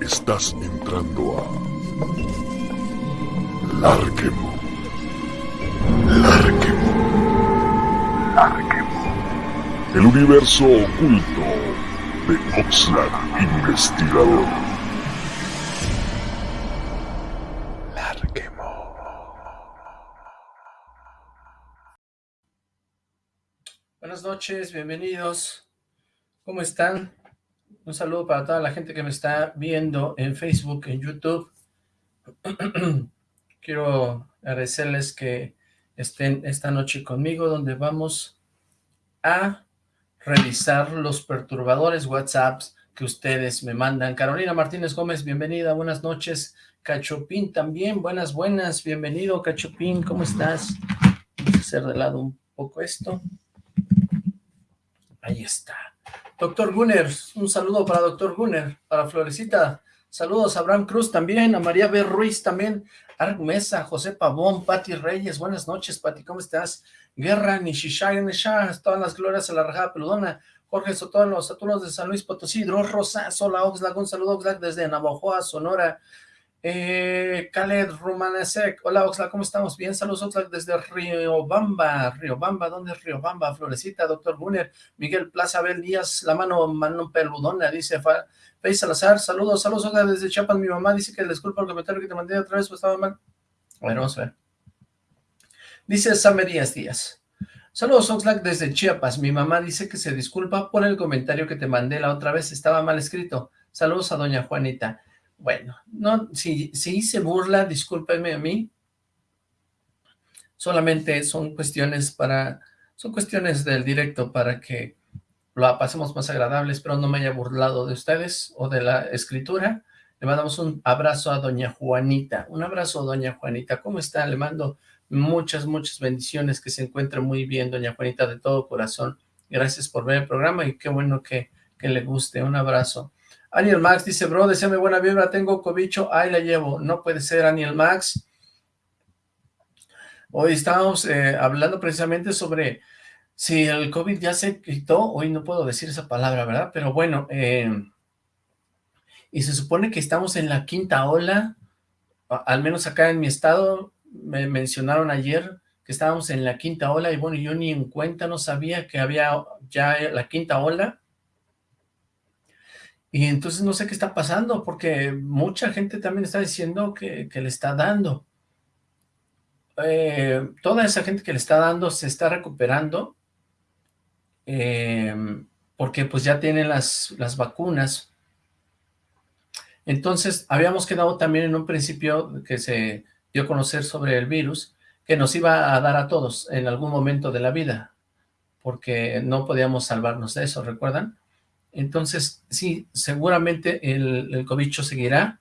Estás entrando a Larquemo. Larquemo. Larquemo. El universo oculto de Oxlack Investigador. Larquemo. Buenas noches, bienvenidos. ¿Cómo están? Un saludo para toda la gente que me está viendo en Facebook, en YouTube. Quiero agradecerles que estén esta noche conmigo, donde vamos a revisar los perturbadores WhatsApps que ustedes me mandan. Carolina Martínez Gómez, bienvenida, buenas noches. Cachopín también, buenas, buenas, bienvenido Cachopín, ¿cómo estás? Vamos a hacer de lado un poco esto. Ahí está. Doctor Gunner, un saludo para Doctor Gunner, para Florecita, saludos a Abraham Cruz también, a María B. Ruiz también, Arg Mesa, José Pavón, Pati Reyes, buenas noches, Pati, ¿cómo estás? Guerra, Nishishai, Nishah, todas las glorias a la rajada peludona, Jorge Sotón, los Saturnos de San Luis Potosí, Dros Rosas, hola Oxlack, un saludo Oxlack desde Navajoa, Sonora, eh, Khaled hola Oxlack, ¿cómo estamos? Bien, saludos Oxlack desde Riobamba, Riobamba, ¿dónde es Riobamba? Florecita, Doctor Gunner, Miguel Plaza, Abel Díaz, la mano, mano peludona, dice Fey Salazar, saludos, saludos Oxlack desde Chiapas, mi mamá dice que disculpa el comentario que te mandé otra vez, pues estaba mal. Bueno, vamos a ver. Dice Samerías Díaz, saludos Oxlack desde Chiapas, mi mamá dice que se disculpa por el comentario que te mandé la otra vez, estaba mal escrito. Saludos a doña Juanita. Bueno, no, si, si hice burla, discúlpenme a mí. Solamente son cuestiones para, son cuestiones del directo para que lo pasemos más agradable. Espero no me haya burlado de ustedes o de la escritura. Le mandamos un abrazo a doña Juanita. Un abrazo doña Juanita. ¿Cómo está? Le mando muchas, muchas bendiciones. Que se encuentre muy bien, doña Juanita, de todo corazón. Gracias por ver el programa y qué bueno que, que le guste. Un abrazo. Aniel Max dice, bro, deseame buena vibra, tengo cobicho, ahí la llevo. No puede ser, Aniel Max. Hoy estábamos eh, hablando precisamente sobre si el COVID ya se quitó, hoy no puedo decir esa palabra, ¿verdad? Pero bueno, eh, y se supone que estamos en la quinta ola, al menos acá en mi estado, me mencionaron ayer que estábamos en la quinta ola, y bueno, yo ni en cuenta no sabía que había ya la quinta ola, y entonces no sé qué está pasando, porque mucha gente también está diciendo que, le está dando. Eh, toda esa gente que le está dando se está recuperando, em, porque pues ya tienen las, las vacunas. Entonces, habíamos quedado también en un principio que se dio a conocer sobre el virus, que nos iba a dar a todos en algún momento de la vida, porque no podíamos salvarnos de eso, ¿recuerdan? Entonces, sí, seguramente el, el cobicho seguirá,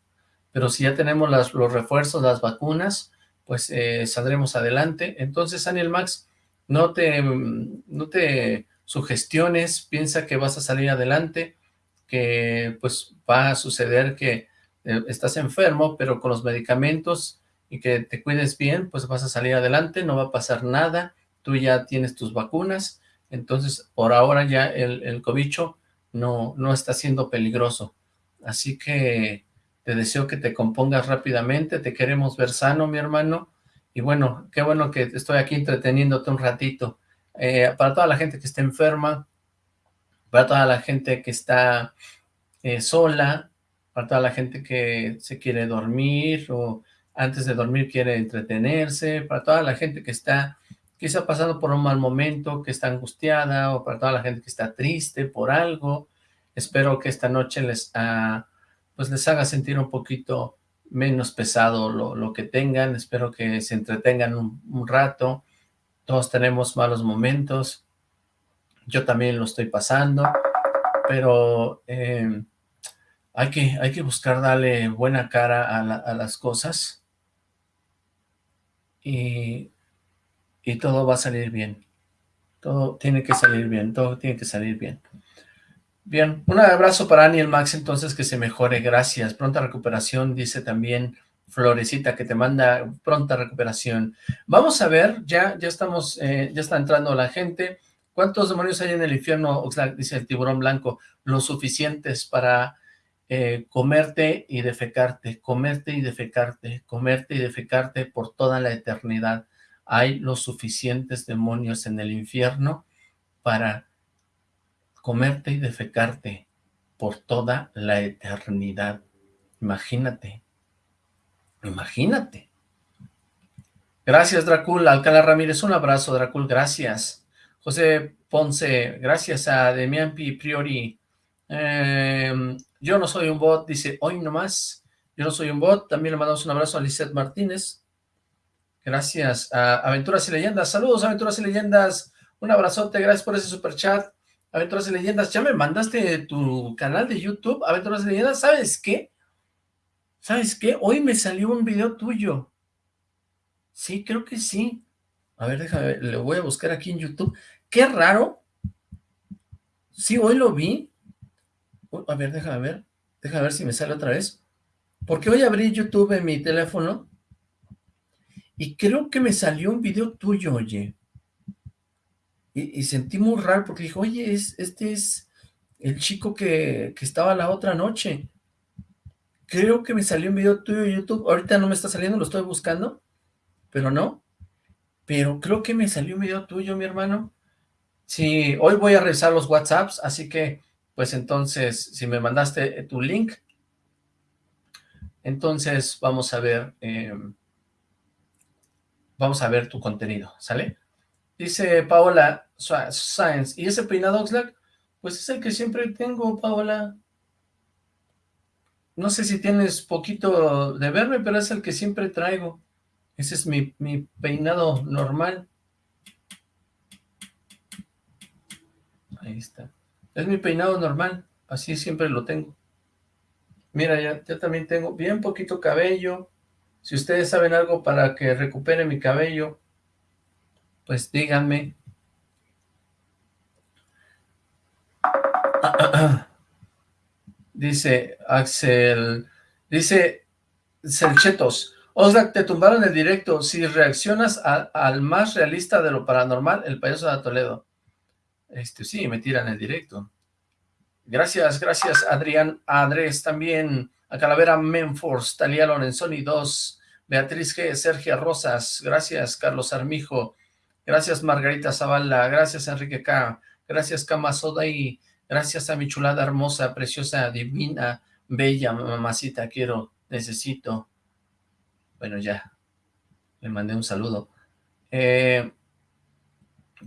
pero si ya tenemos los refuerzos, las vacunas, pues eh, saldremos adelante. Entonces, Daniel Max, no te, no te sugestiones, piensa que vas a salir adelante, que pues va a suceder que eh, estás enfermo, pero con los medicamentos y que te cuides bien, pues vas a salir adelante, no va a pasar nada, tú ya tienes tus vacunas, entonces por ahora ya el, el cobicho no, no está siendo peligroso. Así que te deseo que te compongas rápidamente, te queremos ver sano, mi hermano, y bueno, qué bueno que estoy aquí entreteniéndote un ratito. Eh, para toda la gente que está enferma, para toda la gente que está eh, sola, para toda la gente que se quiere dormir o antes de dormir quiere entretenerse, para toda la gente que está quizá pasando por un mal momento, que está angustiada, o para toda la gente que está triste por algo. Espero que esta noche les, ah, pues les haga sentir un poquito menos pesado lo, que tengan. Espero que se entretengan un, rato. Todos tenemos malos momentos. Yo también lo estoy pasando. Pero em, hay, que, hay que buscar darle buena cara a, a las cosas. Y y todo va a salir bien. Todo tiene que salir bien, todo tiene que salir bien. Bien, un abrazo para Aniel Max, entonces que se mejore, gracias. Pronta recuperación, dice también Florecita, que te manda pronta recuperación. Vamos a ver, ya, ya estamos, eh, ya está entrando la gente. ¿Cuántos demonios hay en el infierno? Oxlack, dice el tiburón blanco. Los suficientes para eh, comerte y defecarte, comerte y defecarte, comerte y defecarte por toda la eternidad. Hay los suficientes demonios en el infierno para comerte y defecarte por toda la eternidad. Imagínate, imagínate. Gracias, Dracul. Alcalá Ramírez, un abrazo, Dracul, gracias. José Ponce, gracias a Demian Priori. Em, yo no soy un bot, dice, hoy nomás. Yo no soy un bot. También le mandamos un abrazo a Lisette Martínez. Gracias a Aventuras y Leyendas. Saludos, Aventuras y Leyendas. Un abrazote, gracias por ese super chat. Aventuras y Leyendas, ya me mandaste tu canal de YouTube, Aventuras y Leyendas. ¿Sabes qué? ¿Sabes qué? Hoy me salió un video tuyo. Sí, creo que sí. A ver, déjame, le voy a buscar aquí en YouTube. Qué raro. Sí, hoy lo vi. A ver, déjame ver. Déjame ver si me sale otra vez. Porque hoy abrí YouTube en mi teléfono y creo que me salió un video tuyo, oye. Y, sentí muy raro porque dijo, oye, es, este es el chico que, que estaba la otra noche. Creo que me salió un video tuyo en YouTube. Ahorita no me está saliendo, lo estoy buscando pero no. Pero creo que me salió un video tuyo, mi hermano. Sí, hoy voy a revisar los WhatsApps, así que, pues entonces, si me mandaste tu link, entonces vamos a ver, em, vamos a ver tu contenido, ¿sale? Dice Paola Science, ¿y ese peinado Oxlack? Pues es el que siempre tengo, Paola. No sé si tienes poquito de verme, pero es el que siempre traigo. Ese es mi, peinado normal. Ahí está. Es mi peinado normal. Así siempre lo tengo. Mira, ya, ya también tengo bien poquito cabello. Si ustedes saben algo para que recupere mi cabello, pues díganme. Dice Axel, dice Selchetos, Oxlack, te tumbaron el directo. Si reaccionas al más realista de lo paranormal, el payaso de Toledo. Este, sí, me tiran el directo. Gracias, gracias, Adrián Andrés, también a Calavera Menforce, Talía Lorenzoni 2, Beatriz G, Sergio Rosas, gracias, Carlos Armijo, gracias, Margarita Zavala, gracias, Enrique K, gracias, Kama y gracias a mi chulada hermosa, preciosa, divina, bella, mamacita, quiero, necesito, bueno, ya, le mandé un saludo. Eh,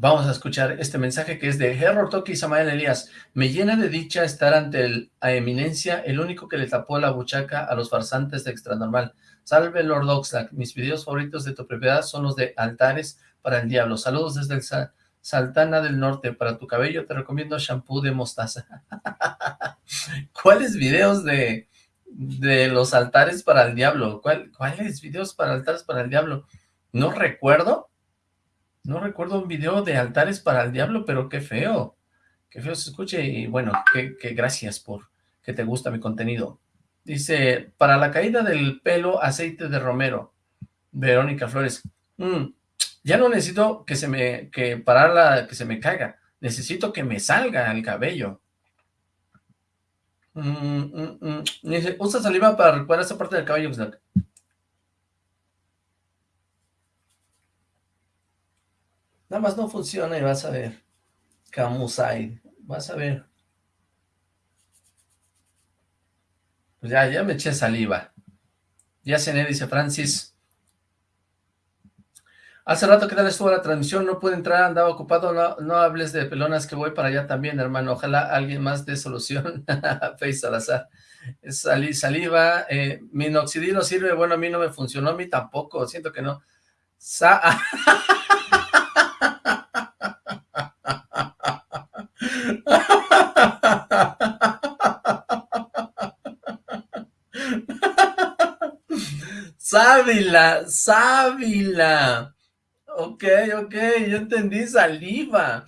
vamos a escuchar este mensaje que es de Herro Toki Samael Elías. Me llena de dicha estar ante el, a eminencia, el único que le tapó la buchaca a los farsantes de Extranormal. Salve Lord Oxlack, mis videos favoritos de tu propiedad son los de altares para el diablo. Saludos desde el Saltana del Norte. Para tu cabello te recomiendo shampoo de mostaza. ¿Cuáles videos de, de los altares para el diablo. ¿Cuáles videos para altares para el diablo? No recuerdo. No recuerdo un video de altares para el diablo, pero qué feo. Qué feo se escuche y bueno, qué, gracias por que te gusta mi contenido. Dice, para la caída del pelo, aceite de romero. Verónica Flores. Mm, ya no necesito que se me, que la que se me caiga. Necesito que me salga el cabello. Mm, mm. Dice, usa saliva para recuperar esa parte del cabello, Nada más no funciona y vas a ver. Camusai. Vas a ver. Pues ya, ya me eché saliva. Ya cené, dice Francis. Hace rato que tal estuvo la transmisión, no pude entrar, andaba ocupado, no, hables de pelonas que voy para allá también, hermano. Ojalá alguien más dé solución. Face Salazar. Salí, saliva, eh, minoxidil sirve, bueno, a mí no me funcionó, a mí tampoco, siento que no. Sa Sábila, sábila. Ok, ok, yo entendí saliva.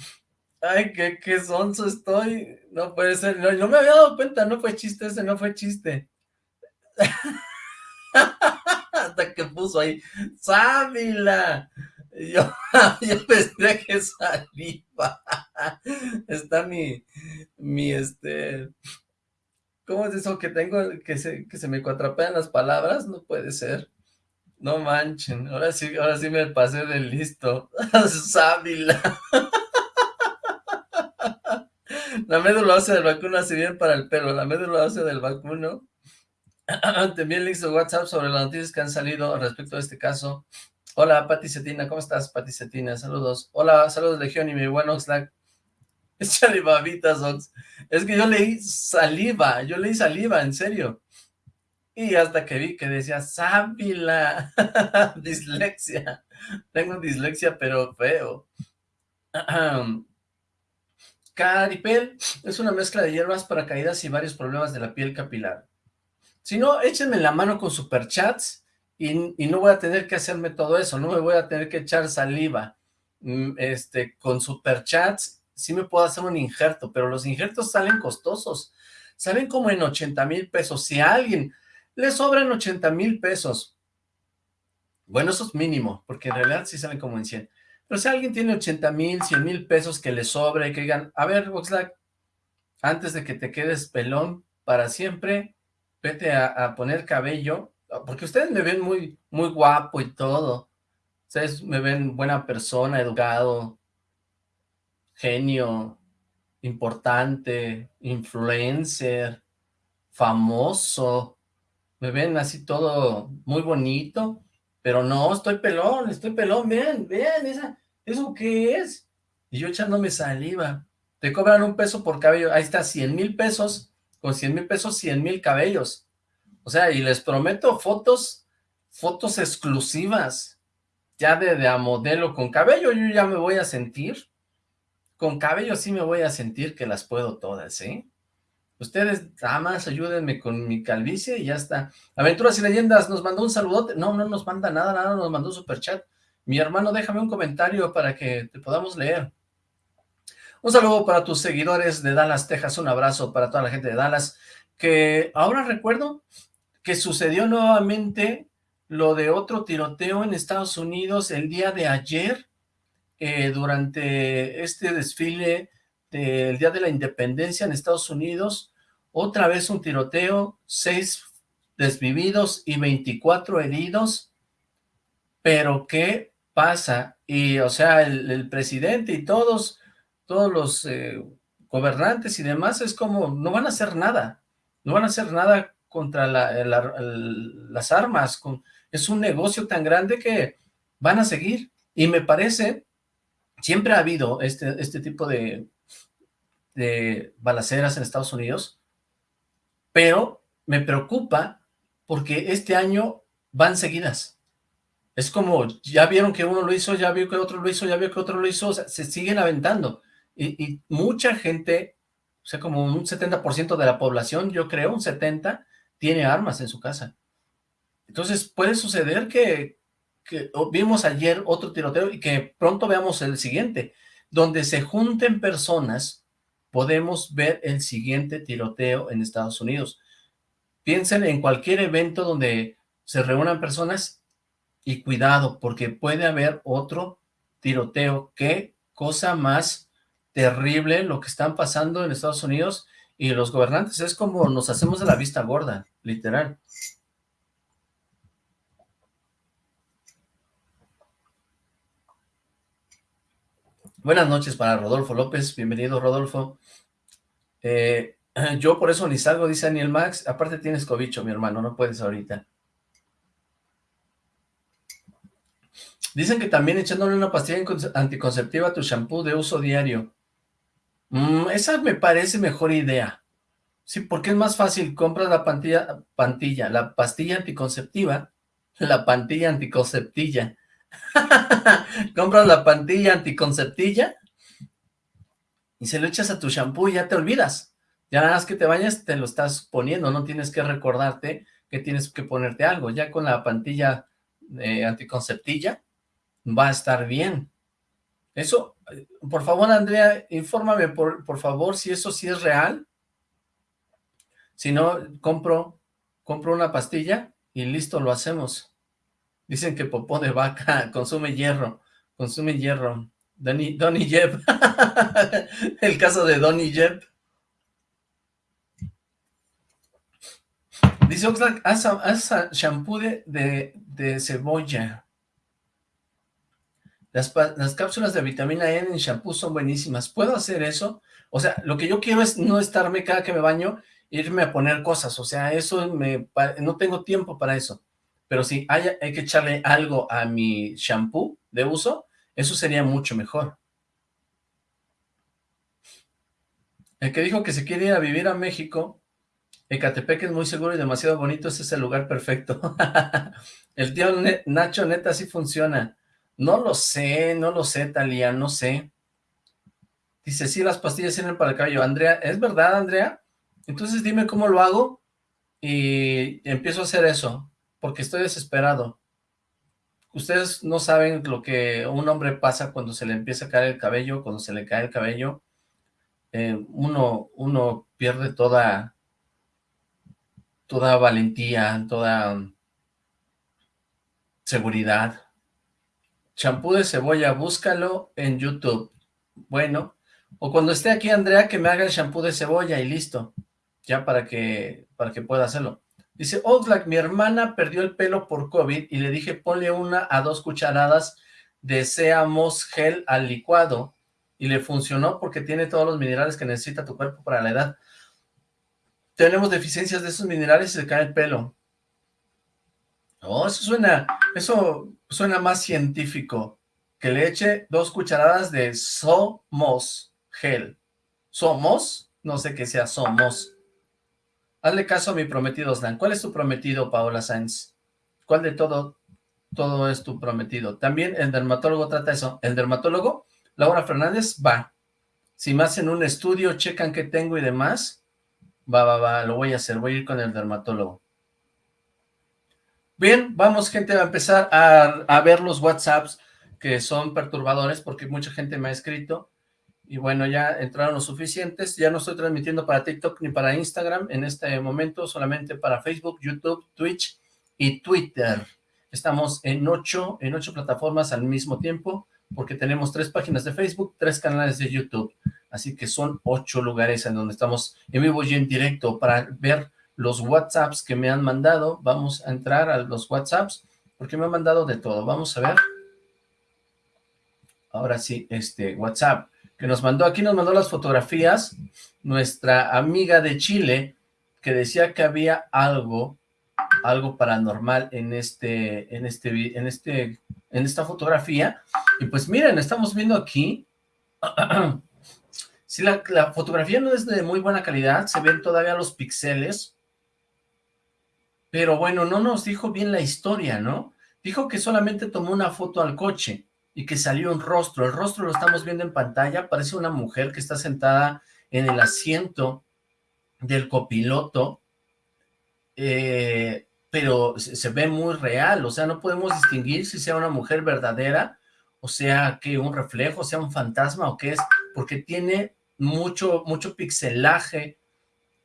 Ay, qué, qué sonso estoy. No puede ser. No, no me había dado cuenta, no fue chiste ese, no fue chiste. Hasta que puso ahí, sábila. Yo, yo pensé que saliva. Está mi, mi, este, ¿cómo es eso que tengo, que se, que se me cuatrapean las palabras? No puede ser. No manchen, ahora sí, ahora sí me pasé de listo. Sábila. La médula ósea del vacuno bien para el pelo. La médula ósea del vacuno. Te envié el link de WhatsApp sobre las noticias que han salido respecto a este caso. Hola, Pati Cetina. ¿Cómo estás, Pati Cetina? Saludos. Hola, saludos, Legión y mi buen Oxlack. Échale babitas, Ox. Es que yo leí saliva. Yo leí saliva, en serio. Y hasta que vi que decía sábila, dislexia. Tengo dislexia, pero feo. Caripel es una mezcla de hierbas para caídas y varios problemas de la piel capilar. Si no, échenme la mano con superchats y, y no voy a tener que hacerme todo eso, no me voy a tener que echar saliva. Mm, este, con superchats sí me puedo hacer un injerto, pero los injertos salen costosos. Salen como en 80 mil pesos. Si alguien le sobran 80 mil pesos. Bueno, eso es mínimo, porque en realidad sí salen como en 100. Pero si alguien tiene 80 mil, 100 mil pesos que le sobre, que digan, a ver, Voxlack, antes de que te quedes pelón para siempre, vete a, poner cabello, porque ustedes me ven muy, muy guapo y todo. Ustedes me ven buena persona, educado, genio, importante, influencer, famoso, me ven así todo muy bonito, pero no, estoy pelón, estoy pelón, vean, vean, esa, ¿eso qué es? Y yo echándome saliva, te cobran un peso por cabello, ahí está, 100 mil pesos, con 100 mil pesos, 100 mil cabellos, o sea, y les prometo fotos, fotos exclusivas, ya de, de a modelo con cabello, yo ya me voy a sentir, con cabello sí me voy a sentir que las puedo todas, ¿eh? Ustedes, damas, ayúdenme con mi calvicie y ya está. Aventuras y Leyendas nos mandó un saludote. No, no nos manda nada, nada, nos mandó un superchat. Mi hermano, déjame un comentario para que te podamos leer. Un saludo para tus seguidores de Dallas, Texas. Un abrazo para toda la gente de Dallas. Que ahora recuerdo que sucedió nuevamente lo de otro tiroteo en Estados Unidos el día de ayer, eh, durante este desfile del Día de la Independencia en Estados Unidos, otra vez un tiroteo, seis desvividos y 24 heridos, pero ¿qué pasa? Y, o sea, el, presidente y todos, todos los eh, gobernantes y demás, es como, no van a hacer nada, no van a hacer nada contra las armas, es un negocio tan grande que van a seguir, y me parece, siempre ha habido este, este tipo de, de balaceras en Estados Unidos, pero me preocupa porque este año van seguidas. Es como, ya vieron que uno lo hizo, ya vio que otro lo hizo, ya vio que otro lo hizo, se siguen aventando. Y, mucha gente, o sea, como un 70% de la población, yo creo, un 70%, tiene armas en su casa. Entonces puede suceder que vimos ayer otro tiroteo y que pronto veamos el siguiente, donde se junten personas podemos ver el siguiente tiroteo en Estados Unidos. Piensen en cualquier evento donde se reúnan personas y cuidado, porque puede haber otro tiroteo. Qué cosa más terrible lo que están pasando en Estados Unidos y los gobernantes. Es como nos hacemos de la vista gorda, literal. Buenas noches para Rodolfo López, bienvenido Rodolfo. Eh, yo por eso ni salgo, dice Daniel Max, aparte tienes cobicho, mi hermano, no puedes ahorita. Dicen que también echándole una pastilla anticonceptiva a tu shampoo de uso diario. Mm, esa me parece mejor idea. Sí, porque es más fácil, compras la pantilla, pantilla, la pastilla anticonceptiva, la pantilla anticonceptilla, Compras la pantilla anticonceptilla y se lo echas a tu shampoo y ya te olvidas. Ya nada más que te bañas, te lo estás poniendo, no tienes que recordarte que tienes que ponerte algo. Ya con la pantilla eh, anticonceptilla va a estar bien. Eso, por favor, Andrea, infórmame, por, por favor, si eso sí es real. Si no, compro, compro una pastilla y listo, lo hacemos. Dicen que popó de vaca consume hierro. consume hierro. Donny, Donny Jeb. el caso de Donny Jeb. Dice Oxlack, haz, shampoo de, de, cebolla. Las, las, cápsulas de vitamina E en shampoo son buenísimas. ¿Puedo hacer eso? O sea, lo que yo quiero es no estarme cada que me baño, irme a poner cosas. O sea, eso me... No tengo tiempo para eso. Pero si hay, que echarle algo a mi shampoo de uso, eso sería mucho mejor. El que dijo que se quiere ir a vivir a México Ecatepec es muy seguro y demasiado bonito, ese es el lugar perfecto. el tío Nacho neta sí funciona. No lo sé, no lo sé, Talía, no sé. Dice, sí, las pastillas sirven para el cabello. Andrea, ¿es verdad, Andrea? Entonces dime cómo lo hago y empiezo a hacer eso, porque estoy desesperado. Ustedes no saben lo que un hombre pasa cuando se le empieza a caer el cabello, cuando se le cae el cabello. Eh, uno, uno pierde toda toda valentía, toda seguridad. Champú de cebolla, búscalo en YouTube. Bueno, o cuando esté aquí Andrea, que me haga el champú de cebolla y listo. Ya para que, para que pueda hacerlo. Dice, Oxlack, mi hermana perdió el pelo por COVID y le dije, ponle una a dos cucharadas de Seamos Gel al licuado. Y le funcionó porque tiene todos los minerales que necesita tu cuerpo para la edad tenemos deficiencias de esos minerales y se cae el pelo. Oh, eso suena, eso suena más científico. Que le eche dos cucharadas de Somos gel. ¿Somos? No sé qué sea Somos. Hazle caso a mi prometido, Slan. ¿Cuál es tu prometido, Paola Sainz? ¿Cuál de todo, todo es tu prometido? También el dermatólogo trata eso. El dermatólogo, Laura Fernández, va. Si me hacen un estudio, checan qué tengo y demás, Va, va, va, lo voy a hacer, voy a ir con el dermatólogo. Bien, vamos gente a empezar a, ver los WhatsApps que son perturbadores porque mucha gente me ha escrito y bueno, ya entraron los suficientes, ya no estoy transmitiendo para TikTok ni para Instagram en este momento, solamente para Facebook, YouTube, Twitch y Twitter. Estamos en ocho, en ocho plataformas al mismo tiempo, porque tenemos tres páginas de Facebook, tres canales de YouTube. Así que son ocho lugares en donde estamos en vivo y en directo para ver los WhatsApps que me han mandado. Vamos a entrar a los WhatsApps porque me han mandado de todo. Vamos a ver. Ahora sí, este WhatsApp que nos mandó, aquí nos mandó las fotografías, nuestra amiga de Chile, que decía que había algo, algo paranormal en este, en este, en este, en esta fotografía, y pues miren, estamos viendo aquí Si la, fotografía no es de muy buena calidad, se ven todavía los píxeles, pero bueno, no nos dijo bien la historia, ¿no? Dijo que solamente tomó una foto al coche y que salió un rostro. El rostro lo estamos viendo en pantalla, parece una mujer que está sentada en el asiento del copiloto, eh, pero se, ve muy real, o sea, no podemos distinguir si sea una mujer verdadera, o sea, que un reflejo, sea un fantasma o qué es, porque tiene mucho, mucho pixelaje,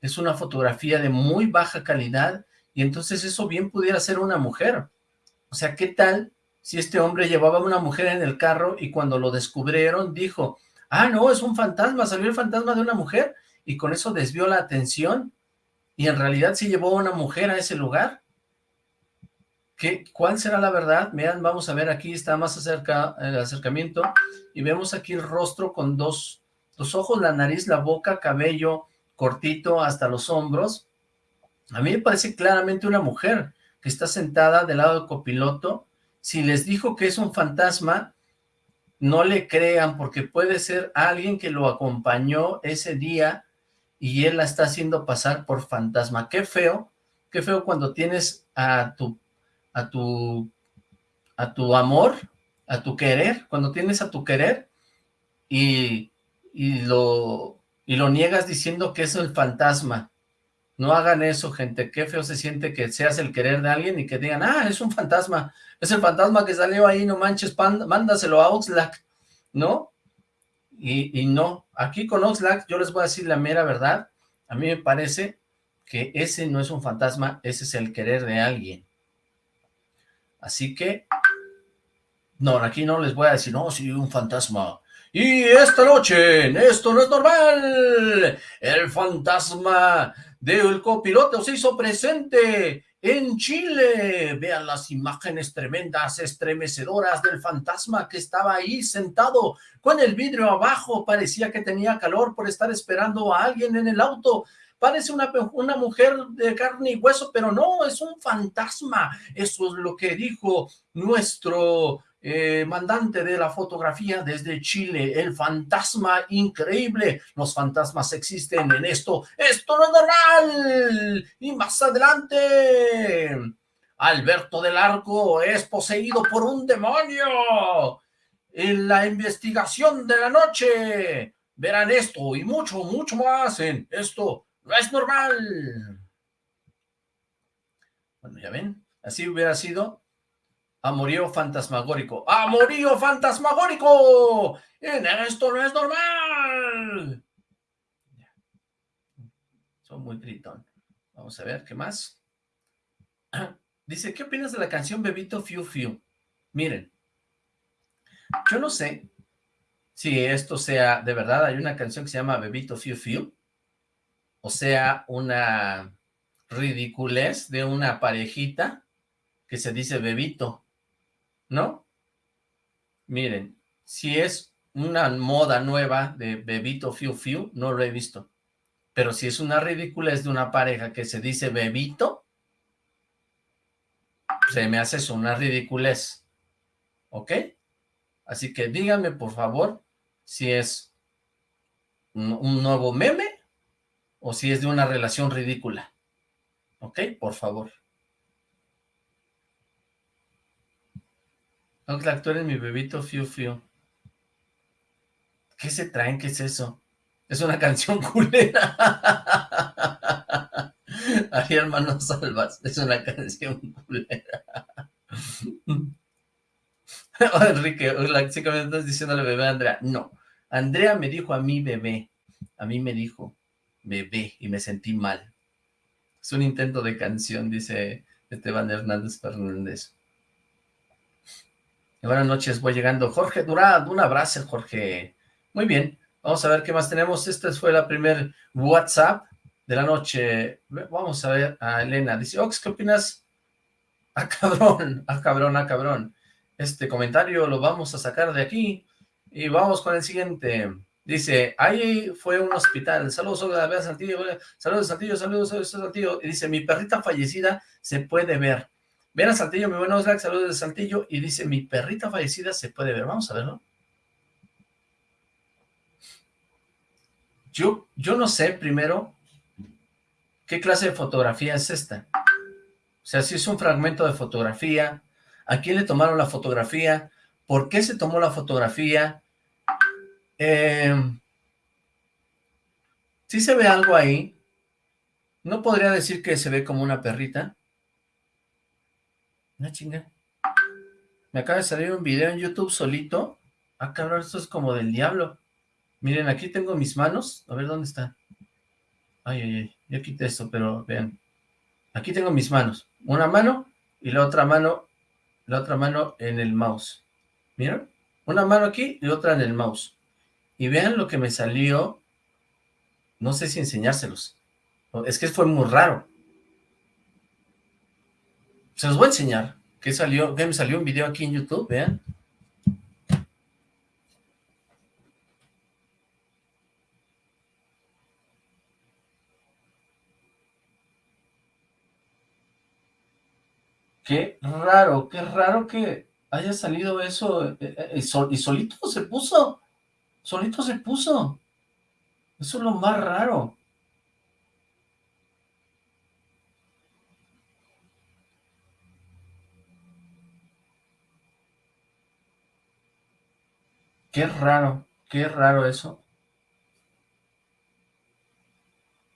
es una fotografía de muy baja calidad, y entonces eso bien pudiera ser una mujer. O sea, ¿qué tal si este hombre llevaba a una mujer en el carro y cuando lo descubrieron dijo, ah, no, es un fantasma, salió el fantasma de una mujer, y con eso desvió la atención, y en realidad sí llevó a una mujer a ese lugar? ¿Qué, ¿Cuál será la verdad? Vean, vamos a ver, aquí está más cerca el acercamiento, y vemos aquí el rostro con dos, los ojos, la nariz, la boca, cabello cortito hasta los hombros. A mí me parece claramente una mujer que está sentada del lado del copiloto. Si les dijo que es un fantasma, no le crean porque puede ser alguien que lo acompañó ese día y él la está haciendo pasar por fantasma. Qué feo, qué feo cuando tienes a tu, a tu, a tu amor, a tu querer, cuando tienes a tu querer y y lo, y lo niegas diciendo que es el fantasma. No hagan eso, gente. Qué feo se siente que seas el querer de alguien y que digan, ah, es un fantasma. Es el fantasma que salió ahí, no manches, mándaselo a Oxlack, ¿no? Y, y no, aquí con Oxlack yo les voy a decir la mera verdad. A mí me parece que ese no es un fantasma, ese es el querer de alguien. Así que No, aquí no les voy a decir, no, sí, un fantasma. Y esta noche, esto no es normal, el fantasma del copiloto se hizo presente en Chile. Vean las imágenes tremendas, estremecedoras del fantasma que estaba ahí sentado con el vidrio abajo. Parecía que tenía calor por estar esperando a alguien en el auto. Parece una, una mujer de carne y hueso, pero no, es un fantasma. Eso es lo que dijo nuestro eh, mandante de la fotografía desde Chile, el fantasma increíble, los fantasmas existen en esto, esto no es normal, y más adelante, Alberto del Arco es poseído por un demonio, en la investigación de la noche, verán esto y mucho, mucho más en esto no es normal. Bueno, ya ven, así hubiera sido Amorío fantasmagórico. ¡Amorío fantasmagórico! En esto no es normal. Son muy gritón. Vamos a ver, ¿qué más? Dice, ¿qué opinas de la canción Bebito Fiu Fiu? Miren, yo no sé si esto sea, de verdad, hay una canción que se llama Bebito Fiu Fiu, o sea, una ridiculez de una parejita que se dice Bebito. ¿No? Miren, si es una moda nueva de bebito fiu fiu, no lo he visto. Pero si es una ridiculez de una pareja que se dice bebito, se me hace eso, una ridiculez. ¿Ok? Así que díganme, por favor, si es un nuevo meme o si es de una relación ridícula. ¿Ok? Por favor. Oxlack, tú eres mi bebito Fiu Fiu. ¿Qué se traen? ¿Qué es eso? Es una canción culera. Ay, hermano Salvas, es una canción culera. oh, Enrique, Oxlack, sí que me estás diciendo bebé a Andrea. No, Andrea me dijo a mí bebé. A mí me dijo bebé y me sentí mal. Es un intento de canción, dice Esteban Hernández Fernández. Buenas noches, voy llegando. Jorge Durán, un abrazo, Jorge. Muy bien, vamos a ver qué más tenemos. Esta fue la primer WhatsApp de la noche. Vamos a ver a Elena. Dice, Ox, ¿qué opinas? Ah, cabrón, ah, cabrón, ah, cabrón. Este comentario lo vamos a sacar de aquí y vamos con el siguiente. Dice, ahí fue un hospital. Saludos, a Saltillo. Saludos, Saltillo, saludos, saludos, Saltillo. Y dice, mi perrita fallecida se puede ver. Ven a Saltillo, mi buenos Oxlack, saludos de Saltillo, y dice, mi perrita fallecida se puede ver, vamos a verlo. Yo, yo no sé, primero, qué clase de fotografía es esta. O sea, si es un fragmento de fotografía, ¿a quién le tomaron la fotografía? ¿Por qué se tomó la fotografía? Eh, si se ve algo ahí, no podría decir que se ve como una perrita, una chinga. Me acaba de salir un video en YouTube solito. Ah, cabrón, esto es como del diablo. Miren, aquí tengo mis manos. A ver, ¿dónde está? Ay, ay, ay. Ya quité esto, pero vean. Aquí tengo mis manos. Una mano y la otra mano, la otra mano en el mouse. ¿Miren? Una mano aquí y otra en el mouse. Y vean lo que me salió. No sé si enseñárselos. Es que fue muy raro. Se los voy a enseñar. Que salió, que me salió un video aquí en YouTube, vean. Qué raro, qué raro que haya salido eso eh, eh, y solito se puso, solito se puso. Eso es lo más raro. Qué raro, qué raro eso.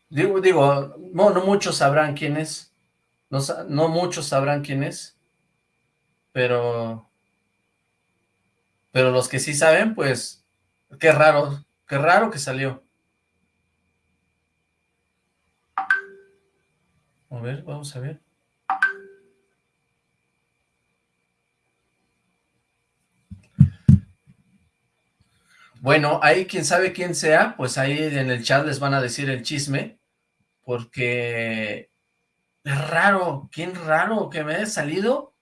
Digo, digo, no, muchos sabrán quién es. No, no muchos sabrán quién es. Pero... Pero los que sí saben, pues... Qué raro, qué raro que salió. A ver, vamos a ver. Bueno, ahí quien sabe quién sea, pues ahí en el chat les van a decir el chisme, porque es raro, quién raro que me haya salido.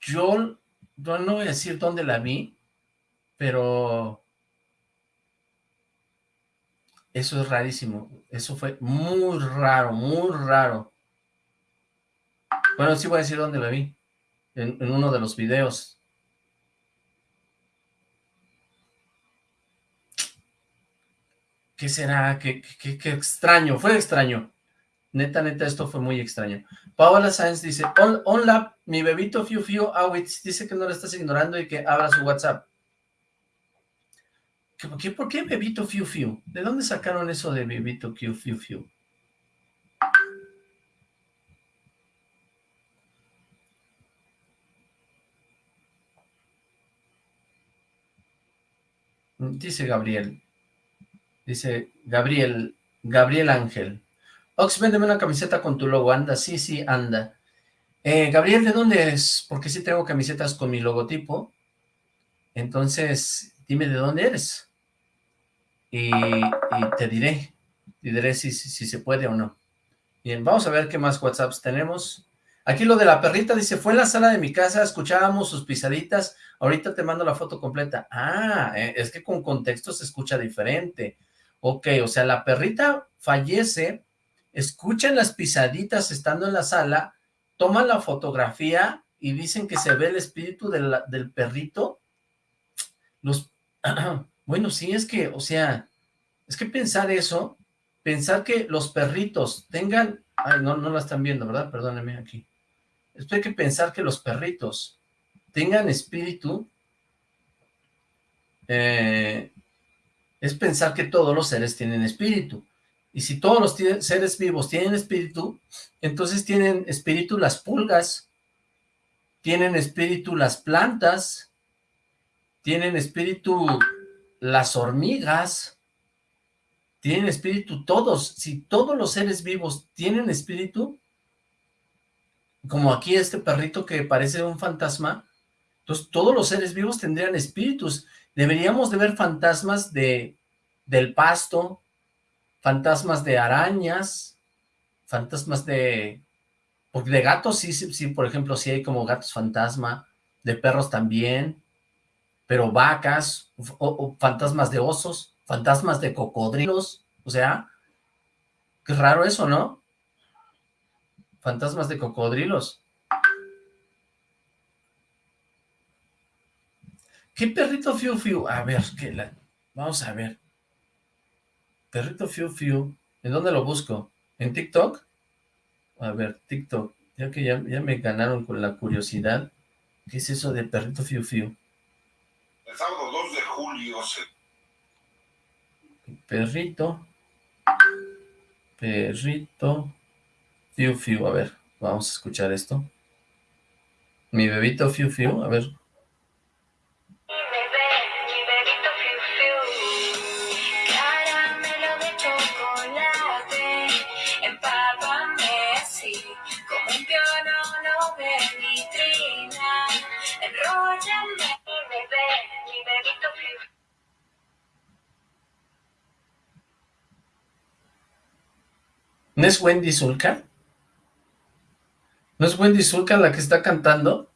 Yo, no voy a decir dónde la vi, pero eso es rarísimo, eso fue muy raro, muy raro. Bueno, sí voy a decir dónde la vi, en uno de los videos. ¿Qué será? ¿Qué, qué, extraño? Fue extraño. Neta, neta, esto fue muy extraño. Paola Sáenz dice, hola, mi bebito Fiu Fiu Awitz dice que no le estás ignorando y que abra su WhatsApp. ¿Qué, ¿Por qué bebito Fiu Fiu? ¿De dónde sacaron eso de bebito Fiu Fiu Fiu? Dice Gabriel, Dice Gabriel, Gabriel Ángel. Ox, véndeme una camiseta con tu logo, anda, sí, sí, anda. Eh, Gabriel, ¿de dónde eres? Porque sí tengo camisetas con mi logotipo. Entonces, dime de dónde eres. Y, te diré, te diré si, si, se puede o no. Bien, vamos a ver qué más WhatsApps tenemos. Aquí lo de la perrita dice, fue en la sala de mi casa, escuchábamos sus pisaditas, ahorita te mando la foto completa. Ah, eh, es que con contexto se escucha diferente. Ok, o sea, la perrita fallece, escuchan las pisaditas estando en la sala, toman la fotografía y dicen que se ve el espíritu del perrito. Bueno, sí, es que, o sea, es que pensar eso, pensar que los perritos tengan, ay, no, no la están viendo, ¿verdad? Perdónenme aquí. Esto hay que pensar que los perritos tengan espíritu, eh, es pensar que todos los seres tienen espíritu. Y si todos los seres vivos tienen espíritu, entonces tienen espíritu las pulgas, tienen espíritu las plantas, tienen espíritu las hormigas, tienen espíritu todos. Si todos los seres vivos tienen espíritu, como aquí este perrito que parece un fantasma, entonces todos los seres vivos tendrían espíritus Deberíamos de ver fantasmas de, del pasto, fantasmas de arañas, fantasmas de... Porque de gatos sí, sí, por ejemplo, sí hay como gatos fantasma, de perros también, pero vacas, o, fantasmas de osos, fantasmas de cocodrilos, o sea, qué raro eso, ¿no? Fantasmas de cocodrilos. ¿Qué perrito Fiu Fiu? A ver, ¿qué la... vamos a ver. Perrito Fiu Fiu. ¿En dónde lo busco? ¿En TikTok? A ver, TikTok. Ya que ya, me ganaron con la curiosidad. ¿Qué es eso de perrito Fiu Fiu? El sábado 2 de julio se... Perrito. Perrito. Fiu Fiu. A ver, vamos a escuchar esto. Mi bebito Fiu Fiu. A ver, ¿No es Wendy Zulka? ¿No es Wendy Zulka la que está cantando?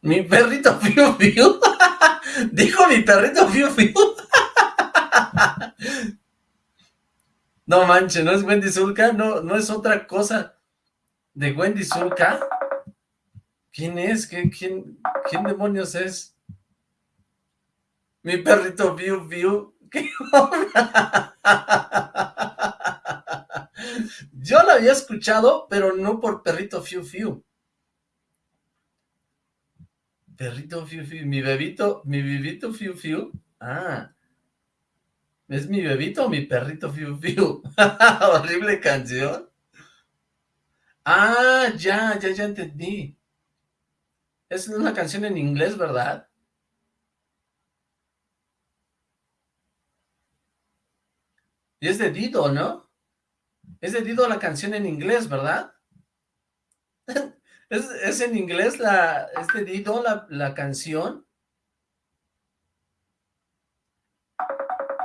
Mi perrito Fiu Fiu. Dijo mi perrito Fiu Fiu. No manches, ¿no es Wendy Zulka? No, no es otra cosa de Wendy Zulka. ¿Quién es? ¿Quién, quién, demonios es? Mi perrito Fiu Fiu. ¿Qué Yo la había escuchado, pero no por Perrito Fiu Fiu. Perrito Fiu Fiu, mi bebito, mi bebito Fiu Fiu. Ah, ¿es mi bebito o mi perrito Fiu Fiu? Horrible canción. Ah, ya, ya, ya entendí. Es una canción en inglés, ¿verdad? Y es de Dido, ¿no? Es de Dido la canción en inglés, ¿verdad? ¿Es, en inglés la, Dido, la, la canción?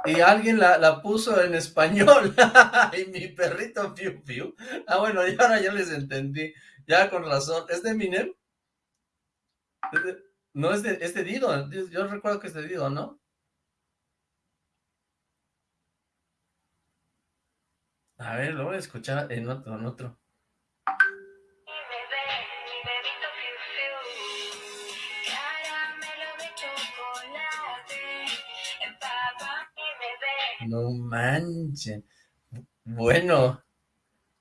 y alguien la, puso en español, y mi perrito Piu Piu, ah bueno, y ahora ya les entendí, ya con razón, ¿es de Eminem? No, es de, es de Dido, yo recuerdo que es de Dido, ¿no? A ver, lo voy a escuchar en otro, en otro. No manchen. Bueno,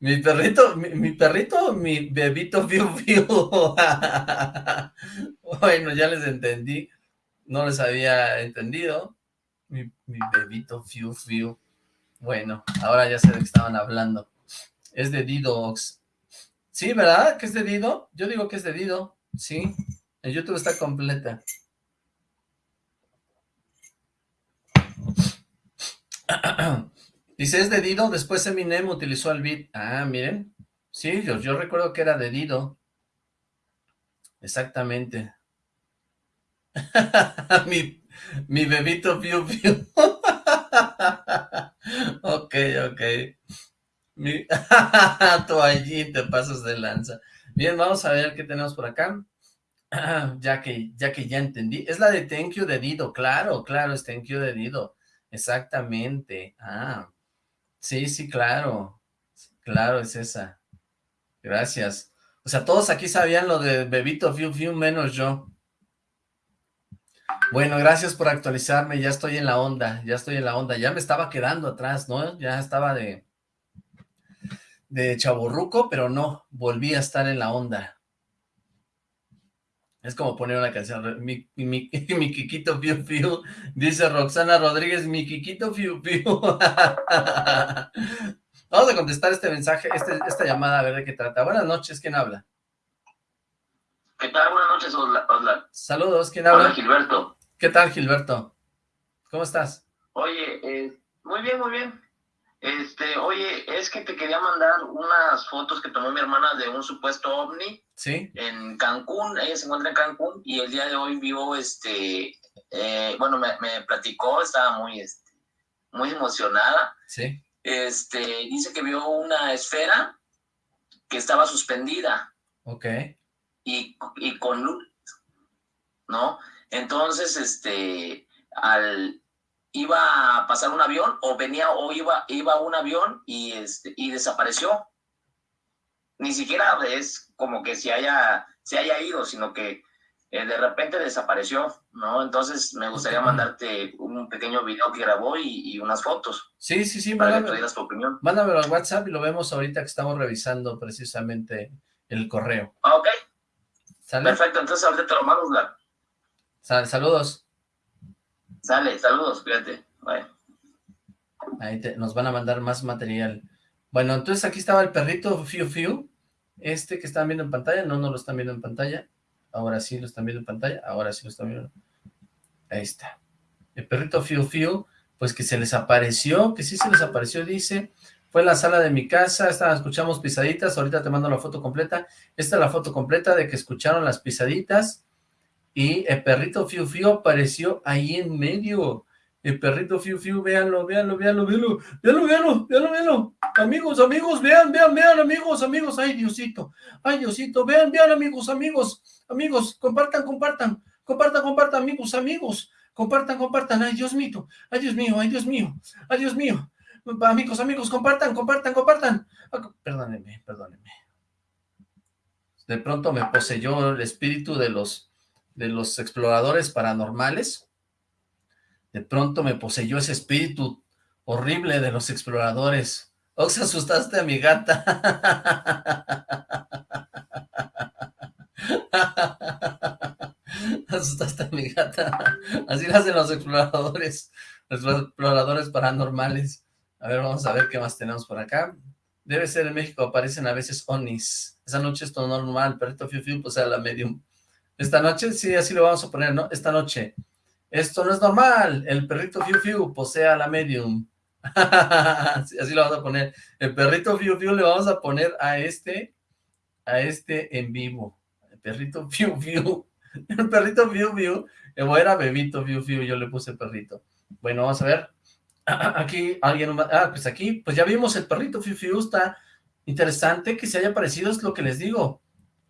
mi perrito, mi, perrito, mi bebito Fiu Fiu. bueno, ya les entendí. No les había entendido. Mi, mi bebito Fiu Fiu. Bueno, ahora ya sé de qué estaban hablando. Es de Didox. Sí, ¿verdad? ¿Que es de Dido? Yo digo que es de Dido. Sí. En YouTube está completa. Dice, es de Dido, después Eminem utilizó el beat. Ah, miren. Sí, yo, yo recuerdo que era de Dido. Exactamente. mi, mi bebito Piu Piu. ok, ok. Tú allí te pasas de lanza. Bien, vamos a ver qué tenemos por acá. ya que, ya que ya entendí. Es la de Thank You de Dido, claro, claro, es Thank You de Dido. Exactamente. Ah, sí, sí, claro. Claro, es esa. Gracias. O sea, todos aquí sabían lo de Bebito Fiu Fiu, menos yo. Bueno, gracias por actualizarme, ya estoy en la onda, ya estoy en la onda, ya me estaba quedando atrás, ¿no? Ya estaba de, de chaburruco, pero no, volví a estar en la onda. Es como poner una canción, mi, mi, mi Kikito Fiu Fiu, dice Roxana Rodríguez, mi Kikito Fiu Fiu. Vamos a contestar este mensaje, este, esta llamada, a ver de qué trata. Buenas noches, ¿quién habla? ¿Qué tal? Buenas noches, Osla. Saludos, ¿quién habla? Hola, Gilberto. ¿Qué tal, Gilberto? ¿Cómo estás? Oye, eh, muy bien, muy bien. Este, oye, es que te quería mandar unas fotos que tomó mi hermana de un supuesto ovni. Sí. En Cancún, ella se encuentra en Cancún y el día de hoy vio, este, eh, bueno, me, platicó, estaba muy, este, muy emocionada. Sí. Este, dice que vio una esfera que estaba suspendida. Ok. Y, y con luz, ¿no? Entonces, este, al, iba a pasar un avión o venía o iba, iba un avión y, este, y desapareció. Ni siquiera es como que se haya, se haya ido, sino que eh, de repente desapareció, ¿no? Entonces me gustaría mandarte un pequeño video que grabó y, unas fotos. Sí, sí, sí, para mándame, que tu opinión. Mándamelo al WhatsApp y lo vemos ahorita que estamos revisando precisamente el correo. Ah, ok. Perfecto, entonces ahorita te lo mando, saludos. Sale, saludos, cuídate. Ahí nos van a mandar más material. Bueno, entonces aquí estaba el perrito Fiu Fiu, este que están viendo en pantalla, no, no lo están viendo en pantalla, ahora sí lo están viendo en pantalla, ahora sí lo están viendo, ahí está. El perrito Fiu Fiu, pues que se les apareció, que sí se les apareció, dice, fue en la sala de mi casa, escuchamos pisaditas, ahorita te mando la foto completa, esta es la foto completa de que escucharon las pisaditas, y el perrito Fiu Fiu apareció ahí en medio. El perrito Fiu Fiu, véanlo, véanlo, véanlo, véanlo, véanlo, véanlo, véanlo, véanlo. Amigos, amigos, vean, vean, vean, amigos, amigos. Ay, Diosito, ay, Diosito, vean, vean, amigos, amigos, amigos, compartan, compartan, compartan, compartan, amigos, amigos, compartan, compartan. Ay, Dios mío, ay, Dios mío, ay, Dios mío, ay, Dios mío. Amigos, amigos, compartan, compartan, compartan. Ah, perdónenme, perdónenme. De pronto me poseyó el espíritu de los de los exploradores paranormales. De pronto me poseyó ese espíritu horrible de los exploradores. Ox, asustaste a mi gata. asustaste a mi gata. Así lo hacen los exploradores, los exploradores paranormales. A ver, vamos a ver qué más tenemos por acá. Debe ser en México, aparecen a veces onis. Esa noche es todo normal, perrito fiu fiu, pues sea la medium. Esta noche, sí, así lo vamos a poner, ¿no? Esta noche. Esto no es normal. El perrito Fiu Fiu posee a la medium. así lo vamos a poner. El perrito Fiu Fiu le vamos a poner a este, a este en vivo. perrito Fiu Fiu. El perrito Fiu Fiu. O era bebito Fiu Fiu, yo le puse perrito. Bueno, vamos a ver. Aquí alguien... Ah, pues aquí, pues ya vimos el perrito Fiu Fiu. Está interesante que se haya parecido, es lo que les digo.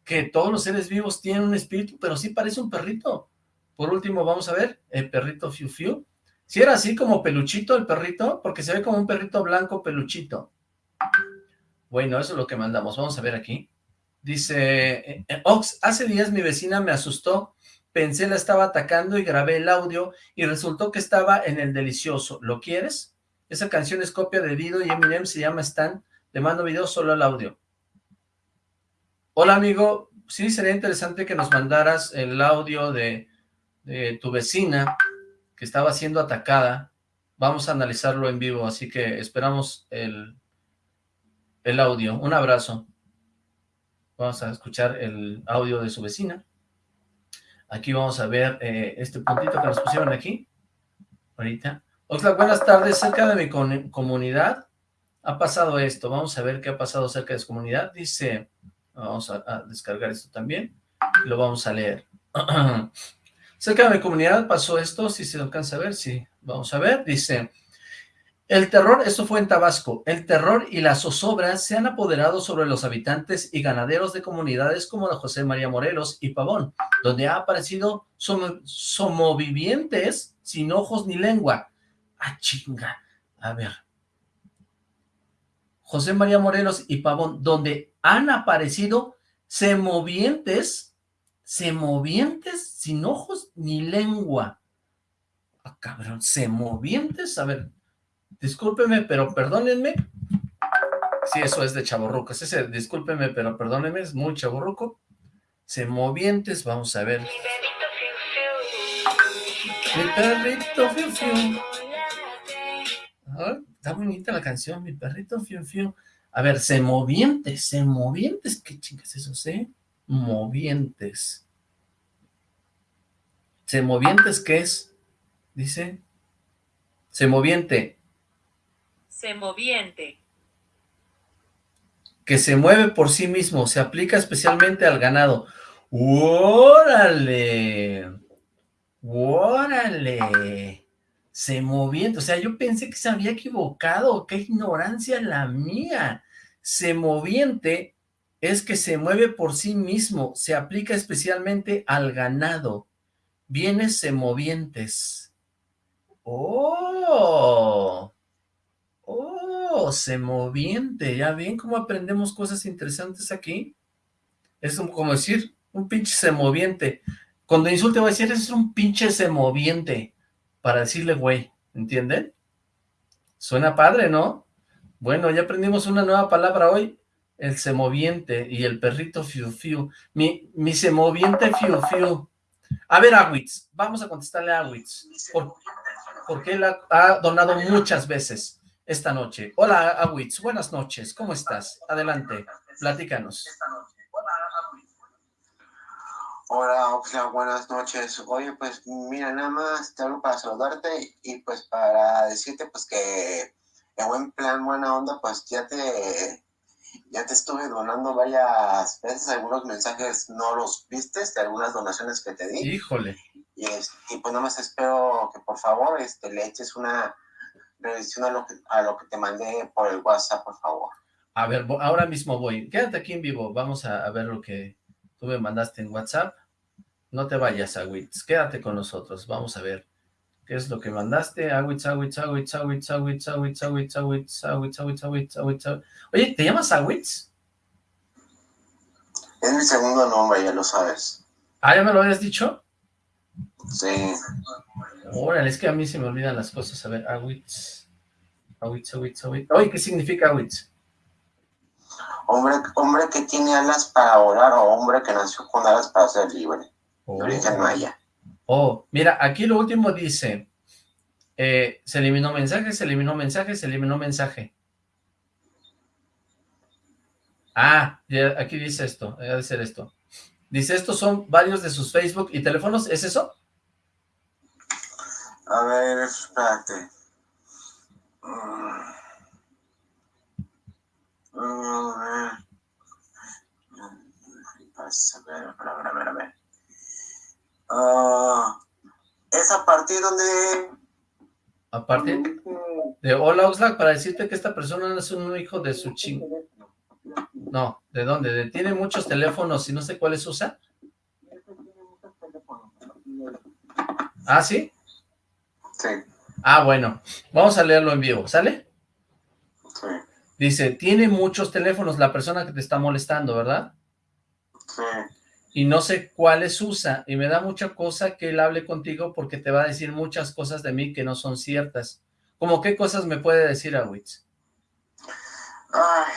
Que todos los seres vivos tienen un espíritu, pero sí parece un perrito. Por último, vamos a ver el perrito Fiu Fiu. Si era así como peluchito el perrito, porque se ve como un perrito blanco peluchito. Bueno, eso es lo que mandamos. Vamos a ver aquí. Dice, eh, eh, Ox, hace días mi vecina me asustó, pensé la estaba atacando y grabé el audio y resultó que estaba en el delicioso. ¿Lo quieres? Esa canción es copia de Dido y Eminem, se llama Stan. Le mando video solo al audio. Hola amigo, sí sería interesante que nos mandaras el audio de, tu vecina que estaba siendo atacada. Vamos a analizarlo en vivo, así que esperamos el, el audio. Un abrazo. Vamos a escuchar el audio de su vecina. Aquí vamos a ver eh, este puntito que nos pusieron aquí. Ahorita. Oxlack, buenas tardes. Cerca de mi comunidad ha pasado esto. Vamos a ver qué ha pasado cerca de su comunidad. Dice, vamos a, descargar esto también. Lo vamos a leer. cerca de mi comunidad pasó esto. Si se alcanza a ver, sí. Vamos a ver. Dice... El terror, esto fue en Tabasco, el terror y la zozobra se han apoderado sobre los habitantes y ganaderos de comunidades como la José María Morelos y Pavón, donde ha aparecido somovivientes sin ojos ni lengua. ¡Ah, chinga! A ver. José María Morelos y Pavón, donde han aparecido semovientes, semovientes sin ojos ni lengua. Ah, cabrón, semovientes, a ver, discúlpeme, pero perdónenme. Sí, eso es de chaborrucos. Ese, discúlpeme, pero perdónenme, es muy chaborruco. Se movientes, vamos a ver. Mi perrito fiu fiu. Está bonita la canción, mi perrito fiu fiu. A ver, se movientes, se movientes. ¿Qué chingas eso, se? Movientes. ¿Se movientes qué es? Dice. Se moviente moviente. Que se mueve por sí mismo, se aplica especialmente al ganado. ¡Órale! ¡Órale! Se moviente, o sea, yo pensé que se había equivocado, qué ignorancia la mía. Se moviente es que se mueve por sí mismo, se aplica especialmente al ganado. Bienes semovientes. ¡Oh! Oh, se moviente, ¿ya ven cómo aprendemos cosas interesantes aquí? Es como decir, un pinche semoviente. Cuando insulte voy a decir, es un pinche semoviente, para decirle güey, ¿entienden? Suena padre, ¿no? Bueno, ya aprendimos una nueva palabra hoy, el semoviente y el perrito fiu fiu. Mi, mi semoviente fiu fiu. A ver, Awitz, vamos a contestarle a Awitz, porque él ha donado muchas veces esta noche. Hola, Awitz, buenas noches, ¿cómo estás? Adelante, platícanos. Hola, Oxla, buenas noches. Oye, pues mira, nada más te hablo para saludarte y pues para decirte pues que en buen plan, buena onda, pues ya te ya te estuve donando varias veces algunos mensajes, no los viste, de algunas donaciones que te di. Híjole. Y, y pues nada más espero que por favor este, le eches una revisión a lo, que, a lo que te mandé por el WhatsApp, por favor. A ver, ahora mismo voy. Quédate aquí en vivo. Vamos a, ver lo que tú me mandaste en WhatsApp. No te vayas, Awitz. Quédate con nosotros. Vamos a ver qué es lo que mandaste. Awitz, Awitz, Awitz, Awitz, Awitz, Awitz, Awitz, Awitz, Awitz, Awitz, Awitz, Awitz, Oye, ¿te llamas Awitz? Es mi segundo nombre, ya lo sabes. ¿Ah, ya me lo habías dicho? Sí. Órale, es que a mí se me olvidan las cosas. A ver, Awitz. Awitz, Awitz, Awitz. Oye, ¿qué significa Awitz? Hombre, hombre que tiene alas para volar o hombre que nació con alas para ser libre. Oh. origen maya. Oh, mira, aquí lo último dice, eh, se eliminó mensaje, se eliminó mensaje, se eliminó mensaje. Ah, aquí dice esto, debe ser esto. Dice, estos son varios de sus Facebook y teléfonos, ¿es eso? A ver, espérate. Mm. A ver, a ver, a ver, a ver. Uh, es a partir donde... A partir de hola Oxlack para decirte que esta persona es un hijo de su ching... No, ¿de dónde? ¿De tiene muchos teléfonos y no sé cuáles usa? ¿Ah, sí? Sí. Ah, bueno. Vamos a leerlo en vivo, ¿sale? Dice, tiene muchos teléfonos la persona que te está molestando, ¿verdad? Sí. Y no sé cuáles usa, y me da mucha cosa que él hable contigo porque te va a decir muchas cosas de mí que no son ciertas. ¿Cómo qué cosas me puede decir Awitz? Ay,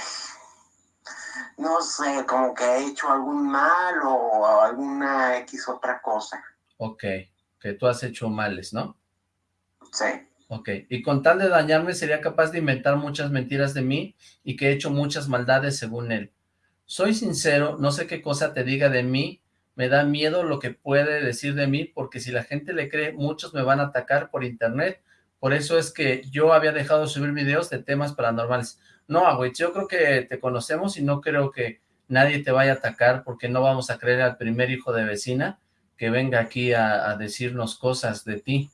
no sé, como que he hecho algún mal o alguna X otra cosa. Ok, que tú has hecho males, ¿no? Sí. Ok, y con tal de dañarme sería capaz de inventar muchas mentiras de mí y que he hecho muchas maldades según él. Soy sincero, no sé qué cosa te diga de mí, me da miedo lo que puede decir de mí, porque si la gente le cree, muchos me van a atacar por internet, por eso es que yo había dejado de subir videos de temas paranormales. No, güey, yo creo que te conocemos y no creo que nadie te vaya a atacar, porque no vamos a creer al primer hijo de vecina que venga aquí a, a decirnos cosas de ti.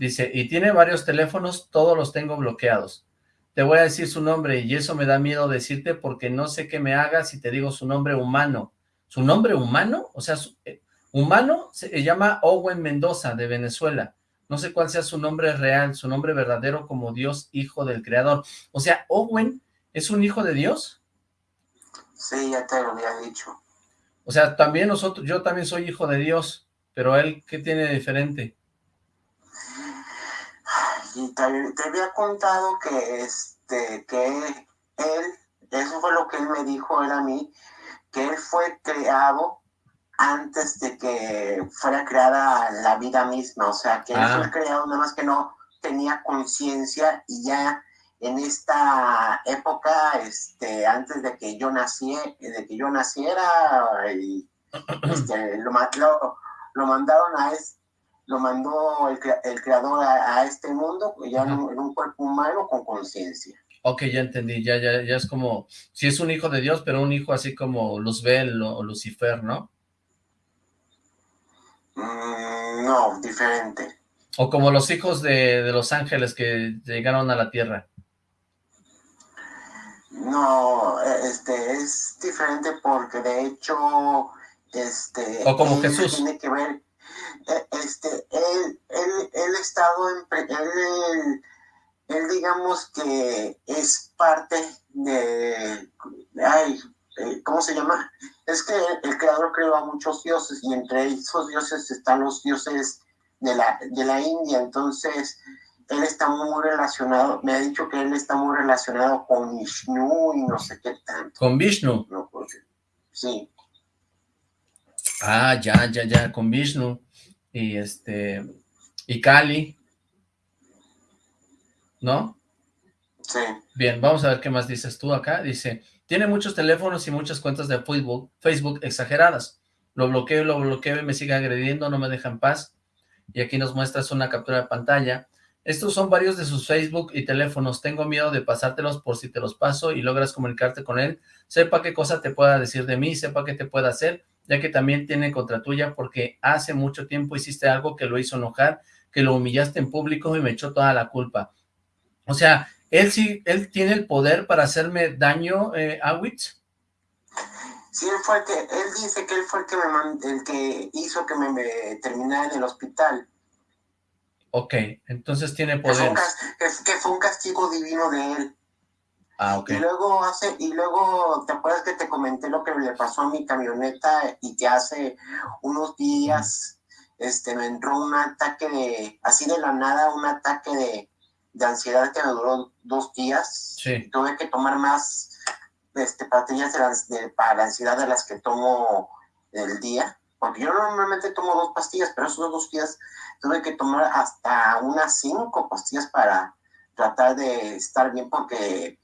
Dice, y tiene varios teléfonos, todos los tengo bloqueados te voy a decir su nombre y eso me da miedo decirte porque no sé qué me hagas si te digo su nombre humano. ¿Su nombre humano? O sea, su, eh, humano se llama Owen Mendoza de Venezuela. No sé cuál sea su nombre real, su nombre verdadero como Dios, hijo del creador. O sea, Owen es un hijo de Dios. Sí, ya te lo había dicho. O sea, también nosotros, yo también soy hijo de Dios, pero él, ¿qué tiene de diferente? Y te, te, había contado que este que él, eso fue lo que él me dijo él a mí, que él fue creado antes de que fuera creada la vida misma, o sea, que él Ah. fue creado nada más que no tenía conciencia y ya en esta época, este, antes de que yo naciera, de que yo naciera, y, este, lo, lo, lo mandaron a es- lo mandó el, el creador a, a este mundo, ya en un, en un cuerpo humano con conciencia. Ok, ya entendí, ya, ya, ya es como, si es un hijo de Dios, pero un hijo así como Luzbel o Lucifer, ¿no? Mm, no, diferente. O como los hijos de, de los ángeles que llegaron a la tierra. No, eh, este es diferente porque de hecho, este, O como Jesús. tiene que ver, este, él, él, él ha estado en, él, él digamos que es parte de, ay, eh, ¿cómo se llama? Es que el creador creó a muchos dioses y entre esos dioses están los dioses de la, de la India, entonces él está muy relacionado, me ha dicho que él está muy relacionado con Vishnu y no sé qué tanto, Con Vishnu. ¿no? Porque, sí, Ah, ya, ya, ya, con Vishnu. Y este, y Kali. ¿No? sí, Bien, vamos a ver qué más dices tú acá. Dice, tiene muchos teléfonos y muchas cuentas de Facebook, Facebook exageradas. Lo bloqueo, lo bloqueo y me sigue agrediendo, no me deja en paz. Y aquí nos muestras una captura de pantalla. Estos son varios de sus Facebook y teléfonos. Tengo miedo de pasártelos por si te los paso y logras comunicarte con él. Sepa qué cosa te pueda decir de mí, sepa qué te pueda hacer, ya que también tiene contra tuya porque hace mucho tiempo hiciste algo que lo hizo enojar, que lo humillaste en público y me echó toda la culpa. O sea, él sí, él tiene el poder para hacerme daño, eh, Awitz. sí, él fue el que, él dice que él fue el que me man- el que hizo que me, me terminara en el hospital, Ok, entonces tiene que, que fue un castigo divino de él. Ah, ok. Y luego hace, y luego, ¿te acuerdas que te comenté lo que le pasó a mi camioneta y que hace unos días este, me entró un ataque de, así de la nada, un ataque de, de ansiedad que me duró dos días? Sí. Tuve que tomar más este, pastillas de la- de- para la ansiedad de las que tomo el día. Porque yo normalmente tomo dos pastillas, pero esos dos días tuve que tomar hasta unas cinco pastillas para tratar de estar bien porque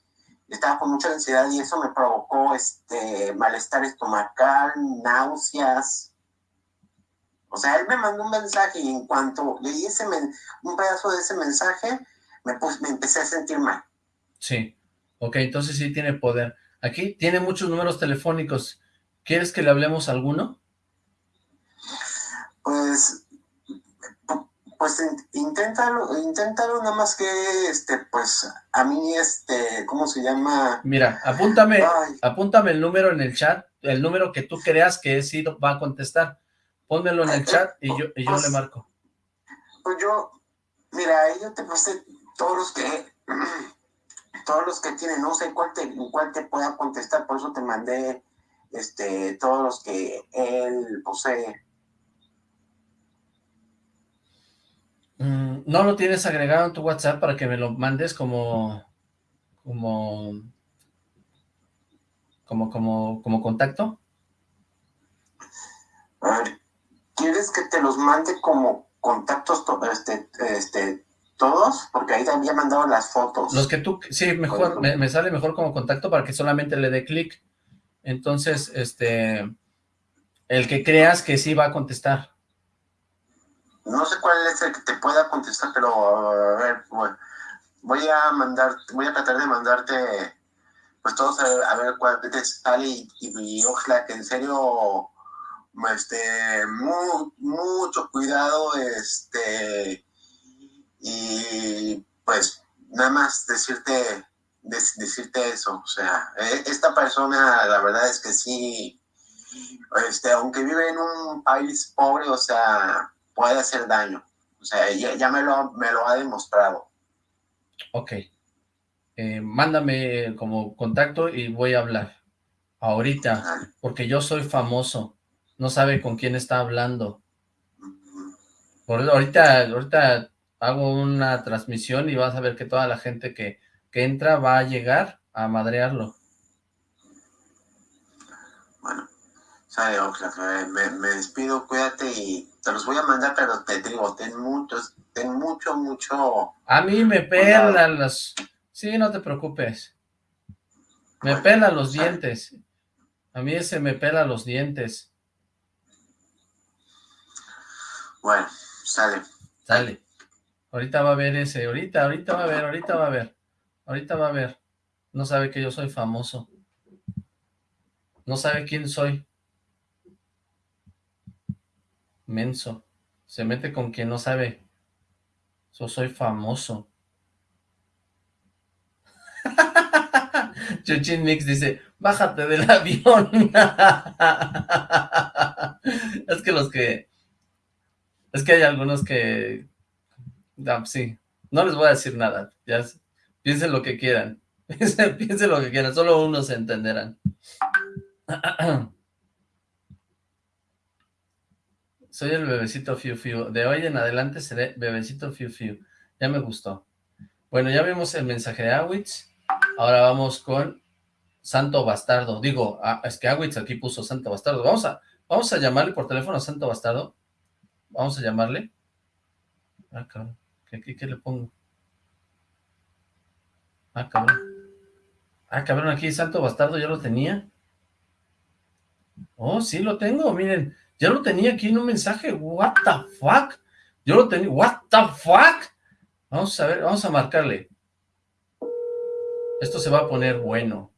estaba con mucha ansiedad y eso me provocó este malestar estomacal, náuseas. O sea, él me mandó un mensaje y en cuanto leí ese un pedazo de ese mensaje, me, pus- me empecé a sentir mal. Sí. Ok, entonces sí tiene poder. Aquí tiene muchos números telefónicos. ¿Quieres que le hablemos a alguno? Pues, pu- pues inténtalo, inténtalo nada más que, este, pues, a mí, este, ¿cómo se llama? Mira, apúntame, apúntame el número en el chat, el número que tú creas que sí va a contestar. Pónmelo en el chat y yo, y yo le pues, marco. Pues yo, mira, yo te pasé todos los que, todos los que tienen, no sé cuál te, cuál te pueda contestar, por eso te mandé, este, todos los que él posee. ¿No lo tienes agregado en tu WhatsApp para que me lo mandes como, como, como, como, como contacto? ¿quieres que te los mande como contactos este, este, todos? Porque ahí te había mandado las fotos. Los que tú, sí, mejor, me, me, sale mejor como contacto para que solamente le dé clic. Entonces, este, el que creas que sí va a contestar. No sé cuál es el que te pueda contestar, pero a ver, voy. A mandar, voy a tratar de mandarte, pues todos a, ver cuál te sale y, y, ojalá que en serio, este, mucho cuidado, este, y pues nada más decirte, decirte eso, o sea, e, esta persona la verdad es que sí, este, aunque vive en un país pobre, o sea, puede hacer daño. O sea, ya, me, lo, me lo ha demostrado. Ok. Eh, mándame como contacto y voy a hablar. Ahorita, porque yo soy famoso. No sabe con quién está hablando. Por, ahorita, ahorita hago una transmisión y vas a ver que toda la gente que, que entra va a llegar a madrearlo. Bueno, sabe, me, me despido, cuídate y te los voy a mandar, pero te digo, ten muchos, ten mucho, mucho... A mí me pelan las... Sí, no te preocupes. Me pela los dientes. A mí ese me pela los dientes. Bueno, sale. Sale. Ahorita va a ver ese, ahorita, ahorita va a ver, ahorita va a ver. Ahorita va a ver. No sabe que yo soy famoso. No sabe quién soy menso. Se mete con quien no sabe. Yo soy famoso. Chuchin Mix dice, bájate del avión. es que los que... Es que hay algunos que... sí, no les voy a decir nada. Piensen lo que quieran. piensen lo que quieran, solo unos entenderán. Soy el bebecito Fiu Fiu. De hoy en adelante seré bebecito Fiu Fiu. Ya me gustó. Bueno, ya vimos el mensaje de Awitz. Ahora vamos con Santo Bastardo. Digo, ah, es que Awitz aquí puso Santo Bastardo. Vamos a, vamos a llamarle por teléfono a Santo Bastardo. Vamos a llamarle. Ah, cabrón. ¿Qué, qué le pongo? Ah, cabrón. Ah, cabrón, aquí Santo Bastardo ya lo tenía. Oh, sí lo tengo, miren. Ya lo tenía aquí en un mensaje, what the fuck, yo lo tenía, what the fuck, vamos a ver, vamos a marcarle, esto se va a poner bueno.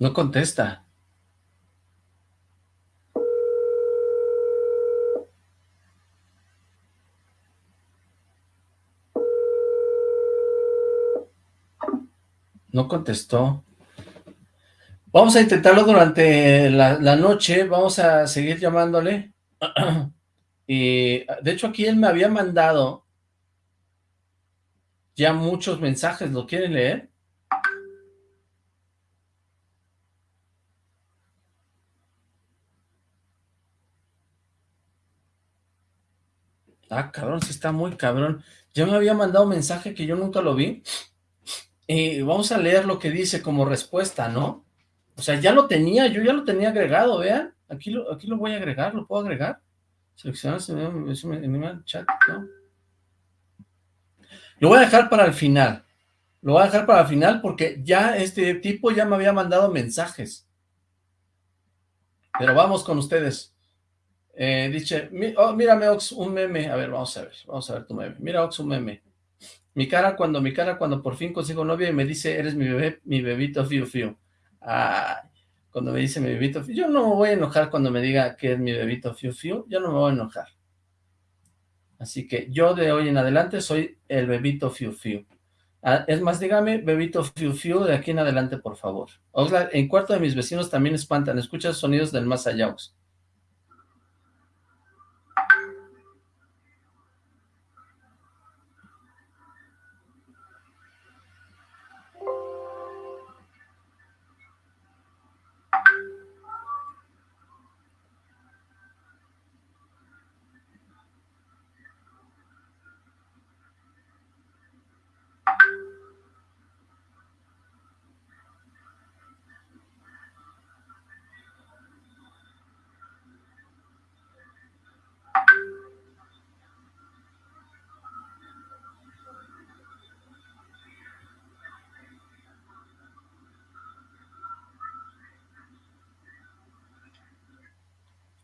No contesta. No contestó. Vamos a intentarlo durante la, noche, vamos a seguir llamándole. y de hecho aquí él me había mandado ya muchos mensajes, ¿lo quieren leer? Ah, cabrón, sí está muy cabrón. Ya me había mandado un mensaje que yo nunca lo vi. Y vamos a leer lo que dice como respuesta, ¿no? O sea, ya lo tenía, yo ya lo tenía agregado, vean. Aquí lo, aquí lo voy a agregar, ¿lo puedo agregar? Seleccionar en el chat, ¿no? Lo voy a dejar para el final. Lo voy a dejar para el final porque ya este tipo ya me había mandado mensajes. Pero vamos con ustedes. Eh, dice, oh, mírame Ox, un meme. A ver, vamos a ver, vamos a ver tu meme. Mira Ox, un meme. Mi cara cuando, mi cara cuando por fin consigo novia y me dice, eres mi bebé, mi bebito fiu fiu. Ah, cuando me dice mi bebito fiu, yo no me voy a enojar cuando me diga que es mi bebito fiu fiu, yo no me voy a enojar. Así que yo de hoy en adelante soy el bebito fiu fiu. Ah, es más, dígame, bebito fiu fiu, de aquí en adelante, por favor. Oxlack, en cuarto de mis vecinos también espantan. Escucha sonidos del más allá, Ox.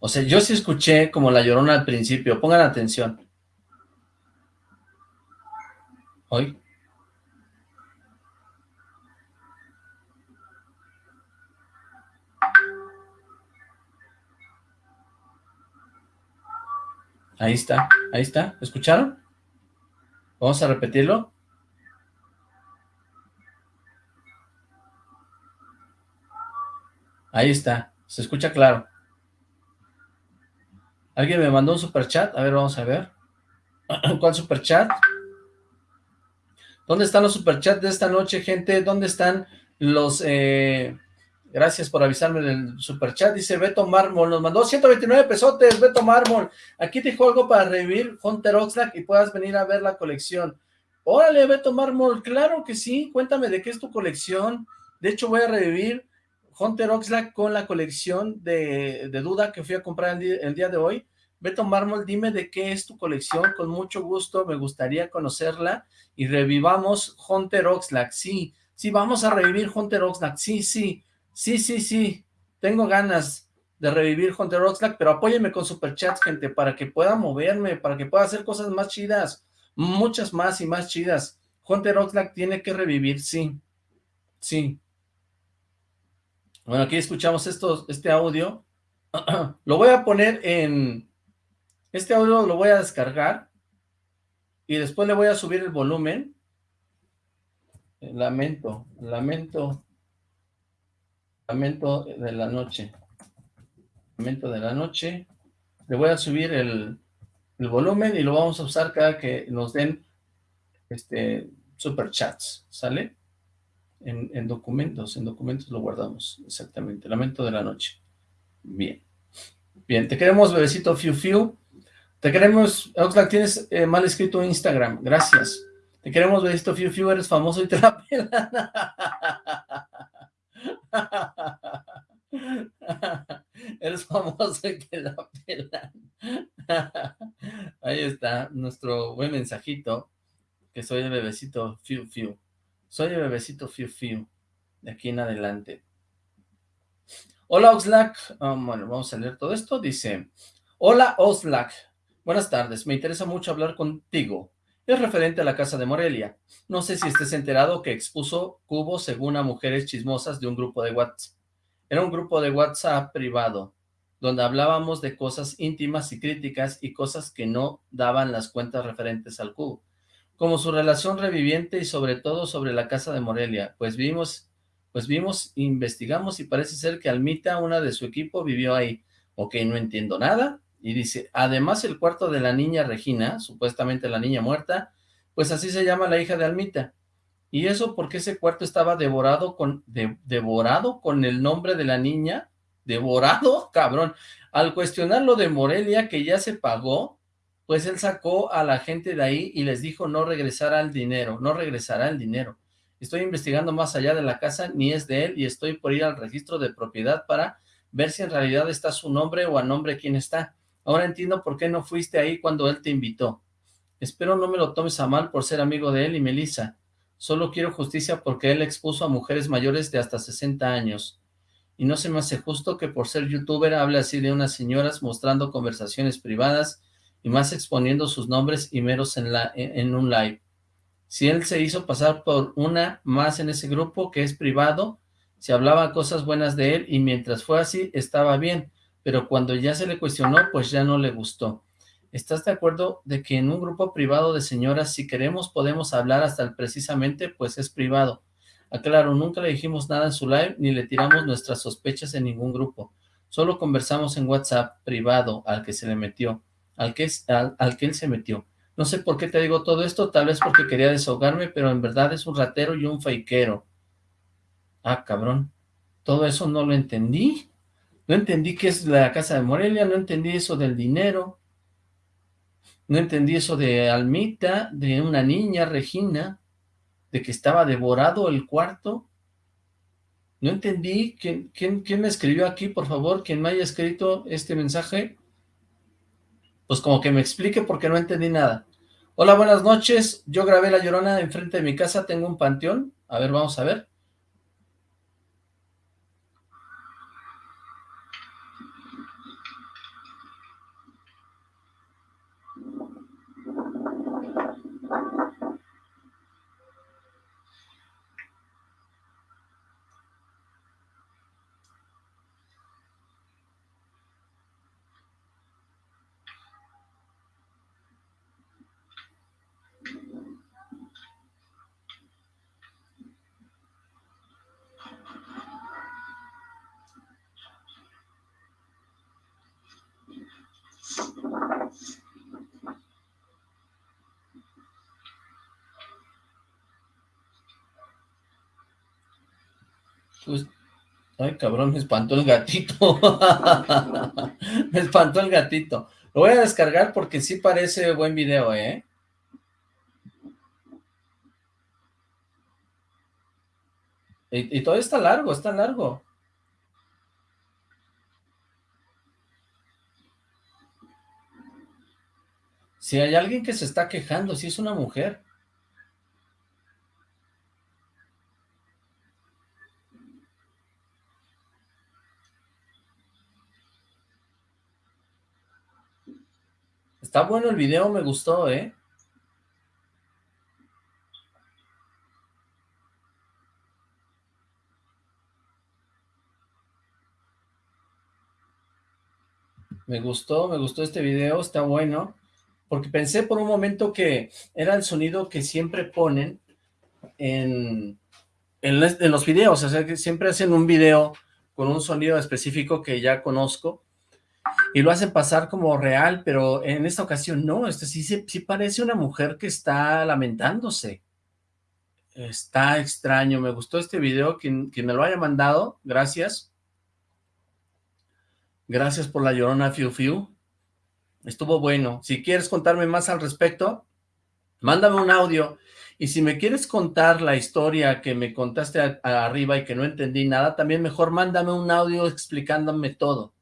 O sea, yo sí escuché como la llorona al principio. Pongan atención. Hoy. Ahí está, ahí está. ¿Escucharon? Vamos a repetirlo. Ahí está, se escucha claro. Alguien me mandó un superchat. A ver, vamos a ver. ¿Cuál superchat? ¿Dónde están los superchats de esta noche, gente? ¿Dónde están los... Eh... Gracias por avisarme del superchat. Dice Beto Mármol. Nos mandó 129 pesotes. Beto Mármol. Aquí te algo para revivir Hunter Oxlack y puedas venir a ver la colección. Órale, Beto Mármol. Claro que sí. Cuéntame de qué es tu colección. De hecho, voy a revivir Hunter Oxlack con la colección de, Duda que fui a comprar el día, de hoy. Beto Mármol, dime de qué es tu colección, con mucho gusto, me gustaría conocerla, y revivamos Hunter Oxlack, sí, sí, vamos a revivir Hunter Oxlack, sí, sí, sí, sí, sí, tengo ganas de revivir Hunter Oxlack, pero apóyenme con superchats, gente, para que pueda moverme, para que pueda hacer cosas más chidas, muchas más y más chidas. Hunter Oxlack tiene que revivir, sí, sí, bueno, aquí escuchamos esto, este audio. lo voy a poner en... Este audio lo voy a descargar y después le voy a subir el volumen. Lamento, lamento, lamento de la noche. Lamento de la noche. Le voy a subir el, el volumen y lo vamos a usar cada que nos den este superchats, ¿sale? En, documentos, en documentos lo guardamos, exactamente, lamento de la noche. Bien. Bien, te queremos, bebecito Fiu Fiu. Te queremos, Oxlack, tienes eh, mal escrito Instagram, gracias. Te queremos, bebecito Fiu Fiu, eres famoso y te la pelan. eres famoso y te la pelan. Ahí está, nuestro buen mensajito, que soy el bebecito Fiu Fiu. Soy el bebecito Fiu Fiu, de aquí en adelante. Hola Oxlack, um, bueno, vamos a leer todo esto, dice, Hola Oxlack, buenas tardes, me interesa mucho hablar contigo. Es referente a la casa de Morelia. No sé si estés enterado que expuso cubos según a mujeres chismosas de un grupo de WhatsApp. Era un grupo de WhatsApp privado, donde hablábamos de cosas íntimas y críticas y cosas que no daban las cuentas referentes al cubo como su relación reviviente y sobre todo sobre la casa de Morelia, pues vimos, pues vimos, investigamos y parece ser que Almita, una de su equipo, vivió ahí. Ok, no entiendo nada. Y dice, además el cuarto de la niña Regina, supuestamente la niña muerta, pues así se llama la hija de Almita. Y eso porque ese cuarto estaba devorado con, devorado con el nombre de la niña, devorado, cabrón. Al cuestionar lo de Morelia, que ya se pagó, pues él sacó a la gente de ahí y les dijo no regresará el dinero, no regresará el dinero. Estoy investigando más allá de la casa, ni es de él, y estoy por ir al registro de propiedad para ver si en realidad está su nombre o a nombre quién está. Ahora entiendo por qué no fuiste ahí cuando él te invitó. Espero no me lo tomes a mal por ser amigo de él y Melissa. Solo quiero justicia porque él expuso a mujeres mayores de hasta 60 años. Y no se me hace justo que por ser youtuber hable así de unas señoras mostrando conversaciones privadas y más exponiendo sus nombres y meros en, un live. Si él se hizo pasar por una más en ese grupo que es privado, se hablaba cosas buenas de él y mientras fue así estaba bien, pero cuando ya se le cuestionó, pues ya no le gustó. ¿Estás de acuerdo de que en un grupo privado de señoras, si queremos, podemos hablar hasta el precisamente, pues es privado? Aclaro, nunca le dijimos nada en su live, ni le tiramos nuestras sospechas en ningún grupo. Solo conversamos en WhatsApp privado al que se le metió, al que, al, él se metió. No sé por qué te digo todo esto, tal vez porque quería desahogarme, pero en verdad es un ratero y un faikero. Ah, cabrón. Todo eso no lo entendí. No entendí qué es la casa de Morelia, no entendí eso del dinero. No entendí eso de Almita, de una niña, Regina, de que estaba devorado el cuarto. No entendí. ¿Quién, quién, quién me escribió aquí, por favor? ¿Quién me haya escrito este mensaje? Pues como que me explique porque no entendí nada. Hola, buenas noches. Yo grabé La Llorona enfrente de mi casa. Tengo un panteón. A ver, vamos a ver. Pues, ay, cabrón, me espantó el gatito. me espantó el gatito. Lo voy a descargar porque sí parece buen video, ¿eh? Y, y todo está largo, está largo. Si hay alguien que se está quejando, si es una mujer. Está bueno el video, me gustó, ¿eh? Me gustó, me gustó este video, está bueno. Porque pensé por un momento que era el sonido que siempre ponen en, en, los videos. O sea, que siempre hacen un video con un sonido específico que ya conozco y lo hacen pasar como real, pero en esta ocasión no, este sí, sí parece una mujer que está lamentándose. Está extraño, me gustó este video, quien, quien me lo haya mandado, gracias. Gracias por la llorona Fiu Fiu. Estuvo bueno. Si quieres contarme más al respecto, mándame un audio. Y si me quieres contar la historia que me contaste arriba y que no entendí nada, también mejor mándame un audio explicándome todo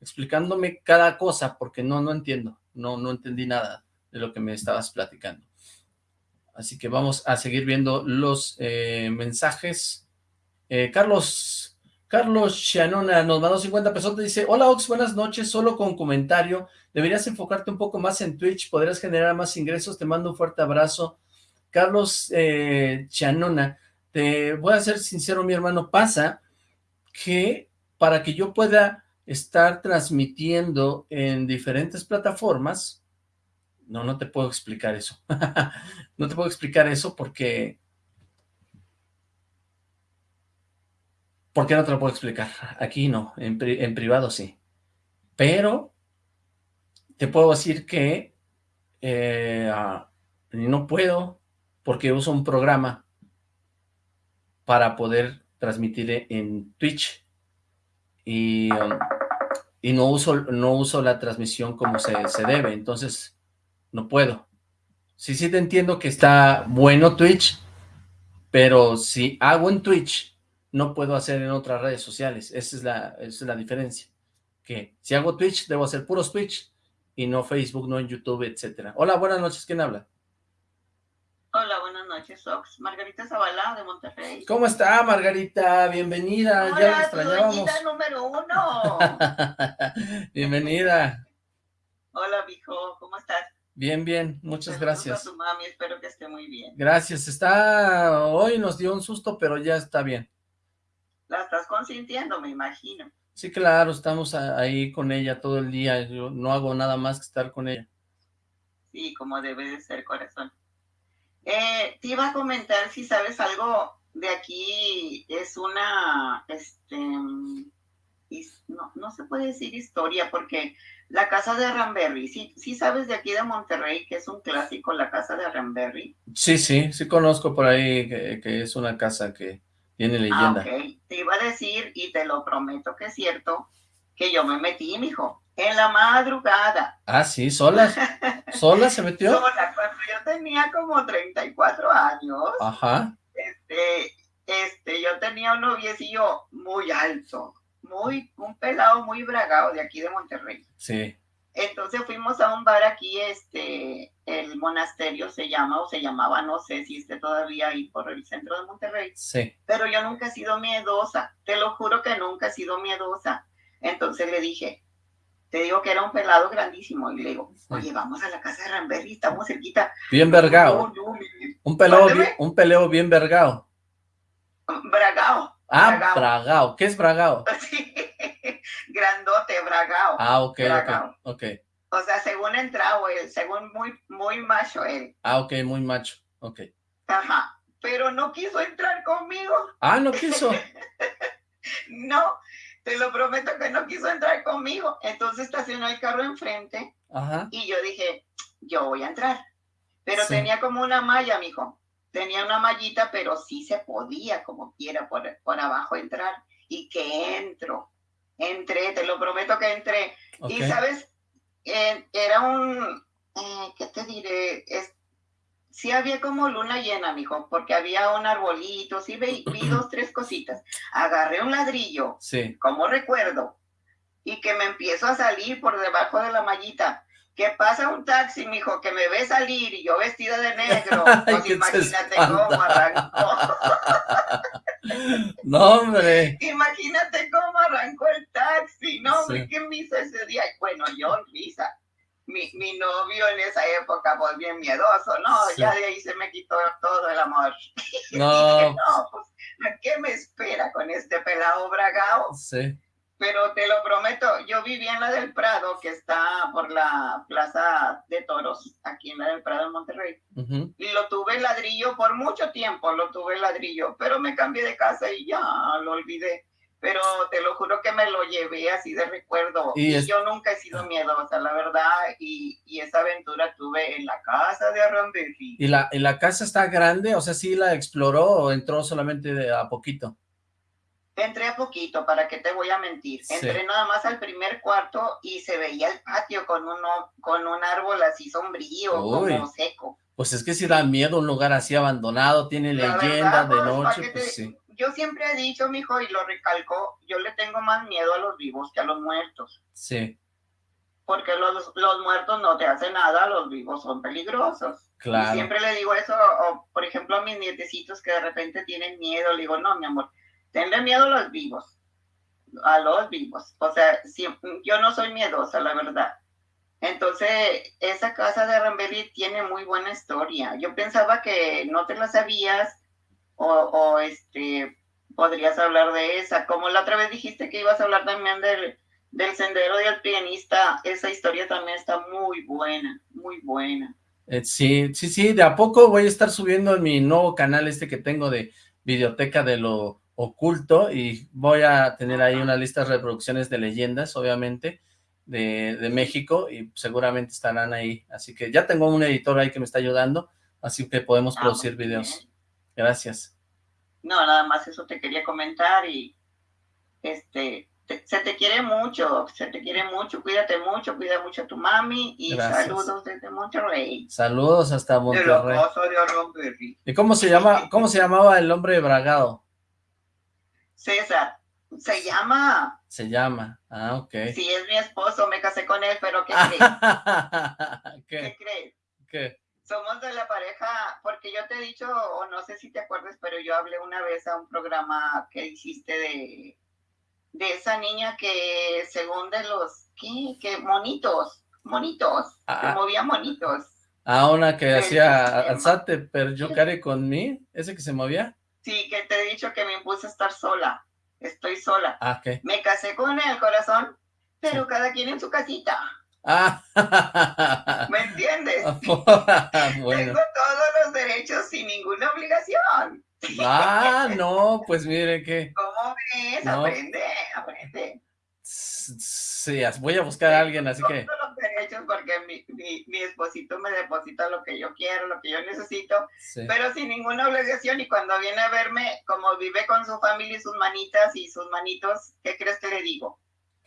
explicándome cada cosa, porque no, no entiendo, no, no entendí nada de lo que me estabas platicando. Así que vamos a seguir viendo los eh, mensajes. Eh, Carlos, Carlos Shanona nos mandó 50 pesos, dice, hola Ox, buenas noches, solo con comentario, deberías enfocarte un poco más en Twitch, podrías generar más ingresos, te mando un fuerte abrazo. Carlos eh, te voy a ser sincero, mi hermano, pasa que para que yo pueda estar transmitiendo en diferentes plataformas, no, no te puedo explicar eso. no te puedo explicar eso porque... ¿Por qué no te lo puedo explicar? Aquí no, en, en privado sí. Pero te puedo decir que eh, ah, no puedo porque uso un programa para poder transmitir en Twitch y, um, y no, uso, no uso la transmisión como se, se debe, entonces no puedo. Sí, sí te entiendo que está bueno Twitch, pero si hago en Twitch, no puedo hacer en otras redes sociales. Esa es la, es la diferencia. Que si hago Twitch, debo hacer puros Twitch. y no Facebook, no en YouTube, etcétera. Hola, buenas noches, ¿quién habla? Noches, Ox. Margarita Zabalá, de Monterrey. ¿Cómo está, Margarita? Bienvenida, Hola, ya la extrañábamos. número uno. Bienvenida. Hola, viejo, ¿cómo estás? Bien, bien, muchas Saludos gracias. a tu mami, espero que esté muy bien. Gracias, está... Hoy nos dio un susto, pero ya está bien. La estás consintiendo, me imagino. Sí, claro, estamos ahí con ella todo el día, yo no hago nada más que estar con ella. Sí, como debe de ser, corazón. Eh, te iba a comentar si sabes algo de aquí, es una, este, no, no se puede decir historia, porque la casa de Ramberry, sí, sí sabes de aquí de Monterrey, que es un clásico, la casa de Ramberry. Sí, sí, sí conozco por ahí que, que es una casa que tiene Ah, leyenda. ok. Te iba a decir, y te lo prometo que es cierto, que yo me metí, mijo, en la madrugada. Ah, sí, sola, sola se metió. Sola, cuando yo tenía como 34 años, Ajá, este, este, yo tenía un noviecillo muy alto, muy, un pelado muy bragado de aquí de Monterrey. sí, Entonces fuimos a un bar aquí, este, el monasterio se llama o se llamaba, no sé si esté todavía ahí por el centro de Monterrey. sí. pero yo nunca he sido miedosa, te lo juro que nunca he sido miedosa. Entonces le dije, te digo que era un pelado grandísimo, y le digo, oye, vamos a la casa de Ramberry, estamos cerquita. Bien vergao. No, no, mi- Un peleo, Mándeme. bien- un peleo bien vergao. Bragao. Ah, Bragao. bragao. ¿Qué es bragao? Sí, grandote, bragao. Ah, ok, ok, Bragao. ok. O sea, según entrado él, según muy, muy macho él. Ah, ok, muy macho, ok. Ajá. Pero no quiso entrar conmigo. Ah, no quiso. No, te lo prometo que no quiso entrar conmigo. Entonces estacionó el carro enfrente Ajá, Y yo dije, yo voy a entrar. Pero Sí. tenía como una malla, mijo. Tenía una mallita, pero sí se podía, como quiera, por, por abajo entrar. Y que entro. Entré, te lo prometo que entré. Y, ¿sabes? Eh, era un, eh, ¿qué te diré? Es, sí había como luna llena, mijo, porque había un arbolito, sí vi, vi dos, tres cositas. Agarré un ladrillo, Sí. como recuerdo, y que me empiezo a salir por debajo de la mallita. Que pasa un taxi, mijo, que me ve salir y yo vestida de negro. Pues imagínate cómo arrancó. No, hombre. imagínate cómo arrancó el taxi. No, Sí. hombre, ¿qué me hizo ese día? Bueno, yo risa. Mi, mi novio en esa época, pues bien miedoso, ¿no? Sí. Ya de ahí se me quitó todo el amor. No, No, pues, ¿a ¿qué me espera con este pelado bragao? sí. Pero te lo prometo, yo vivía en la del Prado, que está por la Plaza de Toros, aquí en la del Prado en Monterrey. Y lo tuve ladrillo por mucho tiempo, lo tuve ladrillo, pero me cambié de casa y ya lo olvidé. Pero te lo juro que me lo llevé así de recuerdo. Y yo nunca he sido miedosa, la verdad. Y, y esa aventura tuve en la casa de Arrambelli. ¿Y la, ¿Y la casa está grande? O sea, ¿sí la exploró o entró solamente de a poquito? Entré a poquito, ¿para qué te voy a mentir? Sí. Entré nada más al primer cuarto y se veía el patio con, uno, con un árbol así sombrío, Uy. como seco. Pues es que si da miedo un lugar así abandonado, tiene La leyenda verdad, de pues, ¿pa' noche, pues te- sí. Yo siempre he dicho, mijo, y lo recalco, yo le tengo más miedo a los vivos que a los muertos. Sí, Porque los, los muertos no te hacen nada, los vivos son peligrosos. Y claro. siempre le digo eso, o, por ejemplo, a mis nietecitos que de repente tienen miedo, le digo, no, mi amor, tenle miedo a los vivos, a los vivos. O sea, siem- yo no soy miedosa, la verdad. Entonces, esa casa de Ramberry tiene muy buena historia. Yo pensaba que no te la sabías o, o, este podrías hablar de esa. Como la otra vez dijiste que ibas a hablar también del, del sendero del pianista, esa historia también está muy buena, muy buena. Eh, sí, sí, sí, de a poco voy a estar subiendo en mi nuevo canal este que tengo de Videoteca de lo Oculto y voy a tener ahí una lista de reproducciones de leyendas, obviamente, de, de México y seguramente estarán ahí. Así que ya tengo un editor ahí que me está ayudando, así que podemos Ah, producir videos. Gracias. No, nada más eso te quería comentar y este te- se te quiere mucho, se te quiere mucho, cuídate mucho, cuida mucho a tu mami y Gracias. saludos desde Monterrey. Saludos hasta De Monterrey. de. ¿Y cómo se llama, cómo se llamaba el hombre bragado? César, Se llama. Se llama, ah, ok. Sí, es mi esposo, me casé con él, pero ¿qué crees? ¿Qué ¿Qué? crees? ¿Qué? Somos de la pareja, porque yo te he dicho, o no sé si te acuerdas, pero yo hablé una vez a un programa que hiciste de, de esa niña que según de los, ¿qué? Que monitos, monitos, Ah. que movía monitos. Ah, una que hacía alzate per yo care con mí, ese que se movía. Sí, que te he dicho que me impuse a estar sola, estoy sola. Ah, ¿qué? Me casé con el corazón, pero Sí. cada quien en su casita, Ah, ¿me entiendes? bueno. Tengo todos los derechos sin ninguna obligación. Ah, no, pues mire que ¿Cómo ves? No. Aprende, aprende. sí, voy a buscar a alguien, así que Todos los derechos porque mi, mi, mi esposito me deposita lo que yo quiero, lo que yo necesito, sí. pero sin ninguna obligación. Y cuando viene a verme, como vive con su familia y sus manitas y sus manitos, ¿qué crees que le digo?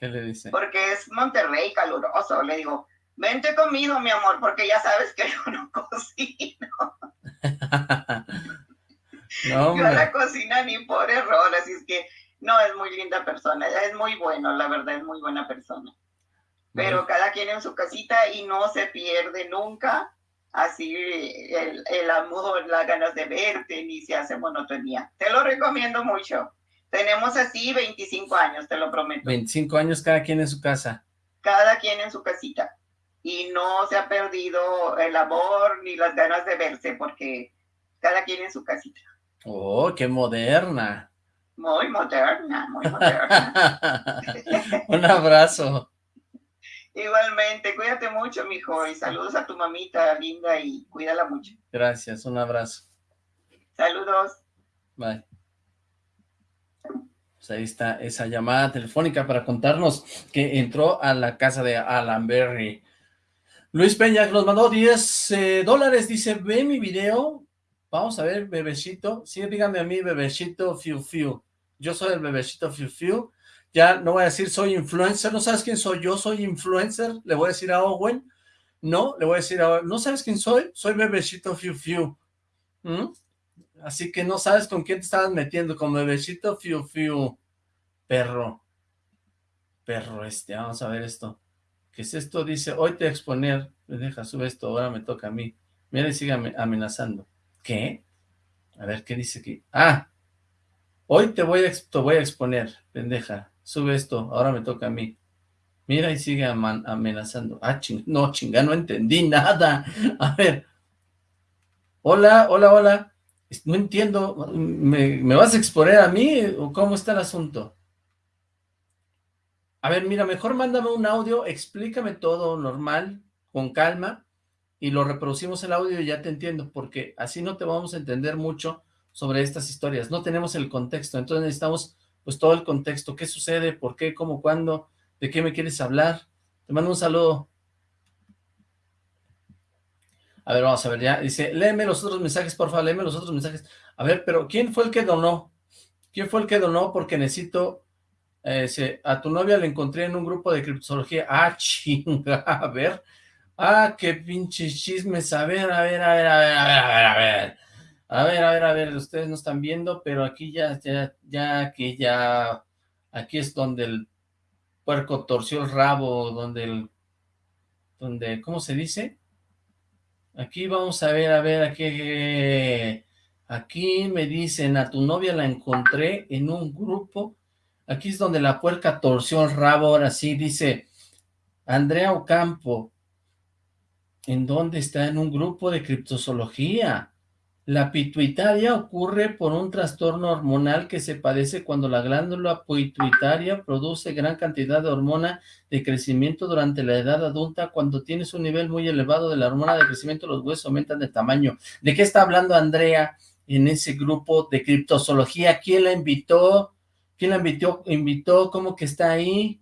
¿Qué le dice? Porque es Monterrey caluroso. Le digo, vente conmigo, mi amor, porque ya sabes que yo no cocino. No, Yo la cocina ni por error, así es que no, es muy linda persona, es muy bueno, la verdad, es muy buena persona. Pero cada quien en su casita y no se pierde nunca así el, el amor, las ganas de verte, ni se hace monotonía. Te lo recomiendo mucho. Tenemos así 25 años, te lo prometo. 25 años cada quien en su casa. Cada quien en su casita. Y no se ha perdido el amor ni las ganas de verse, porque cada quien en su casita. Oh, qué moderna. Muy moderna, muy moderna. Un abrazo. Igualmente, cuídate mucho, mijo, y saludos a tu mamita linda y cuídala mucho. Gracias, un abrazo. Saludos. Bye. Pues ahí está esa llamada telefónica para contarnos que entró a la casa de Alan Berry. Luis Peña nos mandó 10 eh, dólares, dice, ve mi video, vamos a ver, bebecito, sí, dígame a mí, bebecito Fiu Fiu, yo soy el bebecito Fiu Fiu, ya no voy a decir soy influencer, ¿no sabes quién soy yo? Soy influencer, le voy a decir a Owen, no, le voy a decir a Owen, ¿no sabes quién soy? Soy bebecito Fiu Fiu, ¿Mm? Así que no sabes con quién te estabas metiendo, con bebecito Fiu Fiu, perro, perro este, vamos a ver esto. ¿Qué es esto? Dice, hoy te exponer, deja, sube esto, ahora me toca a mí. Mira y sigue ame- amenazando. ¿Qué? A ver, ¿qué dice aquí? Ah, hoy te voy a, exponer, pendeja, sube esto, ahora me toca a mí. Mira y sigue amenazando. Ah, ching, no, chinga, no entendí nada. A ver. Hola, hola, hola. No entiendo, ¿me, me vas a exponer a mí o cómo está el asunto? A ver, mira, mejor mándame un audio, explícame todo normal, con calma, y lo reproducimos el audio y ya te entiendo, porque así no te vamos a entender mucho sobre estas historias. No tenemos el contexto, entonces necesitamos pues todo el contexto. ¿Qué sucede? ¿Por qué? ¿Cómo? ¿Cuándo? ¿De qué me quieres hablar? Te mando un saludo. A ver, vamos a ver ya. Dice, léeme los otros mensajes, por favor, léeme los otros mensajes. A ver, pero ¿quién fue el que donó? ¿Quién fue el que donó? Porque necesito... eh, a tu novia la encontré en un grupo de criptozoología. Ah, chinga, a ver. Ah, qué pinches chismes. A ver, a ver, a ver, a ver, a ver, a ver, a ver. A ver, a ver, a ver, ustedes no están viendo, pero aquí ya, ya, ya, aquí ya, aquí es donde el puerco torció el rabo, donde el, donde, ¿cómo se dice? Aquí vamos a ver, a ver, aquí, aquí me dicen, a tu novia la encontré en un grupo, aquí es donde la puerca torció el rabo, ahora sí, dice, Andrea Ocampo, ¿en dónde está? En un grupo de criptozoología. La pituitaria ocurre por un trastorno hormonal que se padece cuando la glándula pituitaria produce gran cantidad de hormona de crecimiento durante la edad adulta. Cuando tienes un nivel muy elevado de la hormona de crecimiento, los huesos aumentan de tamaño. ¿De qué está hablando Andrea en ese grupo de criptozoología? ¿Quién la invitó? ¿Quién la invitó? ¿Invitó? ¿Cómo que está ahí?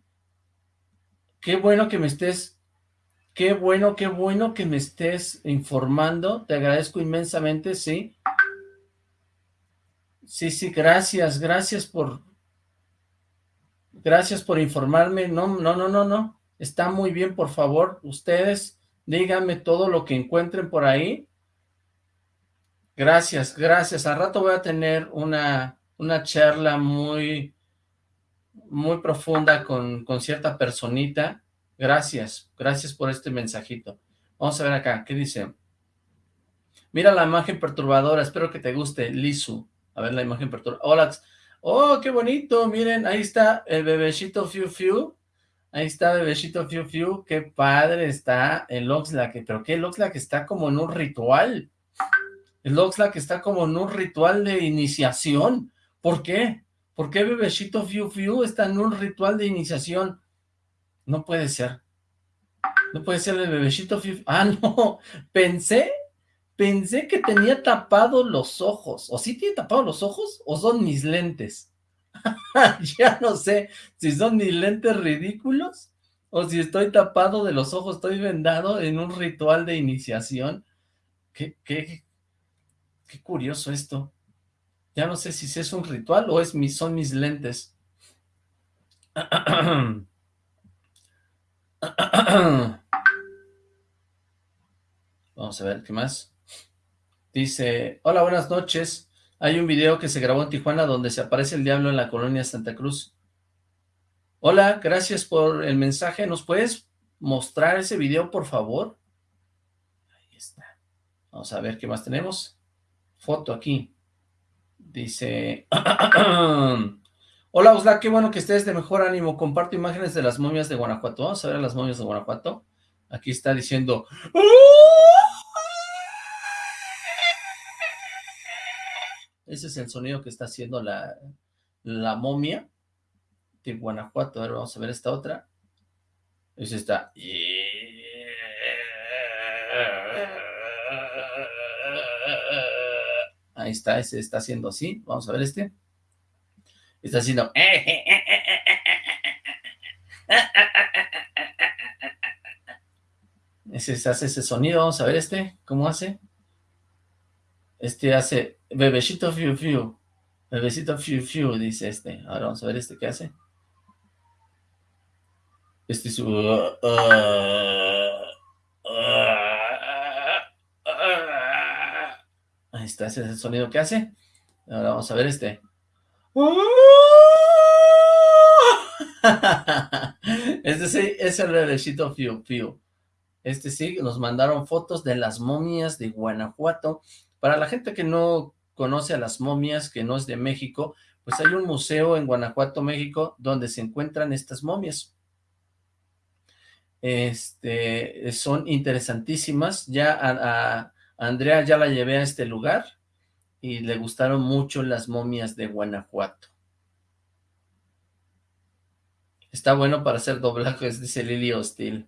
Qué bueno que me estés Qué bueno, qué bueno que me estés informando. Te agradezco inmensamente, sí. Sí, sí, gracias, gracias por... Gracias por informarme. No, no, no, no, no. Está muy bien, por favor. Ustedes díganme todo lo que encuentren por ahí. Gracias, gracias. Al rato voy a tener una, una charla muy, muy profunda con, con cierta personita. Gracias, gracias por este mensajito. Vamos a ver acá, ¿qué dice? Mira la imagen perturbadora, espero que te guste, Lisu. A ver la imagen perturbadora. Hola, oh, qué bonito, miren, ahí está el bebecito Fiu Fiu. Ahí está bebecito Fiu Fiu, qué padre está el Oxlack, pero qué el Oxlack está como en un ritual. El Oxlack está como en un ritual de iniciación. ¿Por qué? ¿Por qué bebecito Fiu Fiu está en un ritual de iniciación? No puede ser. No puede ser el bebecito. Ah, no. Pensé, pensé que tenía tapados los ojos. ¿O sí tiene tapados los ojos? ¿O son mis lentes? ya no sé si son mis lentes ridículos o si estoy tapado de los ojos, estoy vendado en un ritual de iniciación. Qué, qué, qué curioso esto. Ya no sé si es un ritual o es mis, son mis lentes. Vamos a ver, ¿qué más? Dice, hola, buenas noches. Hay un video que se grabó en Tijuana donde se aparece el diablo en la colonia Santa Cruz. Hola, gracias por el mensaje. ¿Nos puedes mostrar ese video, por favor? Ahí está. Vamos a ver qué más tenemos. Foto aquí. Dice... Hola, Osla, qué bueno que estés de mejor ánimo. Comparto imágenes de las momias de Guanajuato. Vamos a ver las momias de Guanajuato. Aquí está diciendo... Ese es el sonido que está haciendo la, la momia de Guanajuato. A ver, vamos a ver esta otra. Es esta. Ahí está, ese está haciendo así. Vamos a ver este. Está haciendo... Ese hace ese sonido. Vamos a ver este. ¿Cómo hace? Este hace bebecito fiu fiu. Bebecito fiu fiu, dice este. Ahora vamos a ver este qué hace. Este es... Uh, uh, uh, ahí está, ese sonido que hace. Ahora vamos a ver este. Este sí es el bebecito Fiu Fiu. Este sí, nos mandaron fotos de las momias de Guanajuato para la gente que no conoce a las momias, que no es de México, pues hay un museo en Guanajuato, México, donde se encuentran estas momias. Este, son interesantísimas. Ya a, Andrea ya la llevé a este lugar y le gustaron mucho las momias de Guanajuato. Está bueno para hacer doblajes, dice Lili Hostil.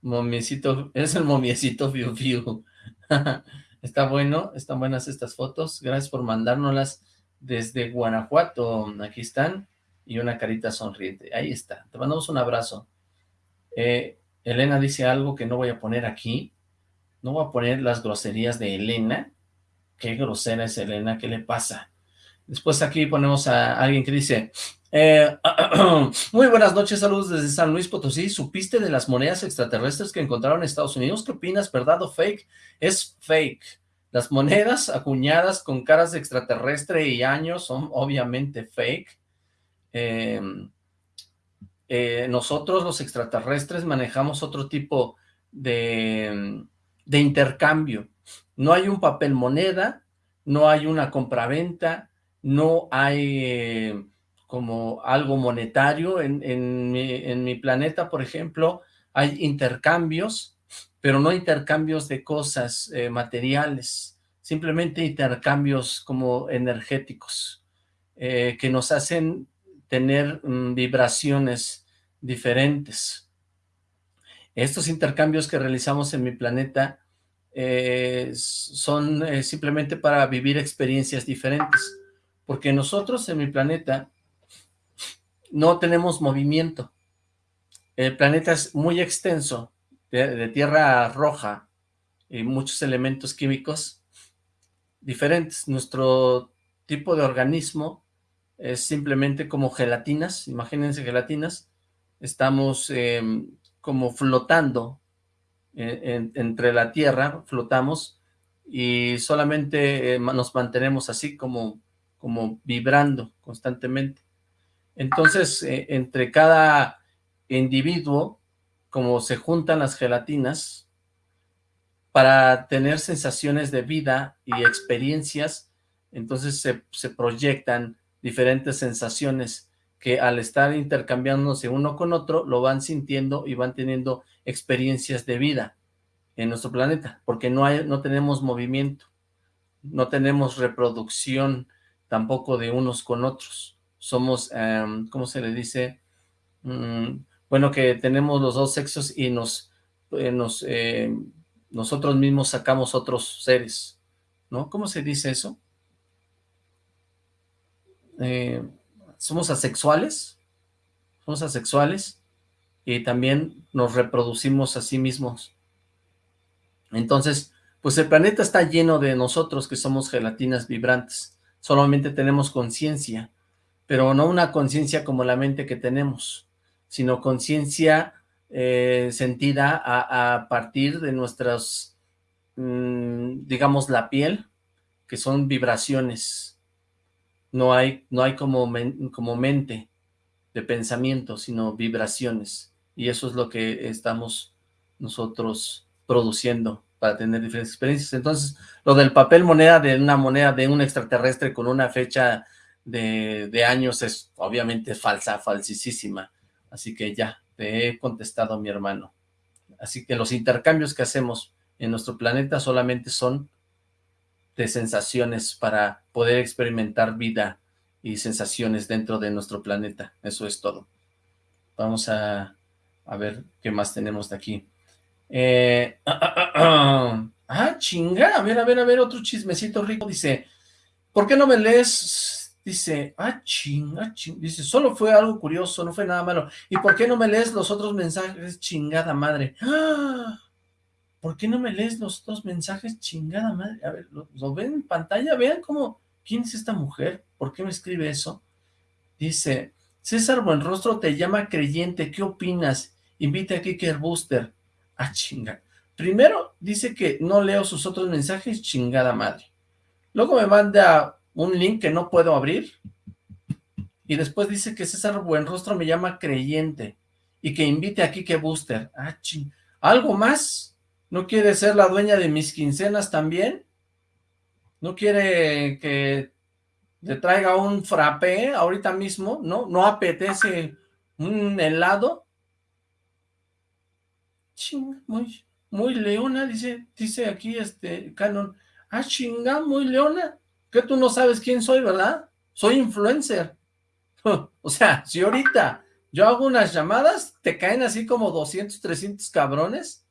Momiecito, es el momiecito Fiu Fiu. Está bueno, están buenas estas fotos. Gracias por mandárnoslas desde Guanajuato. Aquí están. Y una carita sonriente. Ahí está. Te mandamos un abrazo. Eh, Elena dice algo que no voy a poner aquí. No voy a poner las groserías de Elena. Qué grosera es Elena, ¿qué le pasa? Después aquí ponemos a alguien que dice, eh, muy buenas noches, saludos desde San Luis Potosí. ¿Supiste de las monedas extraterrestres que encontraron en Estados Unidos? ¿Qué opinas, verdad o fake? Es fake. Las monedas acuñadas con caras de extraterrestre y años son obviamente fake. Em, eh, nosotros los extraterrestres manejamos otro tipo de, de intercambio. No hay un papel moneda, no hay una compraventa, no hay eh, como algo monetario. En, mi, planeta, por ejemplo, hay intercambios, pero no intercambios de cosas eh, materiales, simplemente intercambios como energéticos, eh, que nos hacen tener mm, vibraciones diferentes. Estos intercambios que realizamos en mi planeta son simplemente para vivir experiencias diferentes porque nosotros en mi planeta no tenemos movimiento. El planeta es muy extenso, de, tierra roja y muchos elementos químicos diferentes. Nuestro tipo de organismo es simplemente como gelatinas, imagínense gelatinas, estamos em, como flotando entre la tierra, flotamos y solamente eh, nos mantenemos así como como vibrando constantemente. Entonces, eh, entre cada individuo, como se juntan las gelatinas, para tener sensaciones de vida y experiencias, entonces se, se proyectan diferentes sensaciones que al estar intercambiándose uno con otro, lo van sintiendo y van teniendo experiencias de vida en nuestro planeta, porque no, hay, no tenemos movimiento, no tenemos reproducción tampoco de unos con otros. Somos, um, ¿cómo se le dice? Mm, bueno, que tenemos los dos sexos y nos, eh, nos eh, nosotros mismos sacamos otros seres, ¿no? ¿Cómo se dice eso? Eh, somos asexuales, somos asexuales y también nos reproducimos a sí mismos. Entonces, pues el planeta está lleno de nosotros que somos gelatinas vibrantes. Solamente tenemos conciencia, pero no una conciencia como la mente que tenemos, sino conciencia eh, sentida a, partir de nuestras, mm, digamos, la piel, que son vibraciones. No hay, no hay como, como mente de pensamiento, sino vibraciones. Y eso es lo que estamos nosotros produciendo para tener diferentes experiencias. Entonces, lo del papel moneda de una moneda de un extraterrestre con una fecha de, de años es obviamente falsa, falsísima. Así que ya, te he contestado mi hermano. Así que los intercambios que hacemos en nuestro planeta solamente son de sensaciones para poder experimentar vida y sensaciones dentro de nuestro planeta. Eso es todo. Vamos a, a ver qué más tenemos de aquí. Eh, ah, chinga, a ver, a ver, a ver, otro chismecito rico. Dice, ¿por qué no me lees Dice, ah, ching, ah, ching. Dice, solo fue algo curioso, no fue nada malo. ¿Y por qué no me lees los otros mensajes? Chingada madre. ¡Ah! ¿Por qué no me lees los otros mensajes? Chingada madre. A ver, ¿lo, ven en pantalla? Vean cómo, ¿quién es esta mujer? ¿Por qué me escribe eso? Dice, César Buenrostro te llama creyente, ¿qué opinas? Invita a Kicker Booster. Ah, chinga. Primero dice que no leo sus otros mensajes, chingada madre. Luego me manda un link que no puedo abrir, y después dice que César Buenrostro me llama creyente, y que invite a Kike Booster. Ah, ching. ¿Algo más? ¿No quiere ser la dueña de mis quincenas también? ¿No quiere que le traiga un frappé ahorita mismo? ¿No? ¿No apetece un helado? Ching, muy, muy leona, dice, dice aquí este Canon. Ah, chinga, muy leona. ¿Qué tú no sabes quién soy, verdad? Soy influencer. O sea, si ahorita yo hago unas llamadas, te caen así como 200, 300 cabrones.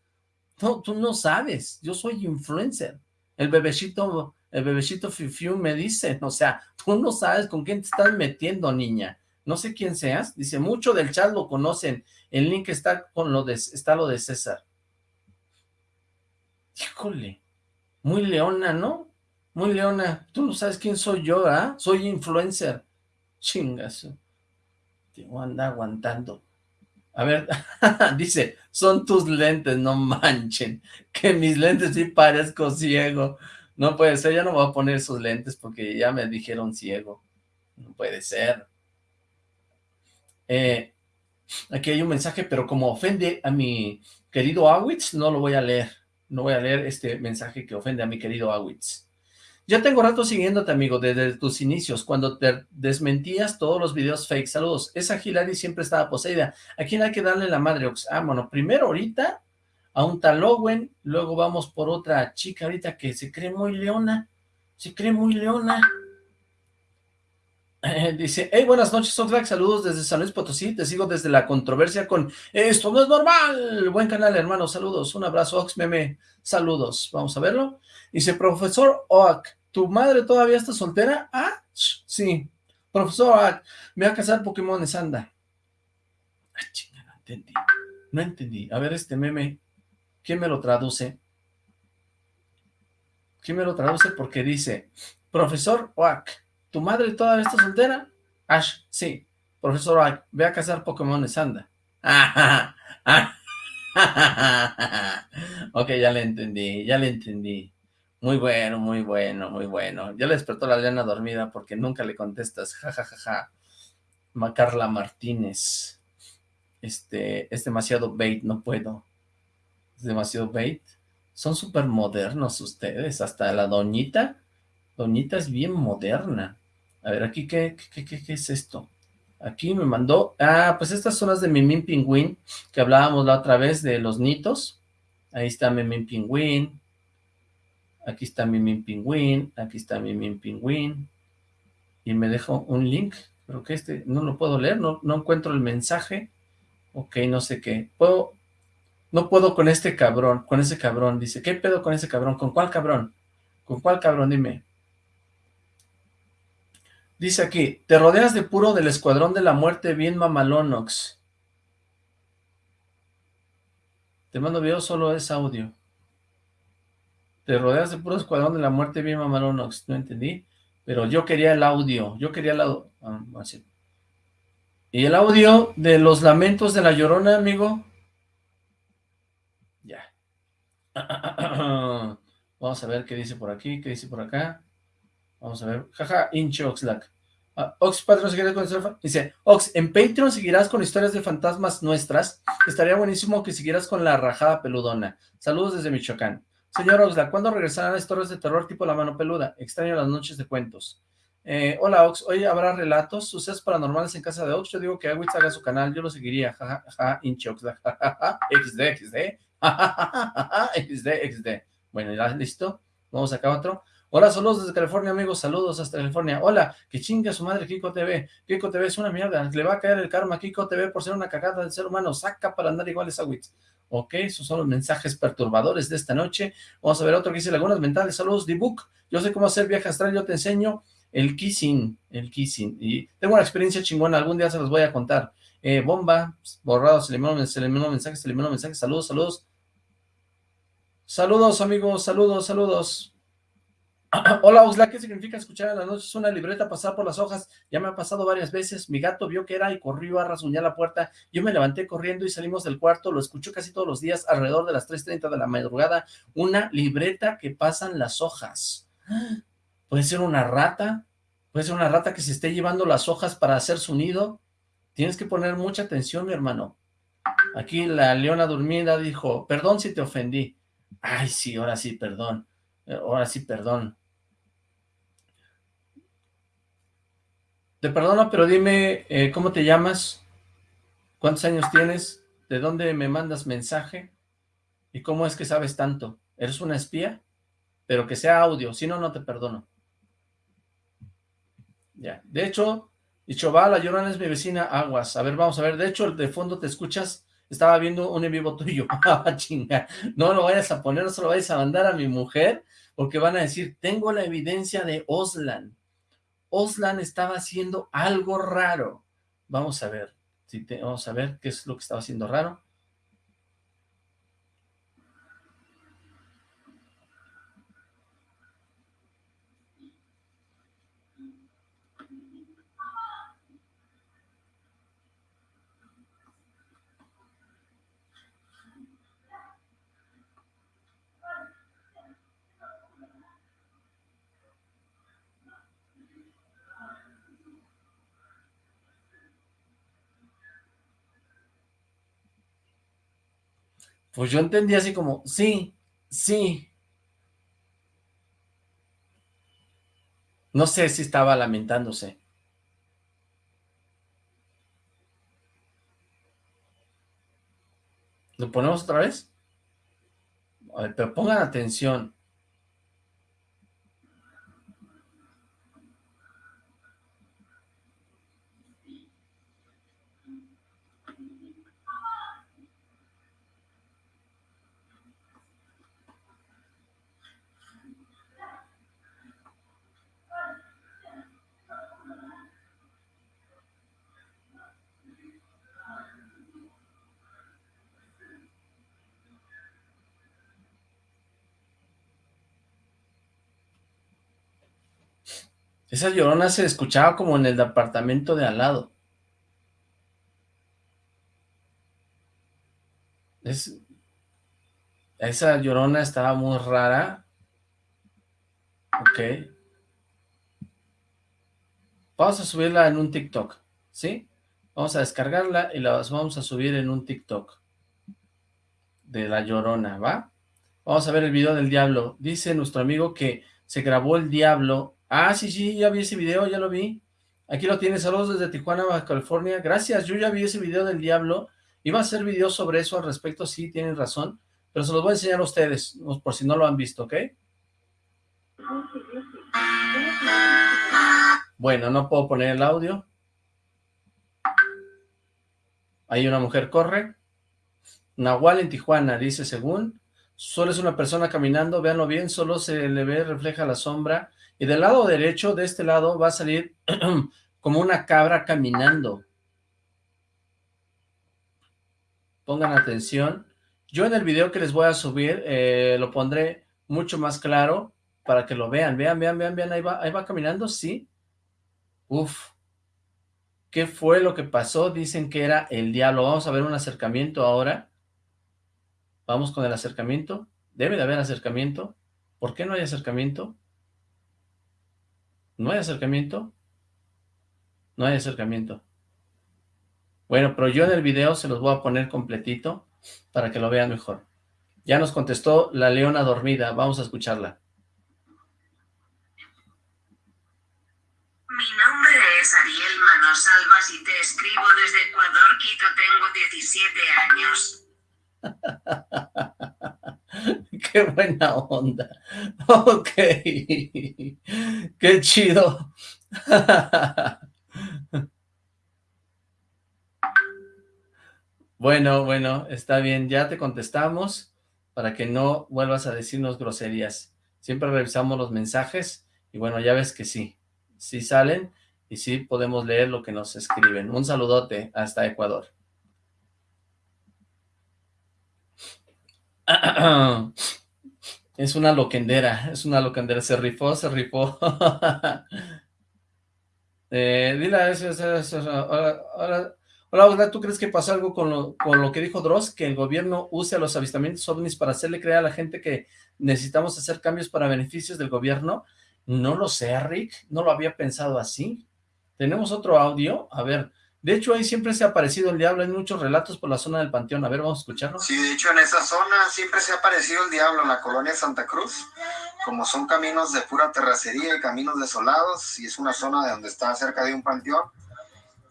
No, tú no sabes, yo soy influencer. El bebecito, el bebecito Fifiu me dice, o sea, tú no sabes con quién te estás metiendo, niña. No sé quién seas. Dice, mucho del chat lo conocen. El link está con lo de, está lo de César. Híjole, muy leona, ¿no? Muy leona, tú no sabes quién soy yo, ¿ah? Soy influencer. Chingazo. Te voy a andar aguantando. A ver, dice, son tus lentes, no manchen. Que mis lentes sí parezco ciego. No puede ser, ya no voy a poner sus lentes porque ya me dijeron ciego. No puede ser. Eh, aquí hay un mensaje, pero como ofende a mi querido Awitz, no lo voy a leer. No voy a leer este mensaje que ofende a mi querido Awitz. Ya tengo rato siguiéndote, amigo, desde tus inicios, cuando te desmentías todos los videos fake. Saludos. Esa Hilary siempre estaba poseída. ¿A quién hay que darle la madre? Ah, bueno, primero ahorita a un tal Owen, luego vamos por otra chica ahorita que se cree muy leona. Se cree muy leona. dice, hey, buenas noches, Oxlack, saludos desde San Luis Potosí, te sigo desde la controversia con Esto no es normal, buen canal, hermano, saludos, un abrazo, Ox Meme, saludos, vamos a verlo. Dice, profesor Oak, ¿tu madre todavía está soltera? Ah, sí. Profesor Oak, me voy a casar Pokémon anda. Ah, chinga, no entendí. No entendí. A ver este meme, ¿quién me lo traduce? ¿Quién me lo traduce? Porque dice, profesor Oak, ¿tu madre todavía está soltera? Ash, sí. Profesor Oak, ve a casar Pokémon anda. ok, ya le entendí, ya le entendí. Muy bueno, muy bueno, muy bueno. Ya le despertó la Lena dormida porque nunca le contestas, ja, ja, ja, ja. Macarla Martínez. Este, es demasiado bait, no puedo. Es demasiado bait. Son súper modernos ustedes, hasta la doñita. Doñita es bien moderna. A ver, aquí, ¿qué, qué, qué, qué es esto? Aquí me mandó, ah, pues estas son las de Mimín Pingüín, que hablábamos la otra vez de los nitos. Ahí está Mimín Pingüín. Aquí está Mimín Pingüín. Aquí está Mimín Pingüín. Y me dejó un link, pero que este no lo puedo leer, no, no encuentro el mensaje. Ok, no sé qué. Puedo, no puedo con este cabrón, con ese cabrón. Dice, ¿qué pedo con ese cabrón? ¿Con cuál cabrón? ¿Con cuál cabrón? Dime. Dice aquí, te rodeas de puro del escuadrón de la muerte bien mamalonox. Te mando video, solo es audio. Te rodeas de puro escuadrón de la muerte bien mamalonox. No entendí, pero yo quería el audio. Yo quería el audio. Ah, ¿Y el audio de los lamentos de la llorona, amigo? Ya. Vamos a ver qué dice por aquí, qué dice por acá. Vamos a ver. Jaja, inche Oxlack. Ah, Ox Patreon seguirás con Dice, Ox, en Patreon seguirás con historias de fantasmas nuestras. Estaría buenísimo que siguieras con la rajada peludona. Saludos desde Michoacán. Señor Oxlack, ¿cuándo regresarán historias de terror tipo La Mano Peluda? Extraño las noches de cuentos. Eh, hola Ox, hoy habrá relatos, sucesos paranormales en casa de Ox. Yo digo que Agüitz haga su canal, yo lo seguiría. Jajaja, ja, inche Oxlack. XD, XD. XD, XD. Bueno, ya listo. Vamos acá a otro. Hola, saludos desde California, amigos, saludos hasta California. Hola, que chinga su madre Kiko TV. Kiko TV es una mierda, le va a caer el karma a Kiko TV por ser una cagada del ser humano. Saca para andar iguales a Witz. Ok, esos son los mensajes perturbadores de esta noche. Vamos a ver otro que dice Lagunas Mentales. Saludos, D-Book. Yo sé cómo hacer viaje astral, yo te enseño el kissing, el kissing. Y tengo una experiencia chingona, algún día se los voy a contar. Eh, bomba, borrado, se eliminó, se eliminó mensajes, se eliminó mensajes. Saludos, saludos. Saludos, amigos, saludos, saludos. Hola, Osla, ¿qué significa escuchar en la noche? Es una libreta pasar por las hojas. Ya me ha pasado varias veces. Mi gato vio que era y corrió a rasguñar la puerta. Yo me levanté corriendo y salimos del cuarto. Lo escucho casi todos los días, alrededor de las 3.30 de la madrugada. Una libreta que pasan las hojas. Puede ser una rata. Puede ser una rata que se esté llevando las hojas para hacer su nido. Tienes que poner mucha atención, mi hermano. Aquí la leona dormida dijo, perdón si te ofendí. Ay, sí, ahora sí, perdón. Ahora sí, perdón. Te perdono, pero dime, eh, ¿cómo te llamas? ¿Cuántos años tienes? ¿De dónde me mandas mensaje? ¿Y cómo es que sabes tanto? ¿Eres una espía? Pero que sea audio, si no, no te perdono. Ya, de hecho, dicho va, la llorona es mi vecina, aguas. A ver, vamos a ver, de hecho, de fondo te escuchas, estaba viendo un en vivo tuyo. Ah, chinga, no lo vayas a poner, no se lo vayas a mandar a mi mujer, porque van a decir, tengo la evidencia de Oslan. Oslan estaba haciendo algo raro. Vamos a ver, si vamos a ver qué es lo que estaba haciendo raro. Pues yo entendí así como, sí, sí. No sé si estaba lamentándose. ¿Lo ponemos otra vez? A ver, pero pongan atención. Esa llorona se escuchaba como en el departamento de al lado. esa llorona estaba muy rara. Ok. Vamos a subirla en un TikTok. ¿sí? Vamos a descargarla y la vamos a subir en un TikTok de La Llorona, ¿va? Vamos a ver el video del diablo. Dice nuestro amigo que se grabó el diablo. Ah, sí, sí, ya vi ese video, ya lo vi. Aquí lo tienes, saludos desde Tijuana, Baja California. Gracias, yo ya vi ese video del diablo. Iba a hacer video sobre eso al respecto, sí, tienen razón. Pero se los voy a enseñar a ustedes, por si no lo han visto, ¿ok? Bueno, no puedo poner el audio. Ahí una mujer corre. Nahual en Tijuana, dice según. Solo es una persona caminando, véanlo bien, solo se le ve, refleja la sombra. Y del lado derecho, de este lado, va a salir como una cabra caminando. Pongan atención. Yo en el video que les voy a subir, eh, lo pondré mucho más claro para que lo vean. Vean, vean, vean, vean, ahí va, ahí va caminando, sí. Uf. ¿Qué fue lo que pasó? Dicen que era el diablo. Vamos a ver un acercamiento ahora. Vamos con el acercamiento. Debe de haber acercamiento. ¿Por qué no hay acercamiento? ¿No hay acercamiento? No hay acercamiento. Bueno, pero yo en el video se los voy a poner completito para que lo vean mejor. Ya nos contestó la leona dormida. Vamos a escucharla. Mi nombre es Ariel Manosalvas y te escribo desde Ecuador, Quito. Tengo 17 años. Qué buena onda. Ok. Qué chido. Bueno, bueno, está bien. Ya te contestamos para que no vuelvas a decirnos groserías. Siempre revisamos los mensajes y bueno, ya ves que sí. Sí salen y sí podemos leer lo que nos escriben. Un saludote hasta Ecuador. Es una loquendera, es una loquendera, se rifó, se rifó. eh, dile eso, eso, Hola, hola, ¿tú crees que pasa algo con lo, con lo que dijo Dross? Que el gobierno use a los avistamientos ovnis para hacerle creer a la gente que necesitamos hacer cambios para beneficios del gobierno. No lo sé, Rick, no lo había pensado así. ¿Tenemos otro audio? A ver, de hecho, ahí siempre se ha aparecido el diablo, hay muchos relatos por la zona del Panteón. A ver, vamos a escucharlo. Sí, de hecho, en esa zona siempre se ha aparecido el diablo, en la colonia Santa Cruz. Como son caminos de pura terracería y caminos desolados, y es una zona de donde está cerca de un panteón,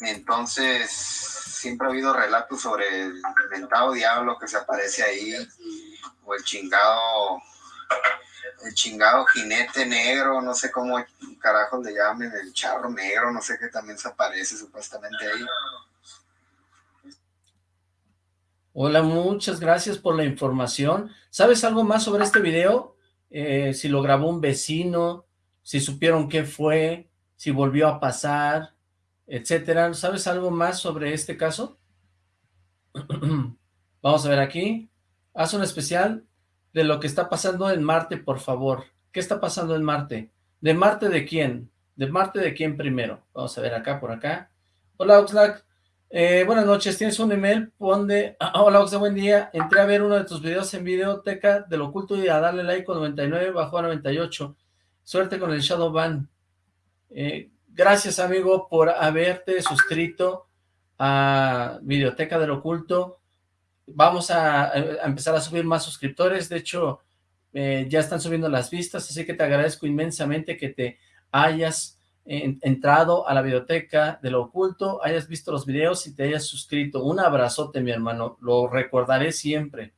entonces siempre ha habido relatos sobre el inventado diablo que se aparece ahí, o el chingado el chingado jinete negro, no sé cómo carajos le llamen, el charro negro, no sé qué también se aparece supuestamente ahí. Hola, muchas gracias por la información. ¿Sabes algo más sobre este video? Eh, si lo grabó un vecino, si supieron qué fue, si volvió a pasar, etcétera. ¿Sabes algo más sobre este caso? Vamos a ver aquí. Haz un especial de lo que está pasando en Marte, por favor. ¿Qué está pasando en Marte? ¿De Marte de quién? ¿De Marte de quién primero? Vamos a ver acá, por acá. Hola, Oxlack. Eh, buenas noches, ¿tienes un email? Pon de... hola, Oxlack, buen día. Entré a ver uno de tus videos en Videoteca del Oculto y a darle like con 99, bajó a 98. Suerte con el Shadow Ban. Eh, gracias, amigo, por haberte suscrito a Videoteca del Oculto vamos a, empezar a subir más suscriptores, de hecho, eh, ya están subiendo las vistas, así que te agradezco inmensamente que te hayas entrado a la biblioteca de lo oculto, hayas visto los videos y te hayas suscrito. Un abrazote, mi hermano, lo recordaré siempre.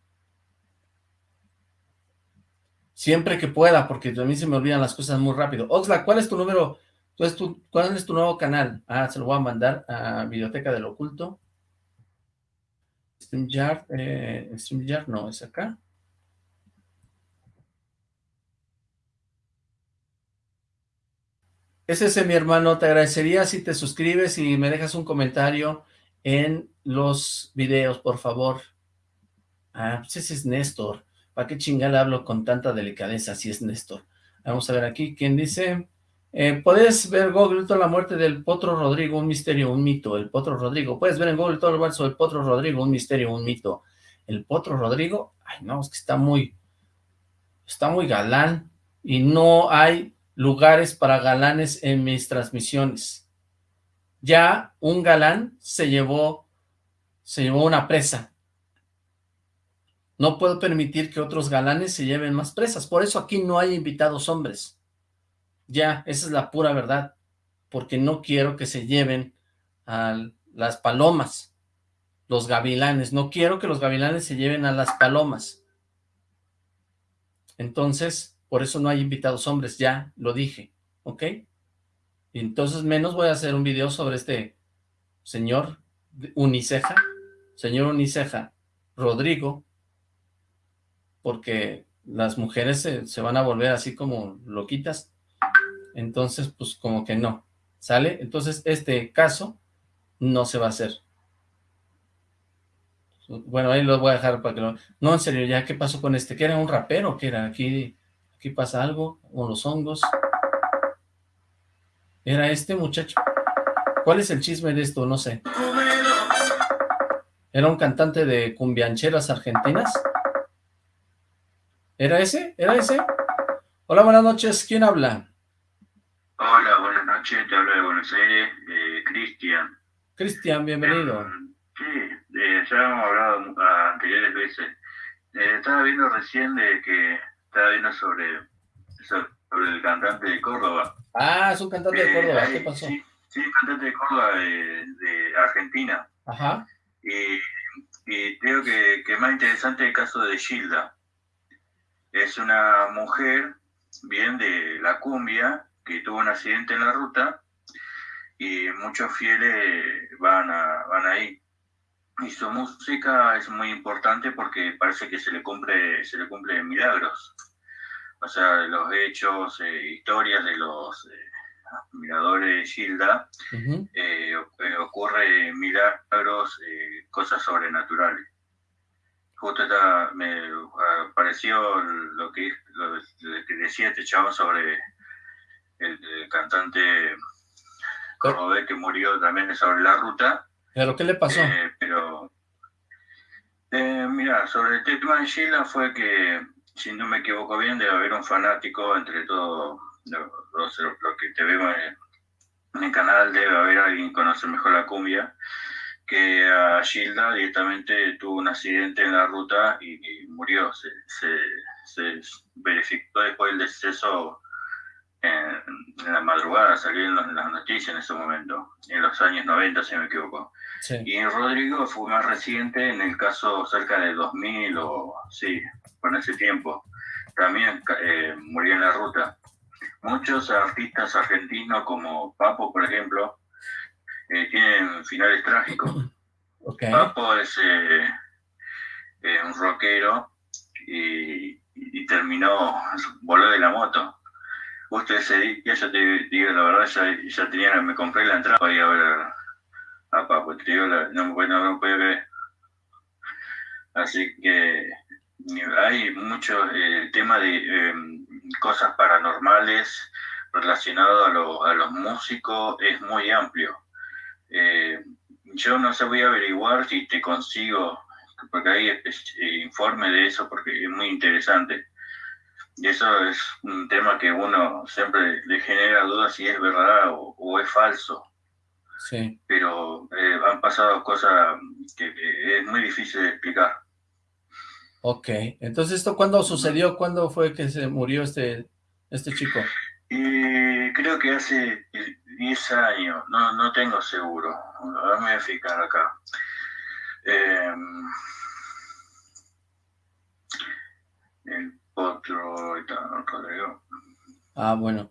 Siempre que pueda, porque a mí se me olvidan las cosas muy rápido. Oxlack, ¿cuál es tu número? ¿Cuál es tu nuevo canal? Ah, se lo voy a mandar a Biblioteca del Oculto. StreamYard, eh, StreamYard no, es acá. Es ese, mi hermano, te agradecería si te suscribes y me dejas un comentario en los videos, por favor. Ah, pues ese es Néstor. ¿Para qué chingada hablo con tanta delicadeza si es Néstor? Vamos a ver aquí, ¿quién dice? Eh, puedes ver Google toda la muerte del Potro Rodrigo, un misterio, un mito, el Potro Rodrigo. Puedes ver en Google todo el verso del Potro Rodrigo, un misterio, un mito. El Potro Rodrigo, ay no, es que está muy, está muy galán y no hay lugares para galanes en mis transmisiones. ya un galán se llevó, se llevó una presa. No puedo permitir que otros galanes se lleven más presas. Por eso aquí no hay invitados hombres. Ya, esa es la pura verdad. Porque no quiero que se lleven a las palomas, los gavilanes. No quiero que los gavilanes se lleven a las palomas. Entonces, por eso no hay invitados hombres. Ya, lo dije. ¿Ok? Entonces menos voy a hacer un video sobre este señor Uniceja, señor Uniceja, Rodrigo, porque las mujeres se, van a volver así como loquitas, entonces pues como que no, ¿sale? Entonces este caso no se va a hacer. Bueno, ahí lo voy a dejar para que lo... No, en serio, ya, ¿qué pasó con este? ¿Que era un rapero? ¿Qué era? Aquí, aquí pasa algo, con los hongos. ¿Era este muchacho? ¿Cuál es el chisme de esto? No sé. ¿Era un cantante de cumbiancheras argentinas? ¿Era ese? ¿Era ese? Hola, buenas noches. ¿Quién habla? Hola, buenas noches. Te hablo de Buenos Aires, eh, Cristian. Cristian, bienvenido. Eh, sí, eh, ya hemos hablado anteriores veces. Eh, estaba viendo recién de que estaba viendo sobre, sobre el cantante de Córdoba. Ah, es un cantante de Córdoba. ¿Qué pasó? Sí, sí cantante de Córdoba de, de Argentina. Ajá. Y, y creo que, que más interesante el caso de Gilda es una mujer, bien de la cumbia, que tuvo un accidente en la ruta y muchos fieles van, a, van ahí. Y su música es muy importante porque parece que se le cumple, se le cumple milagros. O sea, los hechos, eh, historias de los eh, admiradores de Gilda, eh, ocurre milagros, cosas sobrenaturales justo me pareció lo que, lo, que decía este chavo sobre el, cantante cordobés que murió también sobre la ruta. ¿Pero qué le pasó? Eh, pero, eh, mira, sobre el tema de Sheila fue que, si no me equivoco bien, debe haber un fanático entre todos los, lo, que te vemos en, el canal, debe haber alguien que conoce mejor la cumbia que a Gilda directamente tuvo un accidente en la ruta y, murió. Se, se, verificó después del deceso en, la madrugada, salió en, las noticias en ese momento, en los años 90, si me equivoco. Y en Rodrigo fue más reciente, en el caso cerca de 2000 o sí, con ese tiempo. También eh, murió en la ruta. Muchos artistas argentinos como Papo, por ejemplo, eh, tienen finales trágicos. Papo es eh, un rockero y, terminó, voló de la moto. Justo ese día, ya te digo la verdad, ya, ya tenía, me compré la entrada para ir a ver a, Papo. Te digo, no, no, no puede ver. Así que hay mucho tema de em, cosas paranormales relacionado a, a los músicos, es muy amplio eh, yo no sé, voy a averiguar si te consigo, porque hay eh, informe de eso, porque es muy interesante. Y eso es un tema que uno siempre le genera dudas si es verdad o, es falso. Sí. Pero eh, han pasado cosas que, es muy difícil de explicar. Ok, entonces ¿esto cuándo sucedió? ¿Cuándo fue que se murió este, este chico? Y creo que hace 10 años, no, no tengo seguro. Me voy a fijar acá. Em, el otro, Rodrigo. Ah, bueno.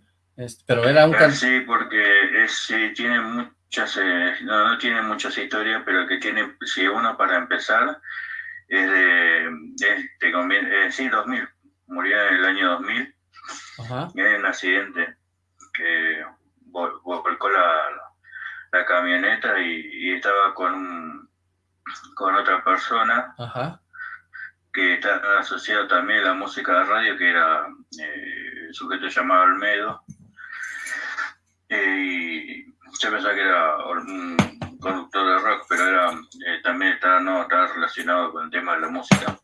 pero era un... Sí, porque es, sí, tiene muchas, eh, no, no tiene muchas historias, pero el que tiene, si uno para empezar, es de, es, te conviene, eh, sí, 2000, murió en el año 2000, Ajá. en un accidente que volcó la, la camioneta y, estaba con, con otra persona que está asociado también a la música de radio, que era eh, sujeto llamado Almedo. Eh, y yo pensaba que era un conductor de rock, pero era eh, también estaba, no, estaba relacionado con el tema de la música.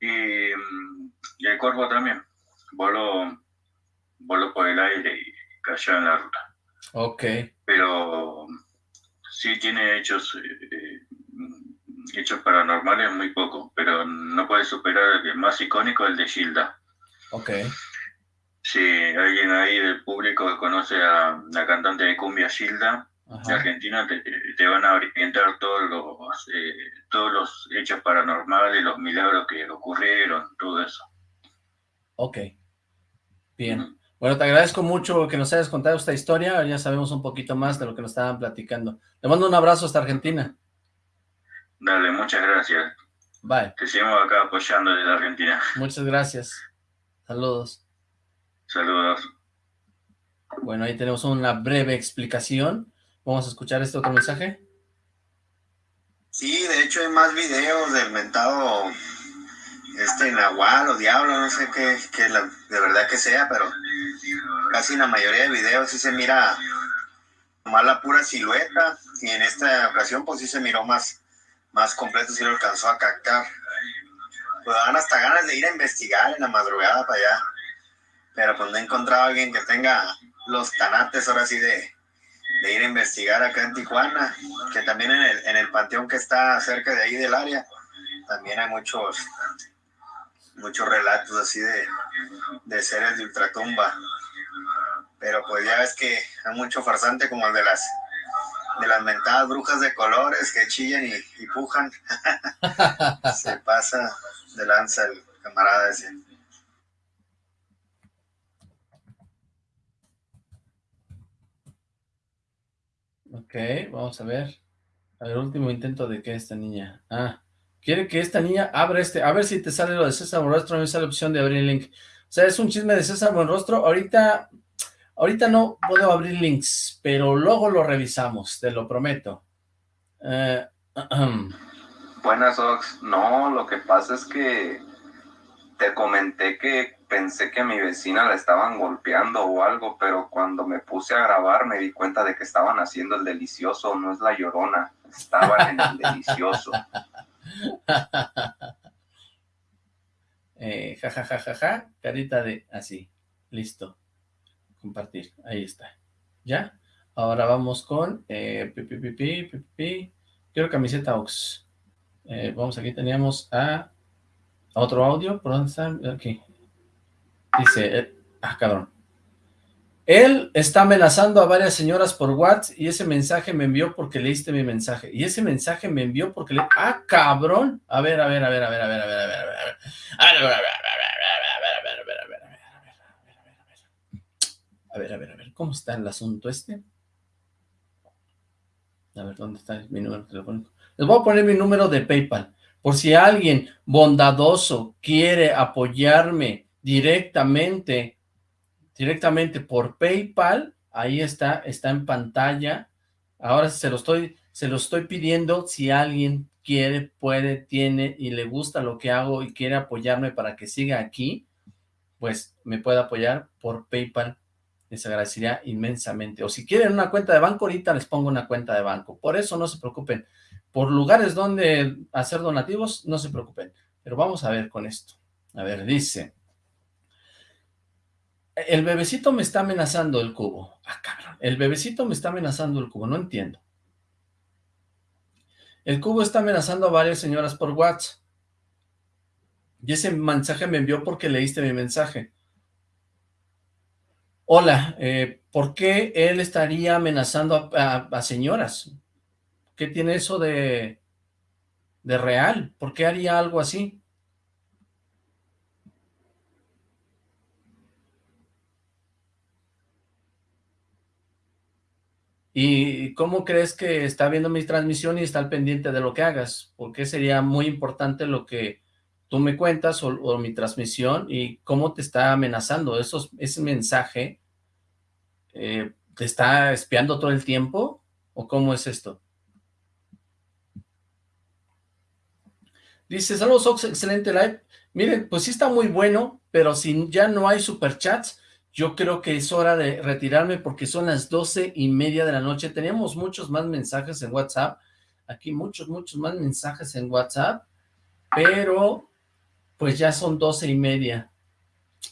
Y, y el cuerpo también voló, voló por el aire y cayó en la ruta. Ok. Pero sí tiene hechos, eh, hechos paranormales muy poco, pero no puede superar el más icónico, el de Gilda. Ok. Si alguien ahí del público conoce a la cantante de cumbia Gilda, de Argentina, te, van a orientar todos los, eh, todos los hechos paranormales, los milagros que ocurrieron, todo eso. Ok. Bien. Bueno, te agradezco mucho que nos hayas contado esta historia, ya sabemos un poquito más de lo que nos estaban platicando. Le mando un abrazo hasta Argentina. Dale, muchas gracias. Bye. Te seguimos acá apoyando desde Argentina. Muchas gracias. Saludos. Saludos. Bueno, ahí tenemos una breve explicación. Vamos a escuchar este otro mensaje. Sí, de hecho hay más videos del mentado este Nahual o Diablo, no sé qué, de verdad que sea, pero casi en la mayoría de videos sí se mira más la pura silueta y en esta ocasión pues sí se miró más, más completo, sí lo alcanzó a captar. Pues dan hasta ganas de ir a investigar en la madrugada para allá, pero pues no he encontrado a alguien que tenga los tanates ahora sí de, de ir a investigar acá en Tijuana, que también en el, en el panteón que está cerca de ahí del área, también hay muchos muchos relatos así de, de seres de ultratumba. Pero pues ya ves que hay mucho farsante como el de las de las mentadas brujas de colores que chillan y, y pujan. Se pasa de lanza el camarada ese. Ok, vamos a ver. A ver, último intento de que esta niña... Ah, quiere que esta niña abra este... A ver si te sale lo de César Buenrostro, me sale la opción de abrir el link. O sea, es un chisme de César Buenrostro. Ahorita... Ahorita no puedo abrir links, pero luego lo revisamos, te lo prometo. Eh, Buenas, Ox. No, lo que pasa es que te comenté que pensé que a mi vecina la estaban golpeando o algo, pero cuando me puse a grabar me di cuenta de que estaban haciendo el delicioso, no es la llorona, estaban en el delicioso. eh, ja, ja, ja, ja, ja, carita de así, listo, compartir, ahí está, ¿ya? Ahora vamos con, eh, quiero camiseta eh, vamos, aquí teníamos a otro audio, ¿por dónde está? Aquí, Dice, eh, ah, cabrón. Él está amenazando a varias señoras por WhatsApp y ese mensaje me envió porque leíste mi mensaje. Y ese mensaje me envió porque le... ¡Ah, cabrón! A ver, a ver, a ver, a ver, a ver, a ver, a ver, a ver, a ver, a ver, a ver, a ver, a ver, a ver, a ver, a ver, a ver, a ver, ¿cómo está el asunto este? A ver, ¿dónde está mi número telefónico? Les voy a poner mi número de PayPal, por si alguien bondadoso quiere apoyarme directamente, directamente por PayPal, ahí está, está en pantalla, ahora se lo estoy, se lo estoy pidiendo, si alguien quiere, puede, tiene y le gusta lo que hago y quiere apoyarme para que siga aquí, pues me puede apoyar por PayPal, les agradecería inmensamente, o si quieren una cuenta de banco, ahorita les pongo una cuenta de banco, por eso no se preocupen, por lugares donde hacer donativos, no se preocupen, pero vamos a ver con esto, a ver, dice, el bebecito me está amenazando el cubo. Ah, cabrón. El bebecito me está amenazando el cubo. No entiendo. El cubo está amenazando a varias señoras por WhatsApp. Y ese mensaje me envió porque leíste mi mensaje. Hola, eh, ¿por qué él estaría amenazando a, señoras? ¿Qué tiene eso de, de real? ¿Por qué haría algo así? ¿Y cómo crees que está viendo mi transmisión y está al pendiente de lo que hagas? Porque sería muy importante lo que tú me cuentas o, mi transmisión y cómo te está amenazando. Ese mensaje eh, te está espiando todo el tiempo o cómo es esto? Dice, saludos Ox, excelente live. Miren, pues sí está muy bueno, pero si ya no hay superchats, yo creo que es hora de retirarme porque son las doce y media de la noche. Tenemos muchos más mensajes en WhatsApp. Aquí muchos, muchos más mensajes en WhatsApp. Pero, pues ya son doce y media.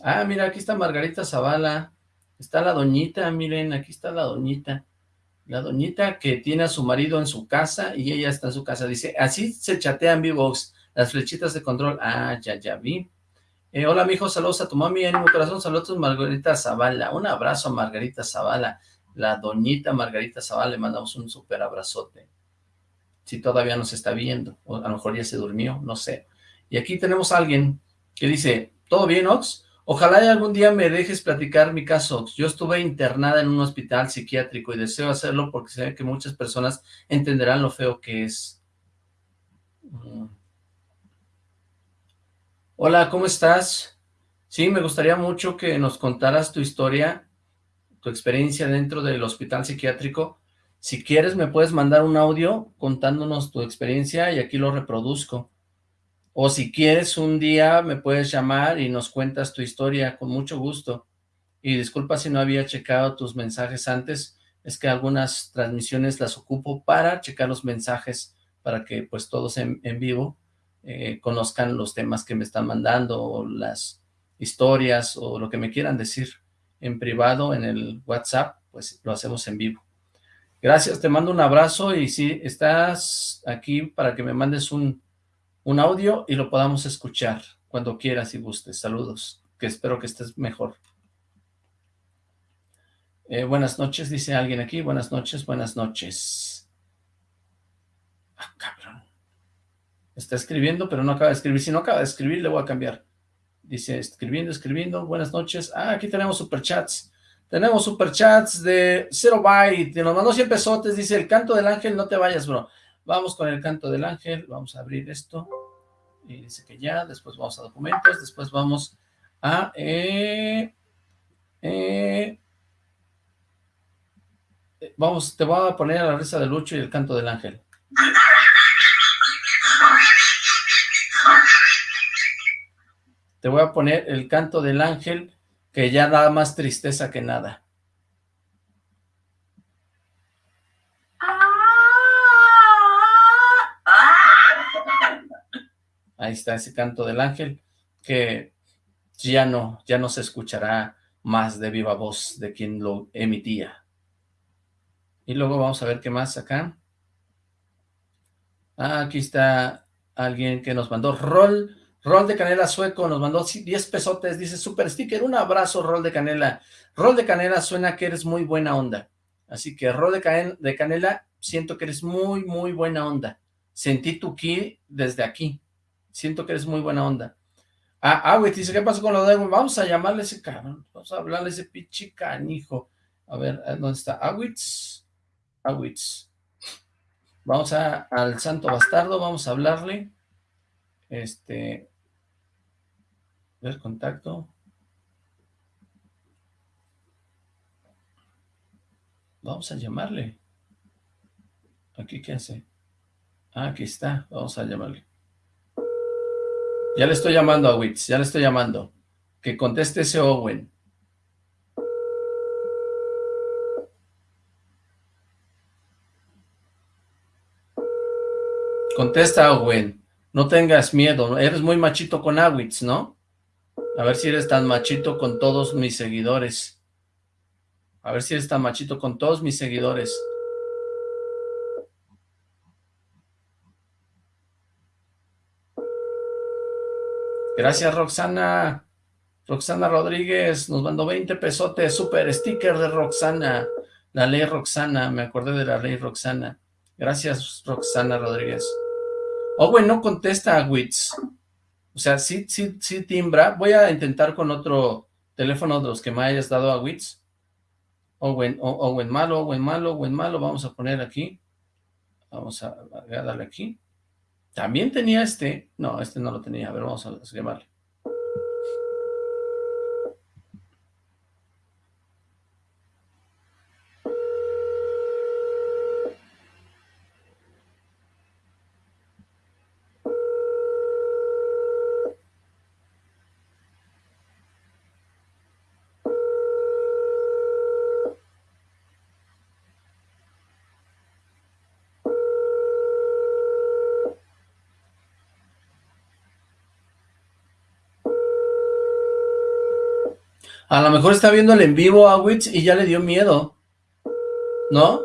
Ah, mira, aquí está Margarita Zavala. Está la doñita, miren, aquí está la doñita. La doñita que tiene a su marido en su casa y ella está en su casa. Dice, así se chatean V-Box, las flechitas de control. Ah, ya, ya vi. Eh, hola, mijo, saludos a tu mami, en mi corazón, saludos Margarita Zavala. Un abrazo a Margarita Zavala. La doñita Margarita Zavala, le mandamos un súper abrazote. Si todavía nos está viendo, o a lo mejor ya se durmió, no sé. Y aquí tenemos a alguien que dice, ¿todo bien, Ox? Ojalá algún día me dejes platicar mi caso, Ox. Yo estuve internada en un hospital psiquiátrico y deseo hacerlo porque sé que muchas personas entenderán lo feo que es. Mm. Hola, ¿cómo estás? Sí, me gustaría mucho que nos contaras tu historia, tu experiencia dentro del hospital psiquiátrico. Si quieres, me puedes mandar un audio contándonos tu experiencia y aquí lo reproduzco. O si quieres, un día me puedes llamar y nos cuentas tu historia con mucho gusto. Y disculpa si no había checado tus mensajes antes, es que algunas transmisiones las ocupo para checar los mensajes, para que pues todos en, en vivo eh, conozcan los temas que me están mandando, o las historias, o lo que me quieran decir en privado, en el WhatsApp, pues lo hacemos en vivo. Gracias, te mando un abrazo y si estás aquí para que me mandes un, un audio y lo podamos escuchar cuando quieras y gustes. Saludos, que espero que estés mejor. Eh, buenas noches, dice alguien aquí. Buenas noches, buenas noches. Ah, cabrón. Está escribiendo, pero no acaba de escribir. Si no acaba de escribir, le voy a cambiar. Dice, escribiendo, escribiendo. Buenas noches. Ah, aquí tenemos superchats. Tenemos superchats de Zero Byte. Nos mandó 100 pesotes. Dice, el canto del ángel, no te vayas, bro. Vamos con el canto del ángel. Vamos a abrir esto. Y dice que ya. Después vamos a documentos. Después vamos a... Eh, eh, vamos, te voy a poner a la risa de Lucho y el canto del ángel. Te voy a poner el canto del ángel, que ya da más tristeza que nada. Ahí está ese canto del ángel, que ya no, ya no se escuchará más de viva voz de quien lo emitía. Y luego vamos a ver qué más acá. Ah, aquí está alguien que nos mandó rol Rol de Canela Sueco nos mandó 10 pesotes, dice Super Sticker, un abrazo Rol de Canela. Rol de Canela suena que eres muy buena onda. Así que Rol de, de Canela, siento que eres muy, muy buena onda. Sentí tu ki desde aquí. Siento que eres muy buena onda. Ah, güey, dice, ¿qué pasó con lo de Vamos a llamarle a ese cabrón, vamos a hablarle a ese pinche canijo. A ver, ¿dónde está? Awitz, Awitz. Vamos a, al santo bastardo, vamos a hablarle. Este, el contacto. Vamos a llamarle. ¿Aquí qué hace? Ah, aquí está. Vamos a llamarle. Ya le estoy llamando a Witz, ya le estoy llamando. Que conteste ese Owen. Contesta Owen. No tengas miedo, eres muy machito con Awitz, ¿no? A ver si eres tan machito con todos mis seguidores. A ver si eres tan machito con todos mis seguidores. Gracias, Roxana. Roxana Rodríguez nos mandó 20 pesotes, super sticker de Roxana. La ley Roxana, me acordé de la ley Roxana. Gracias, Roxana Rodríguez. Owen no contesta a Wits. O sea, sí, sí, sí timbra. Voy a intentar con otro teléfono de los que me hayas dado a Wits. Owen, Owen malo, Owen malo, Owen malo. Vamos a poner aquí. Vamos a, darle aquí. También tenía este. No, este no lo tenía. A ver, vamos a llamarle. A lo mejor está viendo el en vivo a Witz y ya le dio miedo. ¿No?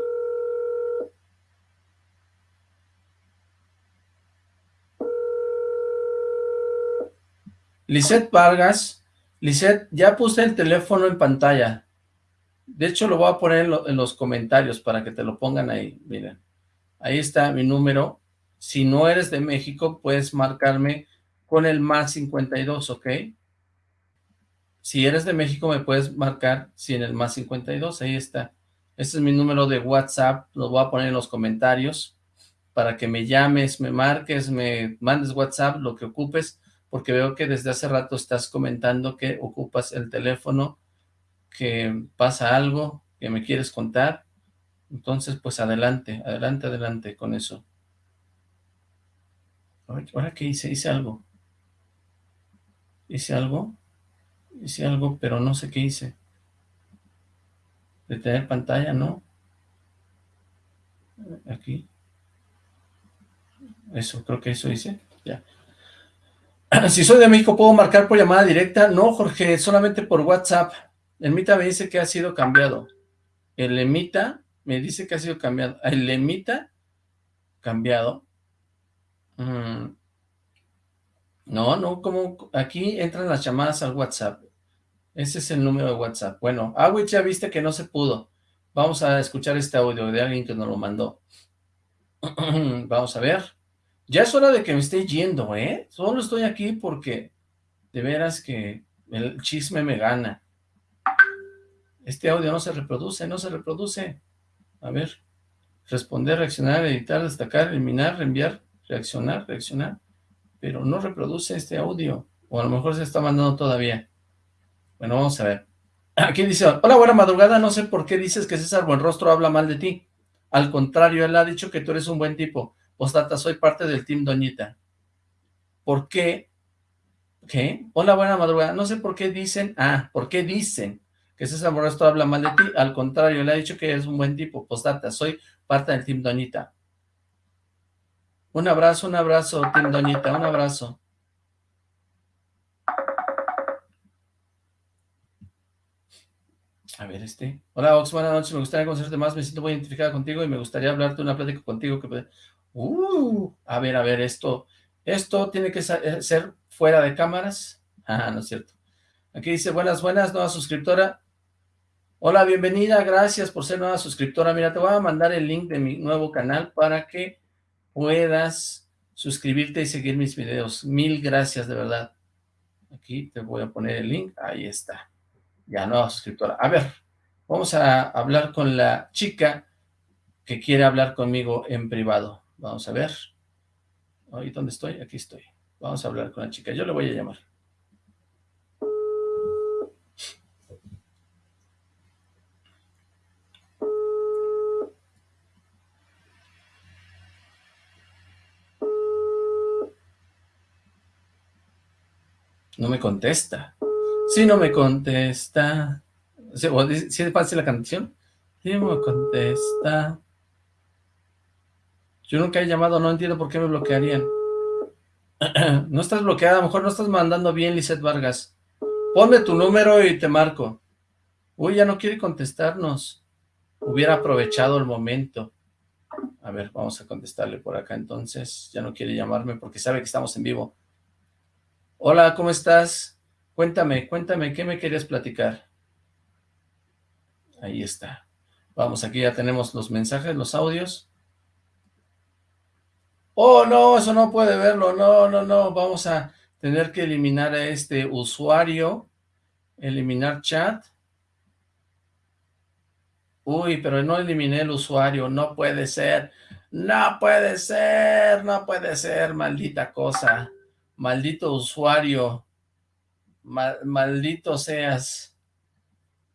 Lisette Vargas. Lisette, ya puse el teléfono en pantalla. De hecho, lo voy a poner en, en los comentarios para que te lo pongan ahí. Miren, ahí está mi número. Si no eres de México, puedes marcarme con el más 52, ¿ok? Si eres de México, me puedes marcar si en el más 52, ahí está. Este es mi número de WhatsApp, lo voy a poner en los comentarios para que me llames, me marques, me mandes WhatsApp, lo que ocupes, porque veo que desde hace rato estás comentando que ocupas el teléfono, que pasa algo, que me quieres contar. Entonces, pues adelante, adelante, adelante con eso. ¿Ahora qué hice? Hice algo. ¿Hice algo? Hice algo, pero no sé qué hice. Detener pantalla, ¿no? Aquí. Eso, creo que eso hice. Ya. Si soy de México, ¿puedo marcar por llamada directa? No, Jorge, solamente por WhatsApp. El Mita me dice que ha sido cambiado. El Emita me dice que ha sido cambiado. El Emita, cambiado. Mm. No, no, como aquí entran las llamadas al WhatsApp. Ese es el número de WhatsApp. Bueno, Awich ya viste que no se pudo. Vamos a escuchar este audio de alguien que nos lo mandó. Vamos a ver. Ya es hora de que me esté yendo, ¿eh? Solo estoy aquí porque de veras que el chisme me gana. Este audio no se reproduce, no se reproduce. A ver. Responder, reaccionar, editar, destacar, eliminar, reenviar, reaccionar, reaccionar. Pero no reproduce este audio. O a lo mejor se está mandando todavía. Bueno, vamos a ver. Aquí dice, hola, buena madrugada, no sé por qué dices que César Buenrostro habla mal de ti. Al contrario, él ha dicho que tú eres un buen tipo. Postata, soy parte del team Doñita. ¿Por qué? ¿Qué? Hola, buena madrugada. No sé por qué dicen, ah, ¿por qué dicen que César Buenrostro habla mal de ti? Al contrario, él ha dicho que eres un buen tipo. Postata, soy parte del team Doñita. Un abrazo, un abrazo, team Doñita, un abrazo. A ver, este. Hola, Ox, buenas noches. Me gustaría conocerte más. Me siento muy identificada contigo y me gustaría hablarte una plática contigo. Que... Uh, a ver, a ver, esto. Esto tiene que eh, ser fuera de cámaras. Ah, no es cierto. Aquí dice, buenas, buenas, nueva suscriptora. Hola, bienvenida, gracias por ser nueva suscriptora. Mira, te voy a mandar el link de mi nuevo canal para que puedas suscribirte y seguir mis videos. Mil gracias, de verdad. Aquí te voy a poner el link. Ahí está ya nueva suscriptora. A ver, vamos a hablar con la chica que quiere hablar conmigo en privado. Vamos a ver. ¿Ahí dónde estoy? Aquí estoy. Vamos a hablar con la chica. Yo le voy a llamar. No me contesta. Si no me contesta. ¿Si es fácil la canción? Si no me contesta. Yo nunca he llamado, no entiendo por qué me bloquearían. no estás bloqueada, a lo mejor no estás mandando bien, Lizeth Vargas. Ponme tu número y te marco. Uy, ya no quiere contestarnos. Hubiera aprovechado el momento. A ver, vamos a contestarle por acá entonces. Ya no quiere llamarme porque sabe que estamos en vivo. Hola, ¿cómo estás? Cuéntame, cuéntame, ¿qué me querías platicar? Ahí está. Vamos, aquí ya tenemos los mensajes, los audios. Oh, no, eso no puede verlo. No, no, no. Vamos a tener que eliminar a este usuario. Eliminar chat. Uy, pero no eliminé el usuario. No puede ser. No puede ser. No puede ser, maldita cosa. Maldito usuario maldito seas.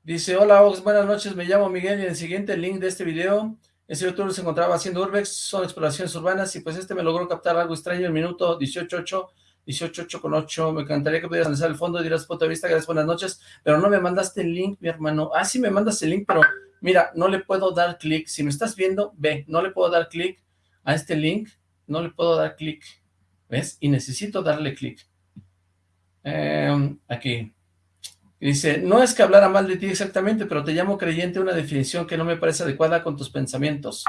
Dice, hola Ox, buenas noches, me llamo Miguel y en el siguiente link de este video, ese youtuber se encontraba haciendo urbex, son exploraciones urbanas y pues este me logró captar algo extraño el minuto 18.8, 18.8 con 8, me encantaría que pudieras analizar el fondo y dirás punto de vista, gracias, buenas noches, pero no me mandaste el link, mi hermano, ah, sí me mandas el link, pero mira, no le puedo dar clic, si me estás viendo, ve, no le puedo dar clic a este link, no le puedo dar clic, ¿ves? Y necesito darle clic. Aquí. Dice, no es que hablara mal de ti exactamente, pero te llamo creyente una definición que no me parece adecuada con tus pensamientos.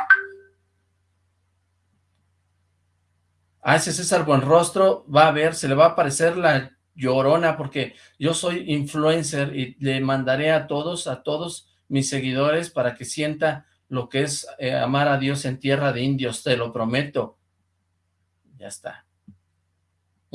A ese César Buenrostro va a ver, se le va a aparecer la llorona porque yo soy influencer y le mandaré a todos, a todos mis seguidores para que sienta lo que es eh, amar a Dios en tierra de indios, te lo prometo. Ya está.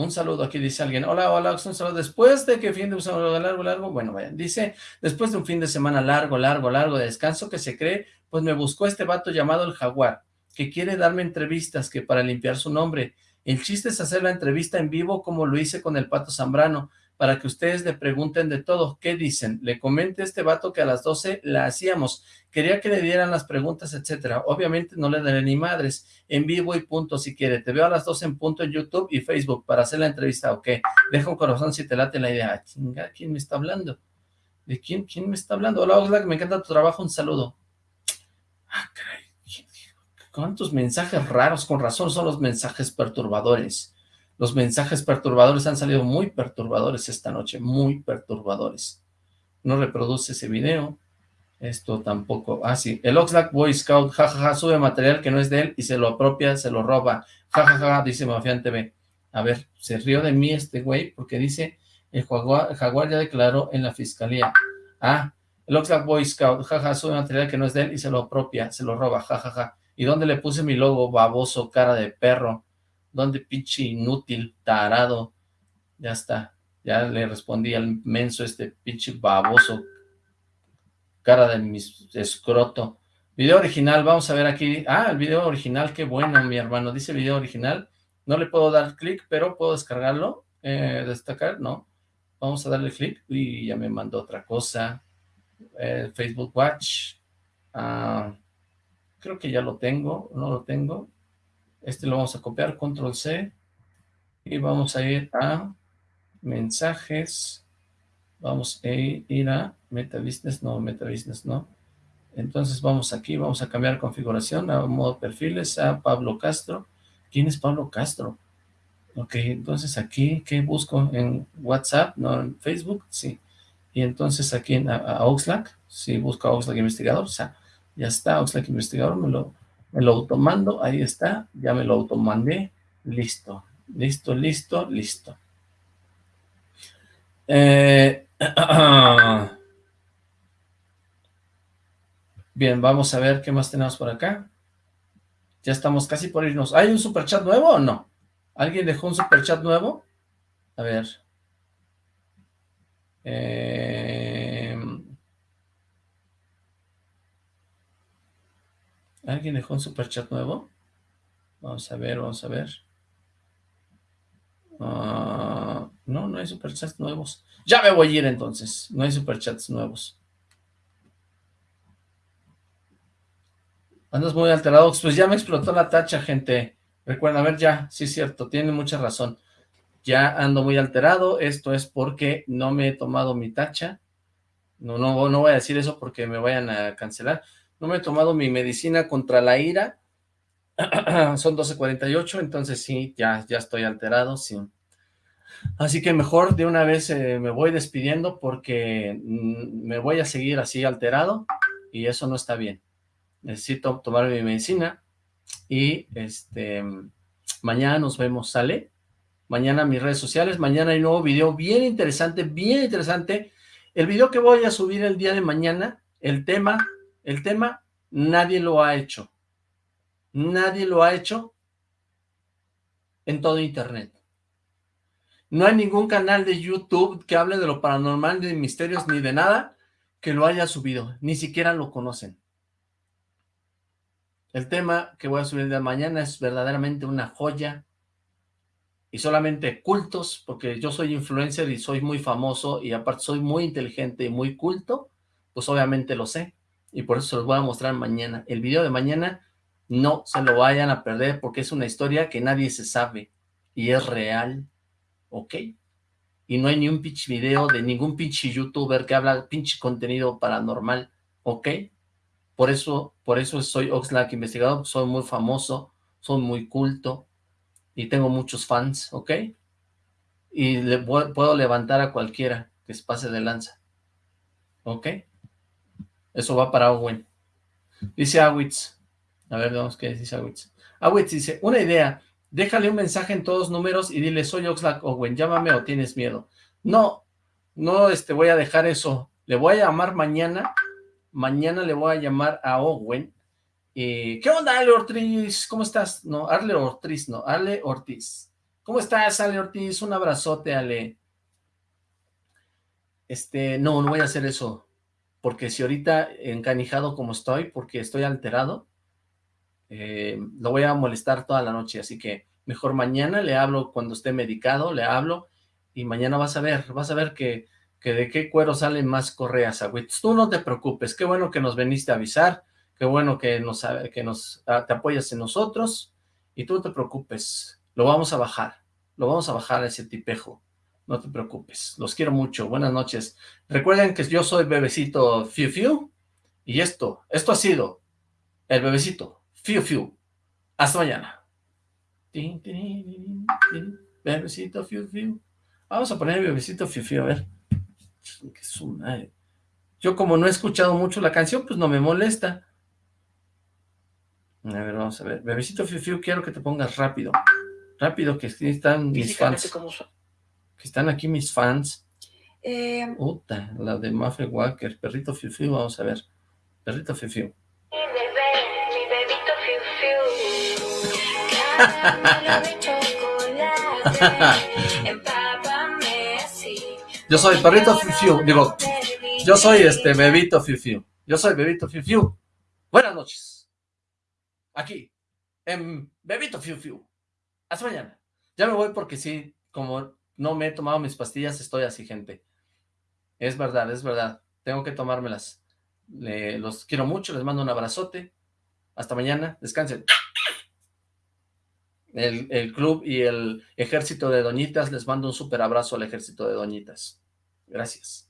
Un saludo, aquí dice alguien, hola, hola, un saludo, después de que fin de semana largo, largo, bueno, vayan, dice, después de un fin de semana largo, largo, largo de descanso que se cree, pues me buscó este vato llamado el Jaguar, que quiere darme entrevistas, que para limpiar su nombre, el chiste es hacer la entrevista en vivo como lo hice con el Pato Zambrano, para que ustedes le pregunten de todo. ¿Qué dicen? Le comenté a este vato que a las 12 la hacíamos. Quería que le dieran las preguntas, etcétera. Obviamente no le daré ni madres. En vivo y punto si quiere. Te veo a las 12 en punto en YouTube y Facebook para hacer la entrevista. Ok. Deja un corazón si te late la idea. Ah, ¿quién me está hablando? ¿De quién? ¿Quién me está hablando? Hola, Oxlack, me encanta tu trabajo. Un saludo. Ah, caray. ¿Cuántos mensajes raros? Con razón son los mensajes perturbadores. Los mensajes perturbadores han salido muy perturbadores esta noche, muy perturbadores. No reproduce ese video. Esto tampoco. Ah, sí. El Oxlack Boy Scout, jajaja, sube material que no es de él y se lo apropia, se lo roba. Jajaja, dice Mafián TV. A ver, se rió de mí este güey porque dice, el jaguar, jaguar ya declaró en la fiscalía. Ah, el Oxlack Boy Scout, jaja, sube material que no es de él y se lo apropia, se lo roba, jajaja. ¿Y dónde le puse mi logo baboso, cara de perro? ¿Dónde pinche inútil, tarado? Ya está. Ya le respondí al menso este pinche baboso. Cara de mi escroto. Video original, vamos a ver aquí. Ah, el video original, qué bueno, mi hermano. Dice video original. No le puedo dar clic, pero puedo descargarlo. Eh, destacar, no. Vamos a darle clic. y ya me mandó otra cosa. Eh, Facebook Watch. Ah, creo que ya lo tengo. No lo tengo. Este lo vamos a copiar, control C, y vamos a ir a mensajes, vamos a ir a meta business, no, meta business no, entonces vamos aquí, vamos a cambiar configuración a modo perfiles, a Pablo Castro, ¿quién es Pablo Castro? Ok, entonces aquí, ¿qué busco? ¿En WhatsApp? ¿No? ¿En Facebook? Sí. Y entonces aquí en, a, Oxlack, si busco a Oxlack Investigador, o sea, ya está, Oxlack Investigador, me lo, me lo automando, ahí está, ya me lo automandé, listo, listo, listo, listo. Eh, bien, vamos a ver qué más tenemos por acá. Ya estamos casi por irnos. ¿Hay un superchat nuevo o no? ¿Alguien dejó un superchat nuevo? A ver. Eh, ¿Alguien dejó un superchat nuevo? Vamos a ver, vamos a ver. Ah, no, no hay superchats nuevos. Ya me voy a ir entonces. No hay superchats nuevos. Andas muy alterado. Pues ya me explotó la tacha, gente. Recuerda, a ver, ya, sí es cierto, tiene mucha razón. Ya ando muy alterado. Esto es porque no me he tomado mi tacha. No, no, no voy a decir eso porque me vayan a cancelar no me he tomado mi medicina contra la ira, son 12.48, entonces sí, ya, ya estoy alterado, sí. Así que mejor de una vez eh, me voy despidiendo porque mm, me voy a seguir así alterado y eso no está bien. Necesito tomar mi medicina y este mañana nos vemos, ¿sale? Mañana mis redes sociales, mañana hay nuevo video bien interesante, bien interesante. El video que voy a subir el día de mañana, el tema el tema, nadie lo ha hecho. Nadie lo ha hecho en todo internet. No hay ningún canal de YouTube que hable de lo paranormal, de misterios, ni de nada que lo haya subido. Ni siquiera lo conocen. El tema que voy a subir de mañana es verdaderamente una joya. Y solamente cultos, porque yo soy influencer y soy muy famoso y aparte soy muy inteligente y muy culto, pues obviamente lo sé y por eso se los voy a mostrar mañana. El video de mañana no se lo vayan a perder porque es una historia que nadie se sabe y es real, ¿ok? Y no hay ni un pinche video de ningún pinche youtuber que habla pinche contenido paranormal, ¿ok? Por eso, por eso soy Oxlack Investigador, soy muy famoso, soy muy culto y tengo muchos fans, ¿ok? Y le puedo levantar a cualquiera que se pase de lanza, ¿ok? Eso va para Owen. Dice Awitz. A ver, vamos, ¿qué dice Awitz? Awitz dice, una idea. déjale un mensaje en todos números y dile, soy Oxlack Owen, llámame o tienes miedo. No, no este, voy a dejar eso. Le voy a llamar mañana, mañana le voy a llamar a Owen. ¿Qué onda, Ale Ortiz? ¿Cómo estás? No, Arle Ortiz, no, Ale Ortiz. ¿Cómo estás, Ale Ortiz? Un abrazote, Ale. Este, no, no voy a hacer eso, porque si ahorita encanijado como estoy, porque estoy alterado, eh, lo voy a molestar toda la noche, así que mejor mañana le hablo cuando esté medicado, le hablo, y mañana vas a ver, vas a ver que, que de qué cuero salen más correas, agüitos. Tú no te preocupes, qué bueno que nos veniste a avisar, qué bueno que nos, que nos ah, te apoyas en nosotros, y tú no te preocupes, lo vamos a bajar, lo vamos a bajar a ese tipejo. No te preocupes, los quiero mucho, buenas noches. Recuerden que yo soy Bebecito Fiu Fiu, y esto, esto ha sido el Bebecito Fiu Fiu. Hasta mañana. Bebecito Fiu Fiu. Vamos a poner Bebecito Fiu Fiu, a ver. Yo como no he escuchado mucho la canción, pues no me molesta. A ver, vamos a ver. Bebecito Fiu Fiu, quiero que te pongas rápido. Rápido, que están mis fans. Que están aquí mis fans. Eh, Puta, la de Maffe Walker, Perrito Fiu Fiu, vamos a ver. Perrito Fiu Fiu. mi bebé, mi bebito fiu fiu. Yo soy Perrito Fiu Fiu, digo, yo soy este Bebito Fiu Fiu. Yo soy Bebito Fiu Fiu. Buenas noches. Aquí, en Bebito Fiu Fiu. Hasta mañana. Ya me voy porque sí, como no me he tomado mis pastillas, estoy así, gente. Es verdad, es verdad. Tengo que tomármelas. Los quiero mucho, les mando un abrazote. Hasta mañana, descansen. El, el club y el ejército de doñitas, les mando un súper abrazo al ejército de doñitas. Gracias.